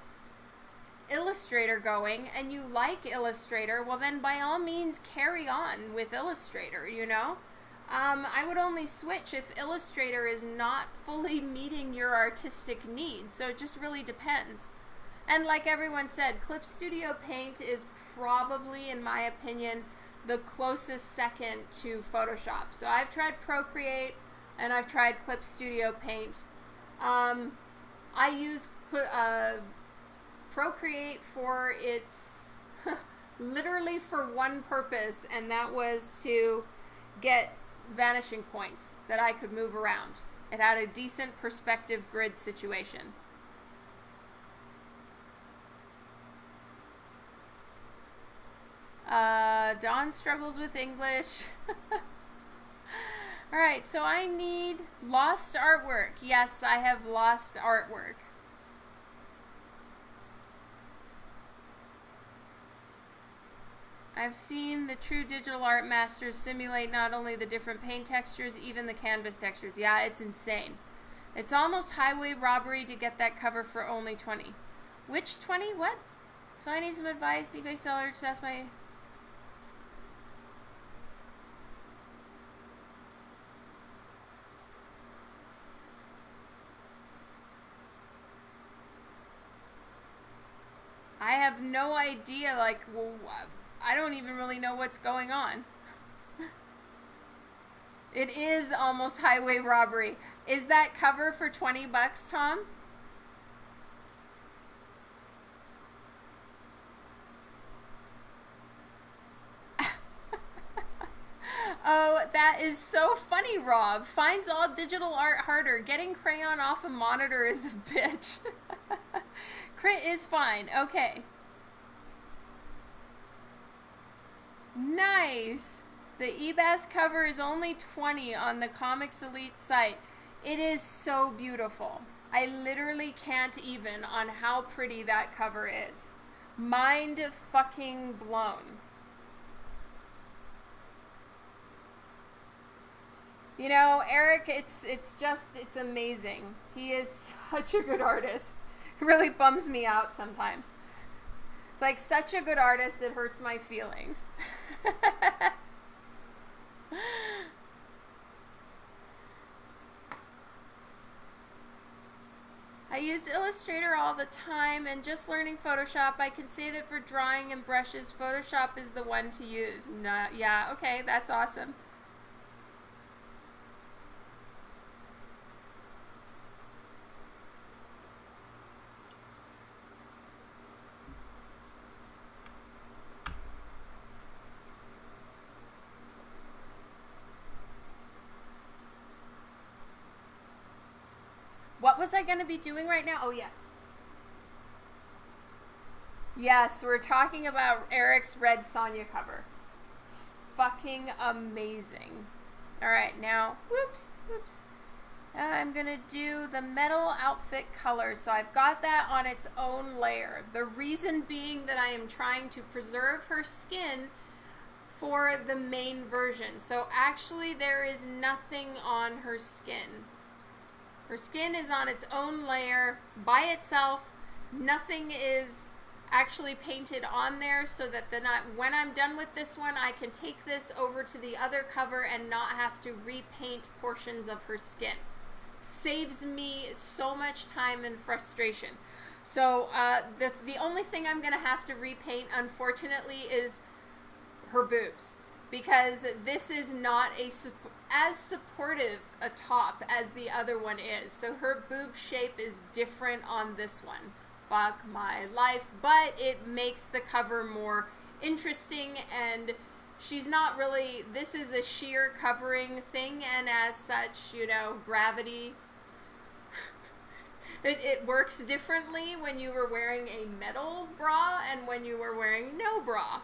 Illustrator going and you like Illustrator, well, then by all means carry on with Illustrator, you know? Um, I would only switch if Illustrator is not fully meeting your artistic needs, so it just really depends. And like everyone said, Clip Studio Paint is probably, in my opinion, the closest second to Photoshop. So I've tried Procreate and I've tried Clip Studio Paint. Um, I use uh, Procreate for its literally for one purpose, and that was to get vanishing points that I could move around. It had a decent perspective grid situation. Uh, Dawn struggles with English. All right, so I need lost artwork. Yes, I have lost artwork. I've seen the true digital art masters simulate not only the different paint textures, even the canvas textures. Yeah, it's insane. It's almost highway robbery to get that cover for only 20. Which 20? What? So I need some advice. eBay seller just ask my I have no idea, like, well, I don't even really know what's going on. it is almost highway robbery. Is that cover for 20 bucks, Tom? Oh, that is so funny, Rob. Finds all digital art harder. Getting crayon off a monitor is a bitch. Crit is fine. Okay. Nice. The Ebas cover is only 20 on the Comics Elite site. It is so beautiful. I literally can't even on how pretty that cover is. Mind fucking blown. You know, Eric, it's it's just it's amazing. He is such a good artist. It really bums me out sometimes. It's like such a good artist, it hurts my feelings. I use Illustrator all the time and just learning Photoshop, I can say that for drawing and brushes, Photoshop is the one to use. No, yeah, okay, that's awesome. Was I going to be doing right now? Oh, yes. Yes, we're talking about Eric's Red Sonja cover. Fucking amazing. All right, now, whoops, whoops. Uh, I'm going to do the metal outfit color. So I've got that on its own layer. The reason being that I am trying to preserve her skin for the main version. So actually there is nothing on her skin. Her skin is on its own layer by itself. Nothing is actually painted on there so that then I, when I'm done with this one, I can take this over to the other cover and not have to repaint portions of her skin. Saves me so much time and frustration. So uh, the, the only thing I'm going to have to repaint, unfortunately, is her boobs. Because this is not a as supportive a top as the other one is. So her boob shape is different on this one. Fuck my life. But it makes the cover more interesting and she's not really this is a sheer covering thing and as such you know gravity it, it works differently when you were wearing a metal bra and when you were wearing no bra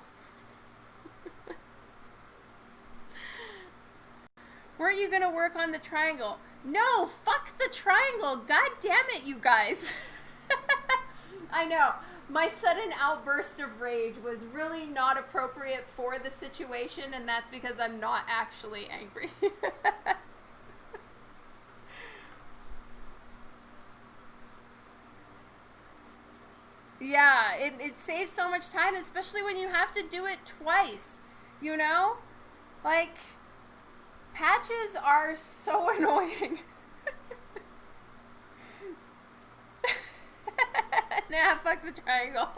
Weren't you gonna work on the triangle? No, fuck the triangle. God damn it, you guys. I know. My sudden outburst of rage was really not appropriate for the situation, and that's because I'm not actually angry. yeah, it, it saves so much time, especially when you have to do it twice. You know? Like Patches are so annoying. nah, fuck the triangle.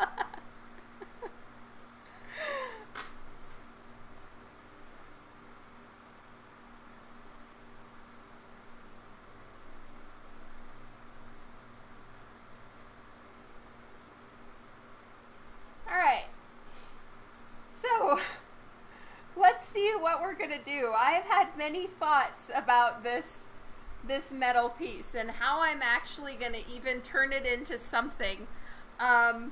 Alright. So let's see what we're gonna do. I've had many thoughts about this this metal piece and how I'm actually gonna even turn it into something um,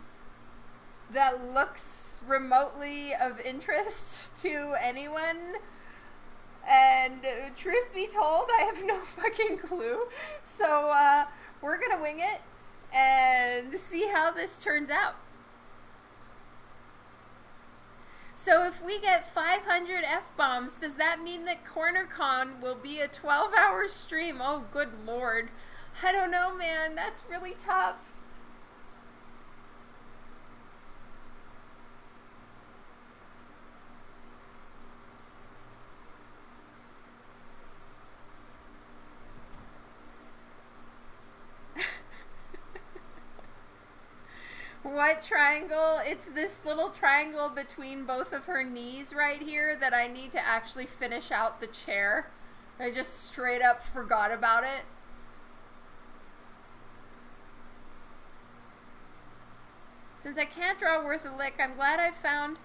that looks remotely of interest to anyone. And uh, truth be told, I have no fucking clue. So uh, we're gonna wing it and see how this turns out. So if we get 500 F-bombs, does that mean that CornerCon will be a 12-hour stream? Oh, good lord. I don't know, man. That's really tough. What triangle? It's this little triangle between both of her knees right here that I need to actually finish out the chair. I just straight up forgot about it. Since I can't draw worth a lick, I'm glad I found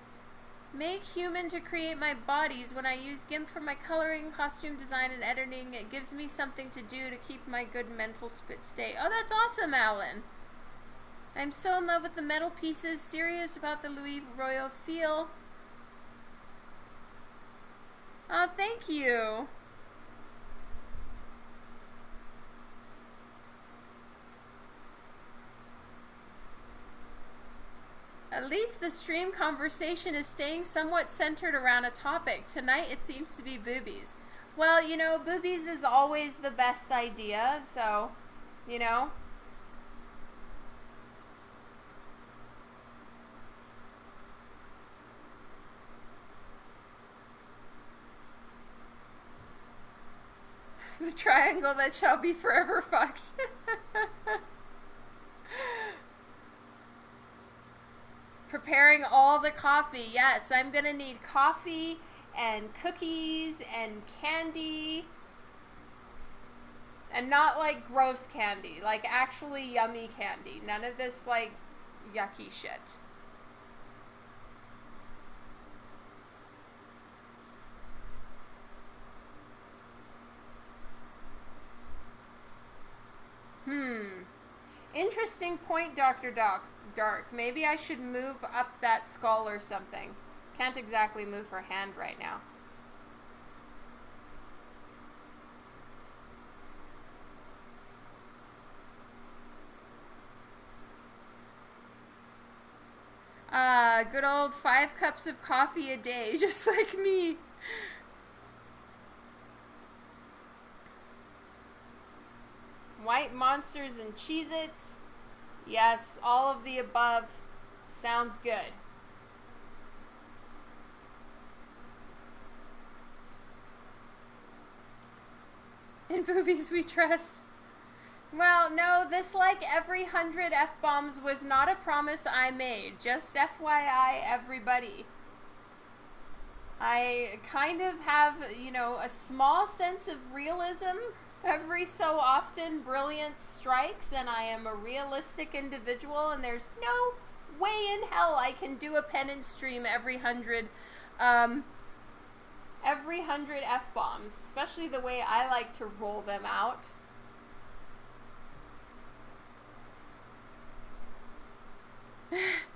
MakeHuman to create my bodies. When I use GIMP for my coloring, costume design, and editing, it gives me something to do to keep my good mental spit state. Oh, that's awesome, Alan. I'm so in love with the metal pieces, serious about the Luis Royo feel. Oh, thank you. At least the stream conversation is staying somewhat centered around a topic. Tonight it seems to be boobies. Well, you know, boobies is always the best idea, so, you know, the triangle that shall be forever fucked. Preparing all the coffee. Yes, I'm going to need coffee and cookies and candy. And not like gross candy, like actually yummy candy. None of this like yucky shit. Interesting point, Dr. Doc. Dark. Maybe I should move up that skull or something. Can't exactly move her hand right now. Uh, good old five cups of coffee a day, just like me. White monsters and Cheez Its. Yes, all of the above sounds good. In boobies we trust. Well, no, this like every hundred F bombs was not a promise I made. Just FYI, everybody. I kind of have, you know, a small sense of realism. Every so often, brilliance strikes, and I am a realistic individual, and there's no way in hell I can do a penance stream every hundred, um, every hundred F bombs, especially the way I like to roll them out.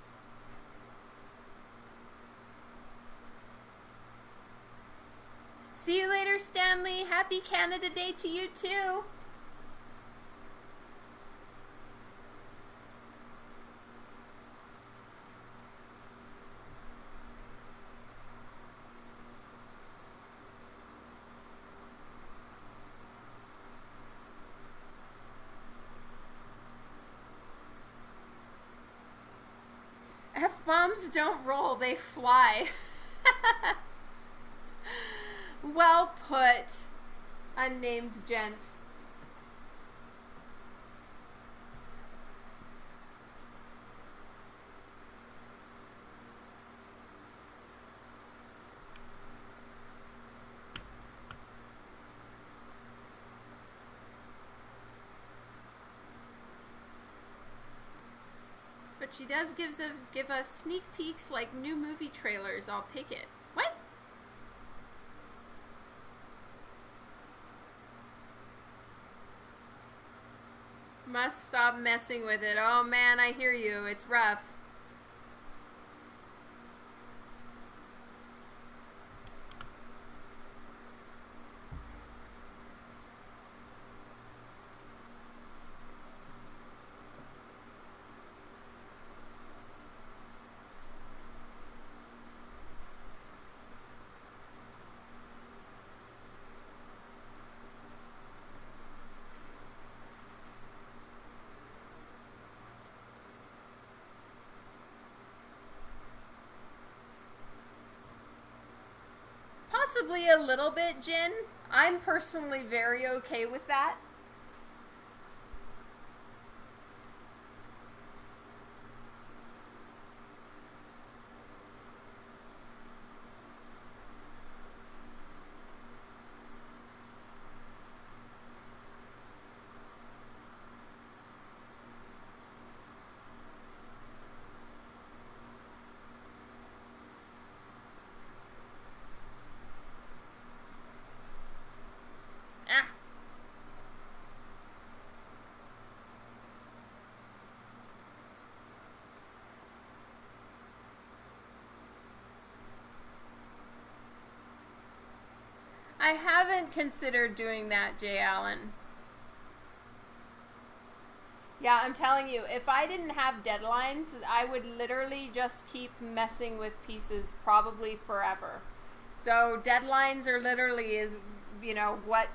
See you later, Stanley. Happy Canada Day to you, too. F-bombs don't roll, they fly. well put, unnamed gent. But she does gives us give us sneak peeks like new movie trailers. I'll take it. What? Must stop messing with it. Oh man, I hear you. It's rough. Possibly a little bit, Jin. I'm personally very okay with that. Ah. I haven't considered doing that, Jay Allen. Yeah, I'm telling you, if I didn't have deadlines, I would literally just keep messing with pieces probably forever. So deadlines are literally is you know what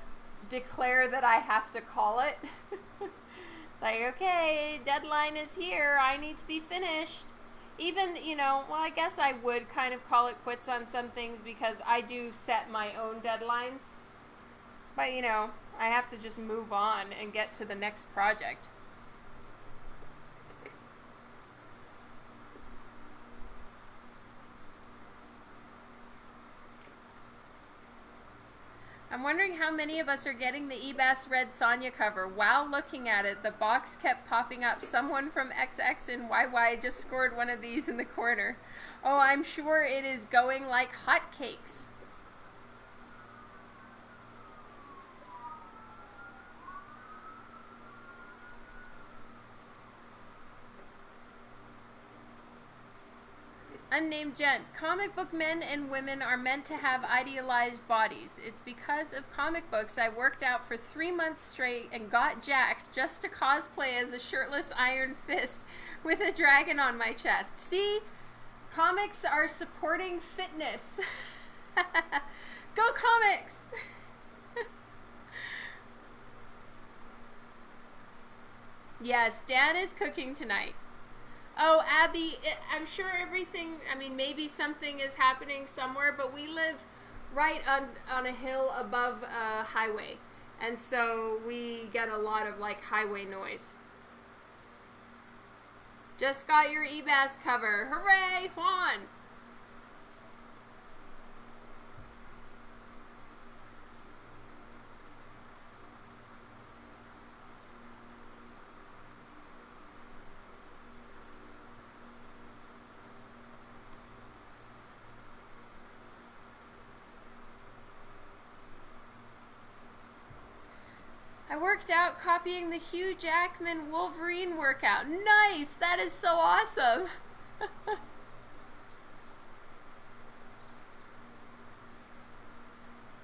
declare that I have to call it. it's like, okay, deadline is here. I need to be finished. Even, you know, well, I guess I would kind of call it quits on some things because I do set my own deadlines. But, you know, I have to just move on and get to the next project. I'm wondering how many of us are getting the Ebas Red Sonja cover. While looking at it, the box kept popping up. Someone from XX and YY just scored one of these in the corner. Oh, I'm sure it is going like hotcakes. Unnamed gent. Comic book men and women are meant to have idealized bodies. It's because of comic books I worked out for three months straight and got jacked just to cosplay as a shirtless Iron Fist with a dragon on my chest. See? Comics are supporting fitness. Go comics! yes, Dan is cooking tonight. Oh, Abby, I'm sure everything, I mean, maybe something is happening somewhere, but we live right on, on a hill above a highway. And so we get a lot of like highway noise. Just got your Ebas cover. Hooray, Juan! I worked out copying the Hugh Jackman Wolverine workout. Nice! That is so awesome!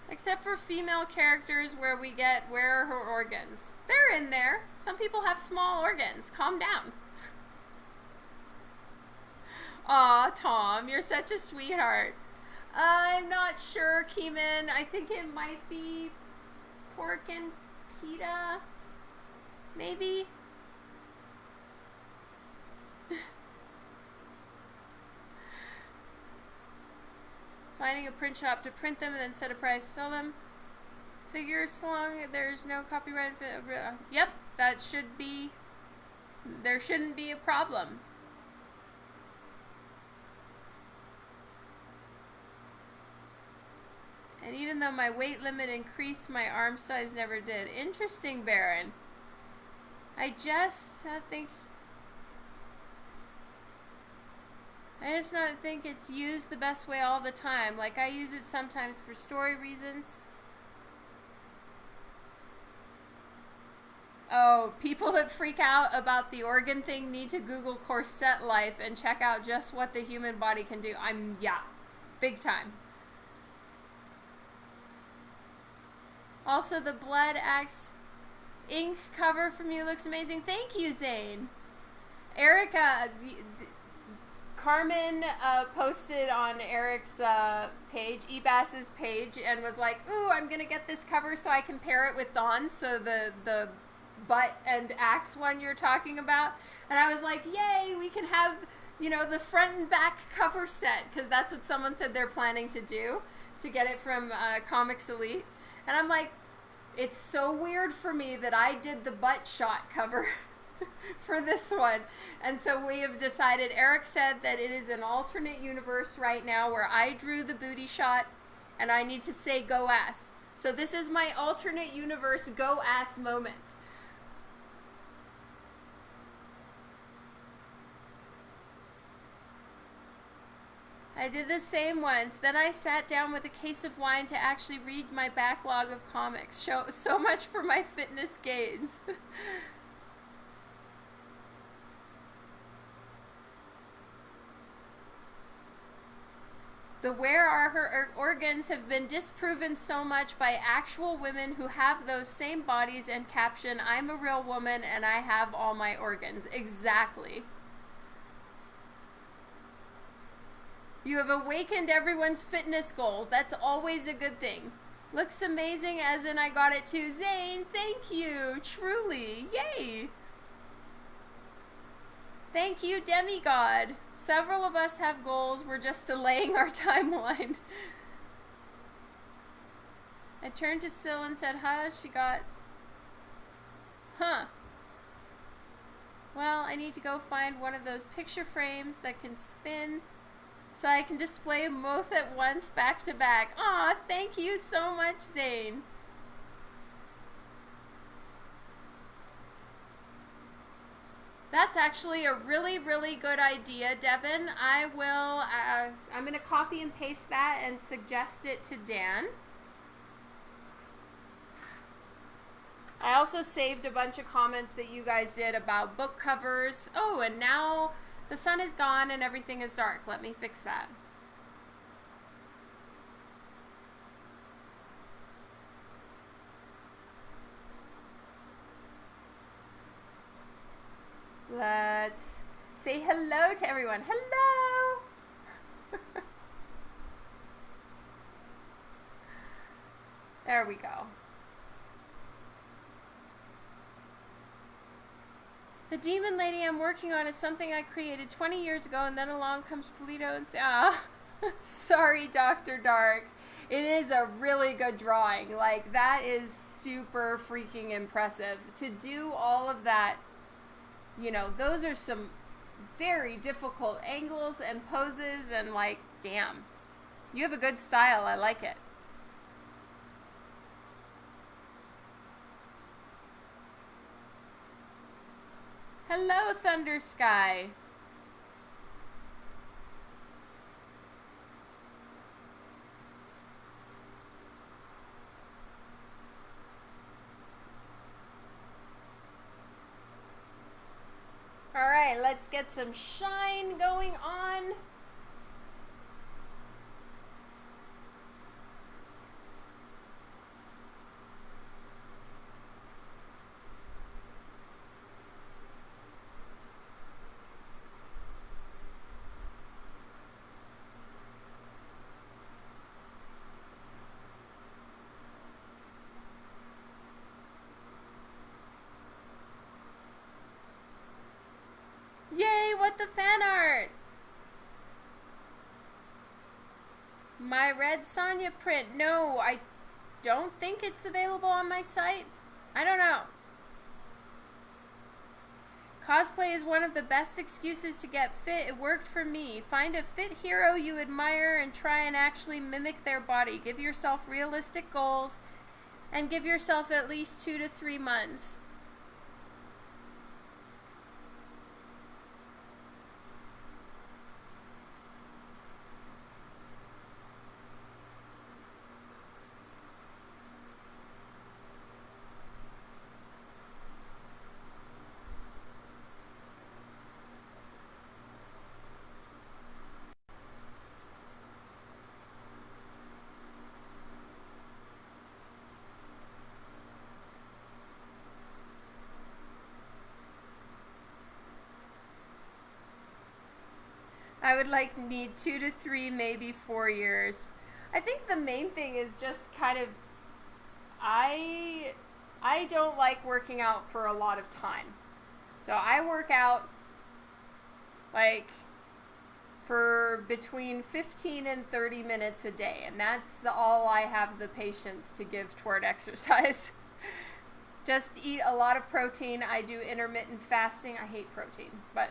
Except for female characters where we get where are her organs. They're in there. Some people have small organs. Calm down. Aw, Tom, you're such a sweetheart. I'm not sure, Keeman. I think it might be pork and Peta? Maybe? Finding a print shop to print them and then set a price to sell them. Figures so long there's no copyright. Uh, yep, that should be. There shouldn't be a problem. And even though my weight limit increased, my arm size never did. Interesting, Baron. I just I think... I just not think it's used the best way all the time. Like, I use it sometimes for story reasons. Oh, people that freak out about the organ thing need to Google corset life and check out just what the human body can do. I'm, yeah, big time. Also, the Blood Axe ink cover from you looks amazing. Thank you, Zane. Erica, Carmen uh, posted on Eric's uh, page, Ebas's page, and was like, "Ooh, I'm gonna get this cover so I can pair it with Dawn's." So the the butt and axe one you're talking about, and I was like, "Yay, we can have." You know, the front and back cover set, because that's what someone said they're planning to do to get it from uh, Comics Elite. And I'm like, it's so weird for me that I did the butt shot cover for this one. And so we have decided, Eric said that it is an alternate universe right now where I drew the booty shot and I need to say go ass. So this is my alternate universe go ass moment. I did the same once. Then I sat down with a case of wine to actually read my backlog of comics. Show, so much for my fitness gains. The where are her organs have been disproven so much by actual women who have those same bodies and caption, I'm a real woman and I have all my organs. Exactly. You have awakened everyone's fitness goals. That's always a good thing. Looks amazing, as in I got it too. Zane, thank you. Truly. Yay. Thank you, demigod. Several of us have goals. We're just delaying our timeline. I turned to Syl and said, huh? She got... Huh. Well, I need to go find one of those picture frames that can spin so I can display both at once back to back. Aw, thank you so much, Zane. That's actually a really, really good idea, Devin. I will, uh, I'm going to copy and paste that and suggest it to Dan. I also saved a bunch of comments that you guys did about book covers. Oh, and now the sun is gone and everything is dark. Let me fix that. Let's say hello to everyone. Hello! there we go. The demon lady I'm working on is something I created 20 years ago, and then along comes Polito and says, ah, sorry, Dr. Dark. It is a really good drawing. Like, that is super freaking impressive. To do all of that, you know, those are some very difficult angles and poses, and like, damn. You have a good style. I like it. Hello, Thunder Sky. All right, let's get some shine going on. Yay, what the fan art? Red Sonja print. No, I don't think it's available on my site. I don't know. Cosplay is one of the best excuses to get fit. It worked for me. Find a fit hero you admire and try and actually mimic their body. Give yourself realistic goals and give yourself at least two to three months. Would like need two to three, maybe four years. I think the main thing is just kind of I I don't like working out for a lot of time. So I work out like for between 15 and 30 minutes a day, and that's all I have the patience to give toward exercise. Just eat a lot of protein. I do intermittent fasting. I hate protein, but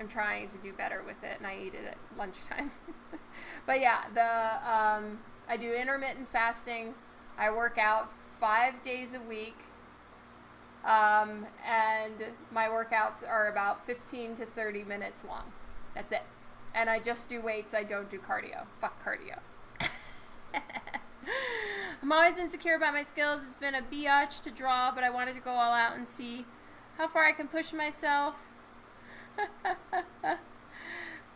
I'm trying to do better with it, and I eat it at lunchtime. but yeah, the um, I do intermittent fasting. I work out five days a week, um, and my workouts are about 15 to 30 minutes long. That's it. And I just do weights. I don't do cardio. Fuck cardio. I'm always insecure about my skills. It's been a biatch to draw, but I wanted to go all out and see how far I can push myself.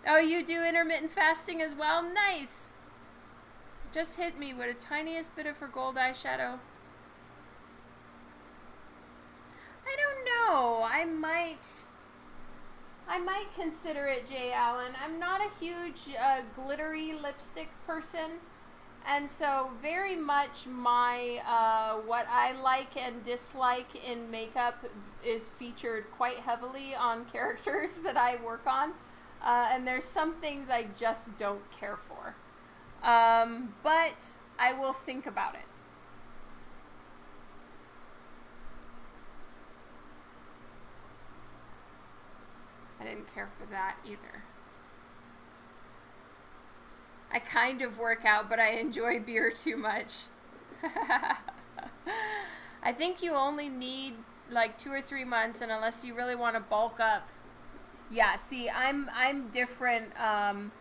oh, you do intermittent fasting as well? Nice! Just hit me with a tiniest bit of her gold eyeshadow. I don't know. I might... I might consider it Jay Allen. I'm not a huge uh, glittery lipstick person. And so very much my, uh, what I like and dislike in makeup is featured quite heavily on characters that I work on. Uh, and there's some things I just don't care for. Um, but I will think about it. I didn't care for that either. I kind of work out, but I enjoy beer too much. I think you only need like two or three months, and unless you really want to bulk up, yeah. See, I'm I'm different. Um,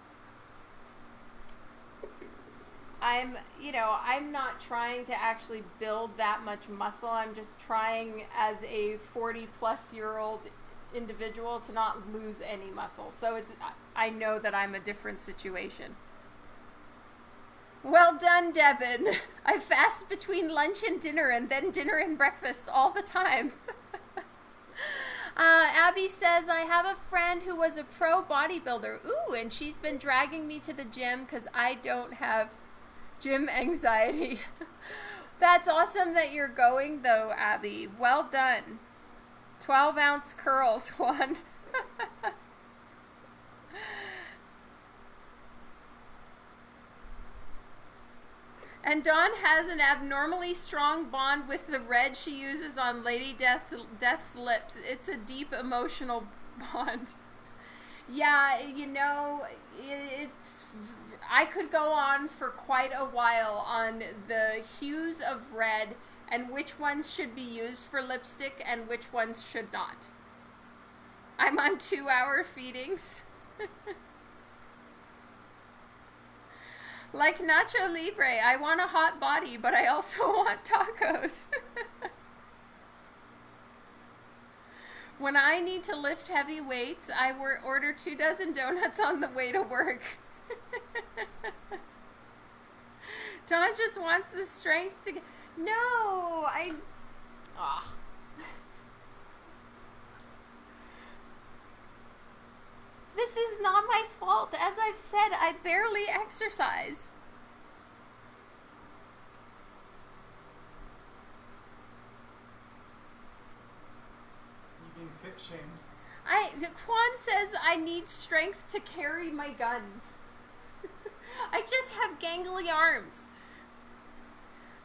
I'm you know I'm not trying to actually build that much muscle. I'm just trying as a 40 plus year old individual to not lose any muscle. So it's I know that I'm a different situation. Well done, Devin. I fast between lunch and dinner and then dinner and breakfast all the time. uh, Abby says, I have a friend who was a pro bodybuilder. Ooh, and she's been dragging me to the gym because I don't have gym anxiety. That's awesome that you're going, though, Abby. Well done. 12 ounce curls, one. And Dawn has an abnormally strong bond with the red she uses on Lady Death, Death's lips. It's a deep emotional bond. Yeah, you know, it's. I could go on for quite a while on the hues of red and which ones should be used for lipstick and which ones should not. I'm on two hour feedings. Like Nacho Libre, I want a hot body, but I also want tacos. when I need to lift heavy weights, I order two dozen donuts on the way to work. Dawn just wants the strength to. No, I. Ah. This is not my fault. As I've said, I barely exercise. You being fit shamed? I Quan says I need strength to carry my guns. I just have gangly arms.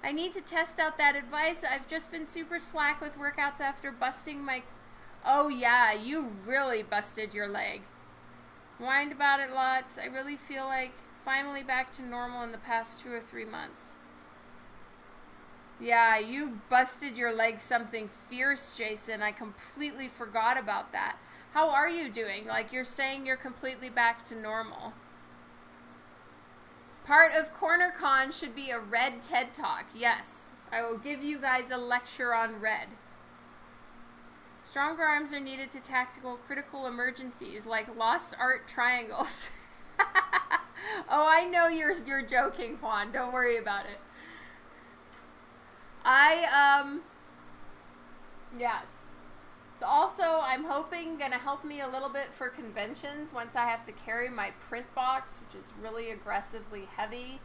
I need to test out that advice. I've just been super slack with workouts after busting my. Oh, yeah, you really busted your leg. Whined about it lots. I really feel like finally back to normal in the past two or three months. Yeah, you busted your leg something fierce, Jason. I completely forgot about that. How are you doing? Like, you're saying you're completely back to normal. Part of CornerCon should be a red TED Talk. Yes, I will give you guys a lecture on red. Stronger arms are needed to tactical critical emergencies like lost art triangles. oh, I know you're you're joking, Juan. Don't worry about it. I um yes. It's also I'm hoping gonna help me a little bit for conventions once I have to carry my print box, which is really aggressively heavy.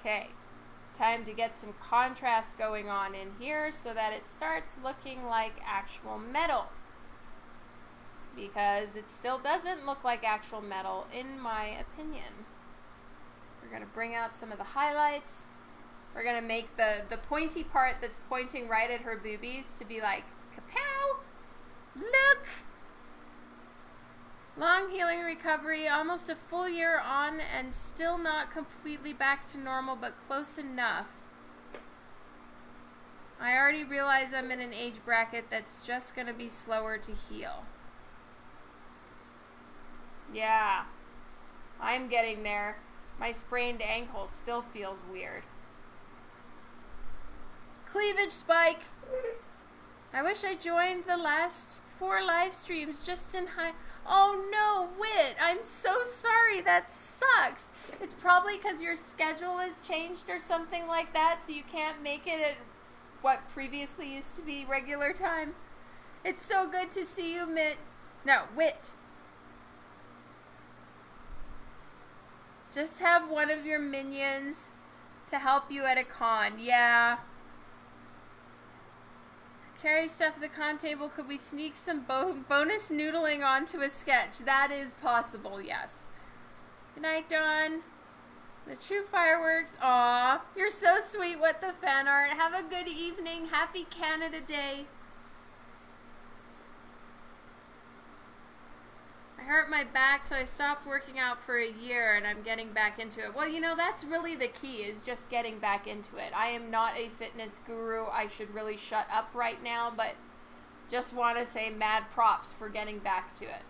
Okay, time to get some contrast going on in here so that it starts looking like actual metal. Because it still doesn't look like actual metal, in my opinion. We're going to bring out some of the highlights. We're going to make the, the pointy part that's pointing right at her boobies to be like, kapow! Look! Long healing recovery, almost a full year on and still not completely back to normal, but close enough. I already realize I'm in an age bracket that's just going to be slower to heal. Yeah, I'm getting there. My sprained ankle still feels weird. Cleavage spike! I wish I joined the last four live streams just in high. Oh no, Wit, I'm so sorry. That sucks. It's probably because your schedule has changed or something like that, so you can't make it at what previously used to be regular time. It's so good to see you, Mit. No, Wit. Just have one of your minions to help you at a con. Yeah. Carry stuff the con table. Could we sneak some bo bonus noodling onto a sketch? That is possible, yes. Good night, Dawn. The true fireworks. Aw, you're so sweet What the fan art. Have a good evening. Happy Canada Day. I hurt my back, so I stopped working out for a year and I'm getting back into it. Well, you know, that's really the key is just getting back into it. I am not a fitness guru. I should really shut up right now, but just want to say mad props for getting back to it.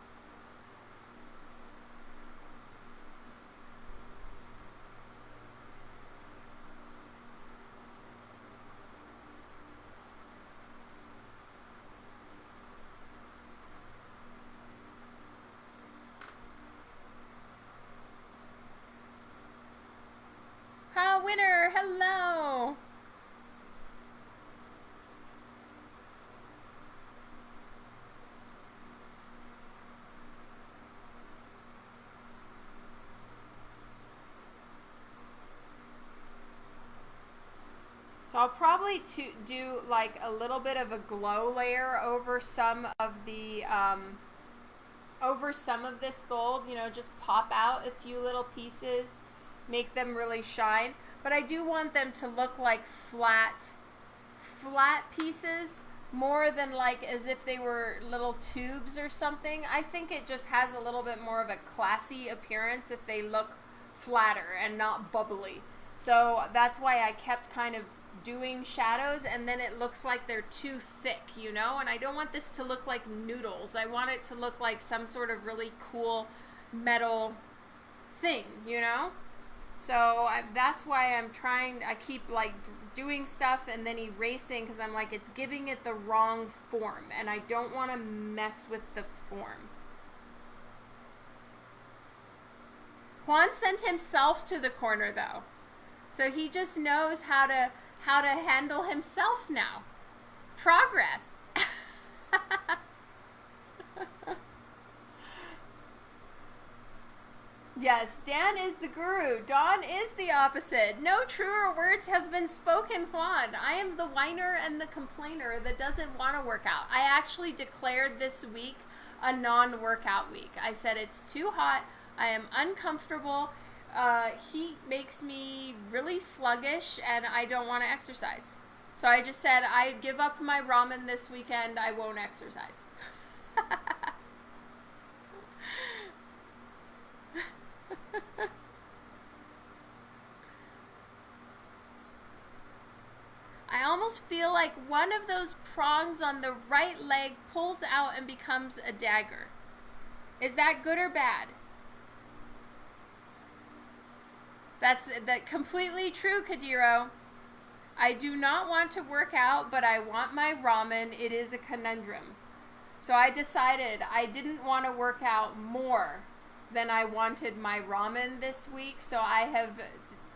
Ha, winner, hello. So I'll probably to do like a little bit of a glow layer over some of the um, over some of this gold. You know, just pop out a few little pieces, make them really shine. But I do want them to look like flat, flat pieces more than like as if they were little tubes or something. I think it just has a little bit more of a classy appearance if they look flatter and not bubbly. So that's why I kept kind of doing shadows and then it looks like they're too thick, you know? And I don't want this to look like noodles. I want it to look like some sort of really cool metal thing, you know? So I, that's why I'm trying, I keep like doing stuff and then erasing because I'm like, it's giving it the wrong form and I don't want to mess with the form. Juan sent himself to the corner though. So he just knows how to how to handle himself now. Progress. yes, Dan is the guru. Dawn is the opposite. No truer words have been spoken, Juan. I am the whiner and the complainer that doesn't want to work out. I actually declared this week a non workout week. I said it's too hot. I am uncomfortable uh, heat makes me really sluggish and I don't want to exercise. So I just said I give up my ramen this weekend. I won't exercise. I almost feel like one of those prongs on the right leg pulls out and becomes a dagger. Is that good or bad? That's that completely true, Kadiro. I do not want to work out, but I want my ramen. It is a conundrum. So I decided I didn't want to work out more than I wanted my ramen this week. So I have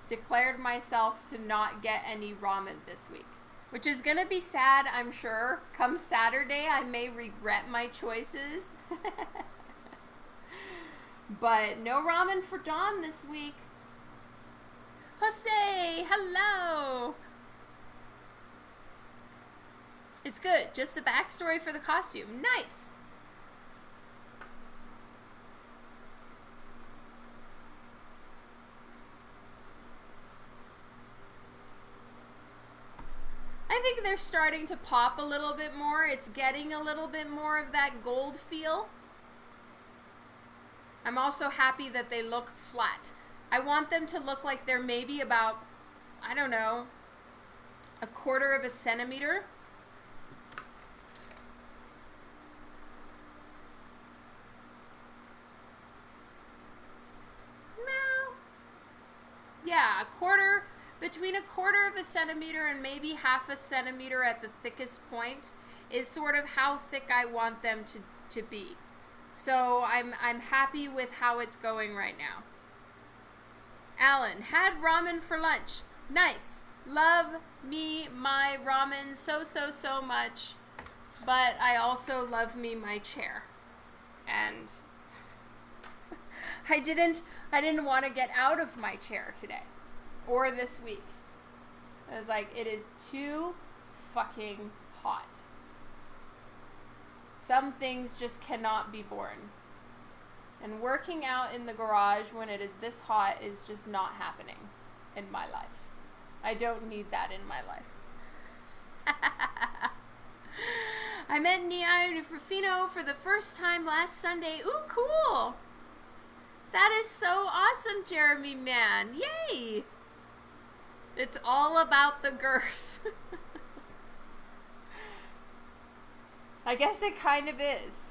declared myself to not get any ramen this week. Which is going to be sad, I'm sure. Come Saturday, I may regret my choices. but no ramen for Dawn this week. Jose, hello. It's good. Just a backstory for the costume. Nice. I think they're starting to pop a little bit more. It's getting a little bit more of that gold feel. I'm also happy that they look flat. I want them to look like they're maybe about, I don't know, a quarter of a centimeter. No. Yeah, a quarter, between a quarter of a centimeter and maybe half a centimeter at the thickest point is sort of how thick I want them to, to be. So I'm, I'm happy with how it's going right now. Alan, had ramen for lunch. Nice. Love me my ramen so, so, so much. But I also love me my chair. And I didn't I didn't want to get out of my chair today or this week. I was like, it is too fucking hot. Some things just cannot be borne. And working out in the garage when it is this hot is just not happening in my life. I don't need that in my life. I met Nia Rufino for the first time last Sunday. Ooh, cool! That is so awesome, Jeremy man. Yay! It's all about the girth. I guess it kind of is.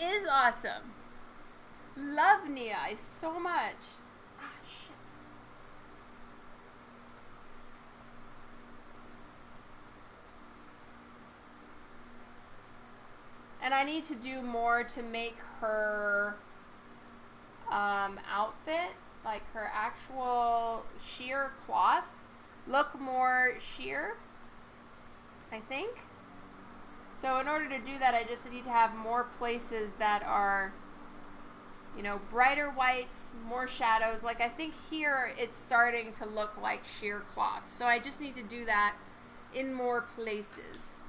Nia is awesome. Love Nia so much. Ah, shit. And I need to do more to make her um, outfit, like her actual sheer cloth, look more sheer, I think. So in order to do that, I just need to have more places that are, you know, brighter whites, more shadows. Like I think here it's starting to look like sheer cloth. So I just need to do that in more places.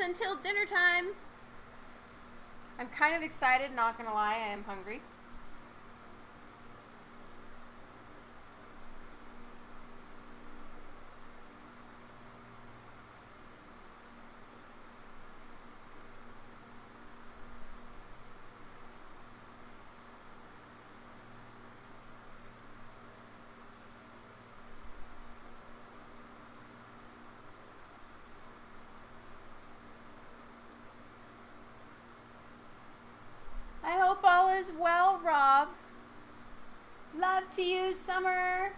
Until dinner time. I'm kind of excited, not gonna lie, I am hungry. I hope all is well, Rob. Love to you, Summer.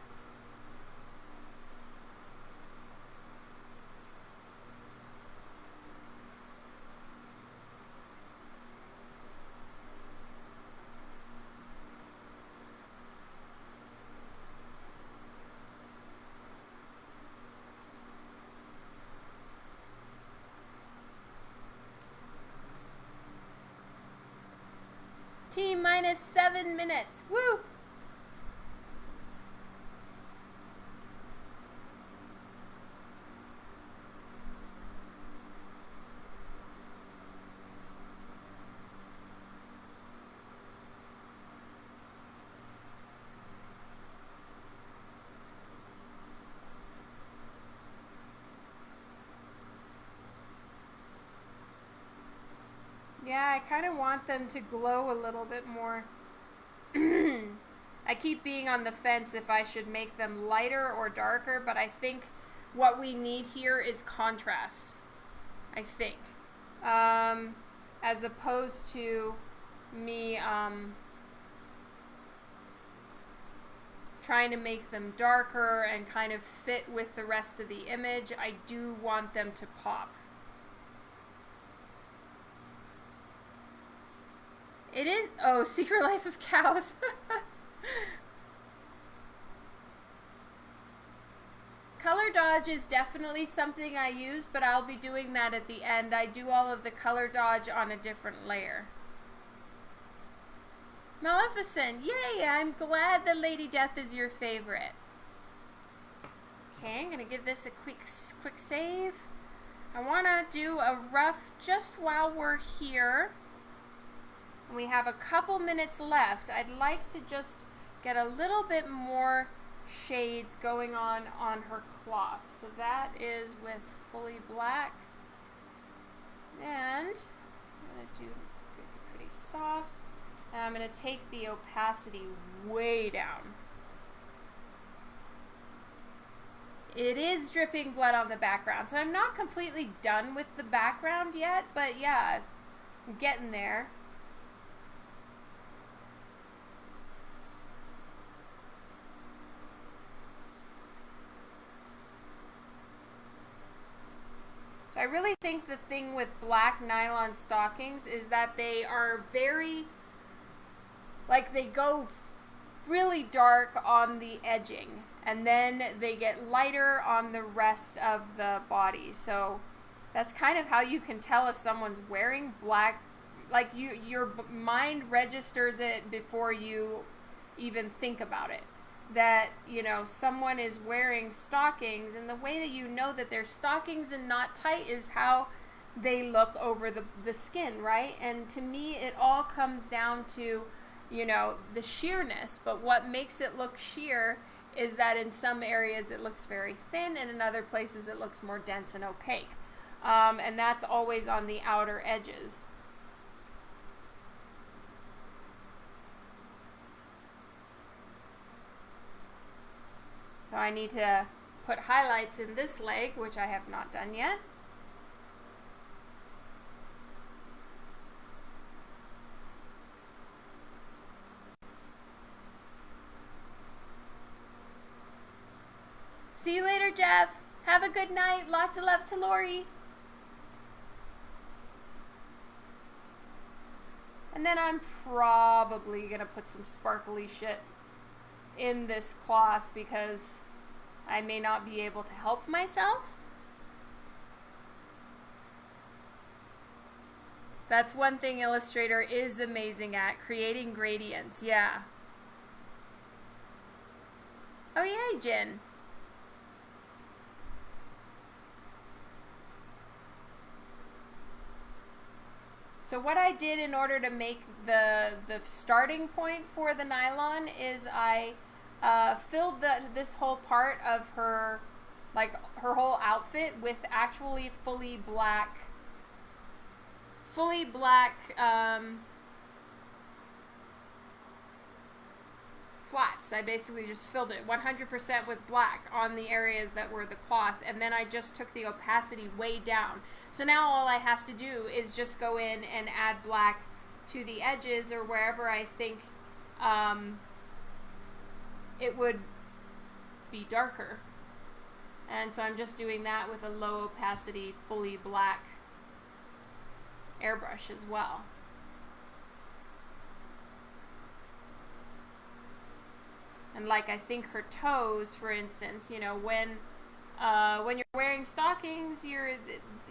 T minus seven minutes. Woo! Yeah, I kind of want them to glow a little bit more. I keep being on the fence if I should make them lighter or darker, but I think what we need here is contrast. I think. Um, as opposed to me um, trying to make them darker and kind of fit with the rest of the image, I do want them to pop. It is. Oh, Secret Life of Cows. color dodge is definitely something I use, but I'll be doing that at the end. I do all of the color dodge on a different layer. Maleficent, yay! I'm glad that Lady Death is your favorite. Okay, I'm gonna give this a quick, quick save. I wanna do a rough just while we're here. We have a couple minutes left. I'd like to just get a little bit more shades going on on her cloth. So that is with fully black. And I'm going to do pretty soft. And I'm going to take the opacity way down. It is dripping blood on the background, so I'm not completely done with the background yet, but yeah, I'm getting there. So I really think the thing with black nylon stockings is that they are very, like they go really dark on the edging and then they get lighter on the rest of the body. So that's kind of how you can tell if someone's wearing black like you your mind registers it before you even think about it that you know someone is wearing stockings and the way that you know that they're stockings and not tight is how they look over the, the skin right? And to me it all comes down to you know the sheerness. But what makes it look sheer is that in some areas it looks very thin and in other places it looks more dense and opaque. Um, and that's always on the outer edges So I need to put highlights in this leg, which I have not done yet. See you later, Jeff. Have a good night. Lots of love to Lori. And then I'm probably going to put some sparkly shit in this cloth because I may not be able to help myself. That's one thing Illustrator is amazing at, creating gradients, yeah. Oh yay, Jen. So what I did in order to make the the starting point for the nylon is I uh, filled the, this whole part of her, like her whole outfit with actually fully black, fully black um, flats. I basically just filled it 100% with black on the areas that were the cloth, and then I just took the opacity way down. So now all I have to do is just go in and add black to the edges or wherever I think um, it would be darker. And so I'm just doing that with a low opacity, fully black airbrush as well. And like I think her toes, for instance, you know, when uh, when you're wearing stockings, your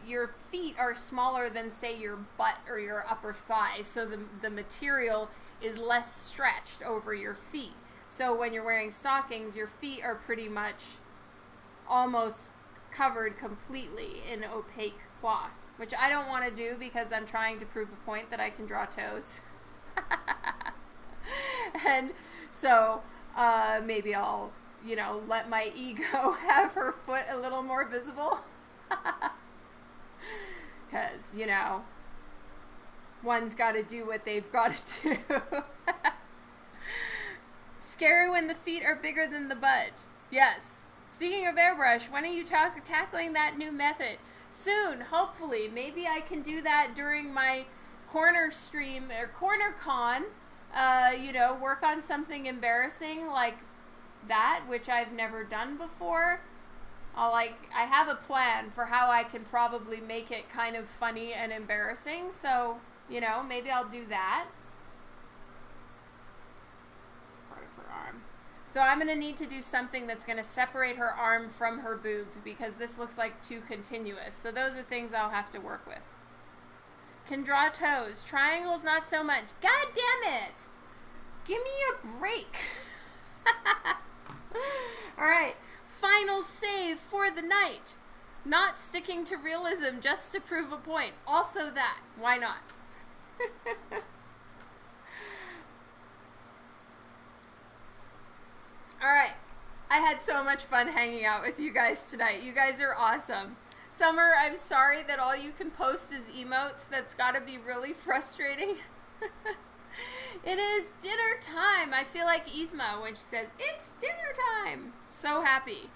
your feet are smaller than say your butt or your upper thigh, so the the material is less stretched over your feet. So when you're wearing stockings, your feet are pretty much almost covered completely in opaque cloth, which I don't want to do because I'm trying to prove a point that I can draw toes. and so uh, maybe I'll, you know, let my ego have her foot a little more visible. Because, you know, one's got to do what they've got to do. Scary when the feet are bigger than the butt. Yes. Speaking of airbrush, when are you ta tackling that new method? Soon, hopefully. Maybe I can do that during my corner stream or corner con. Uh, you know, work on something embarrassing like that, which I've never done before. I'll like I have a plan for how I can probably make it kind of funny and embarrassing. So, you know, maybe I'll do that. So I'm going to need to do something that's going to separate her arm from her boob because this looks like too continuous. So those are things I'll have to work with. Can draw toes. Triangles not so much. God damn it! Give me a break. Alright, final save for the night. Not sticking to realism just to prove a point. Also that. Why not? All right. I had so much fun hanging out with you guys tonight. You guys are awesome. Summer, I'm sorry that all you can post is emotes. That's got to be really frustrating. it is dinner time. I feel like Isma when she says, It's dinner time. So happy.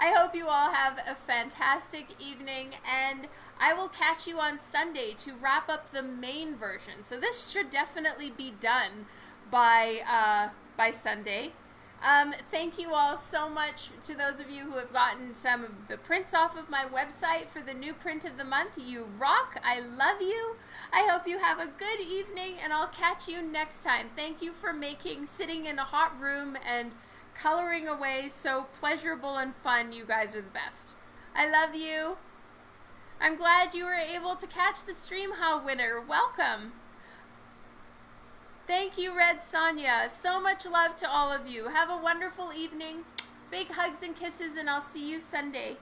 I hope you all have a fantastic evening, and I will catch you on Sunday to wrap up the main version. So this should definitely be done by uh, by Sunday. Um, thank you all so much to those of you who have gotten some of the prints off of my website for the new print of the month. You rock. I love you. I hope you have a good evening, and I'll catch you next time. Thank you for making sitting in a hot room and coloring away so pleasurable and fun. You guys are the best. I love you. I'm glad you were able to catch the Stream How winner. Welcome. Thank you, Red Sonia. So much love to all of you. Have a wonderful evening. Big hugs and kisses, and I'll see you Sunday.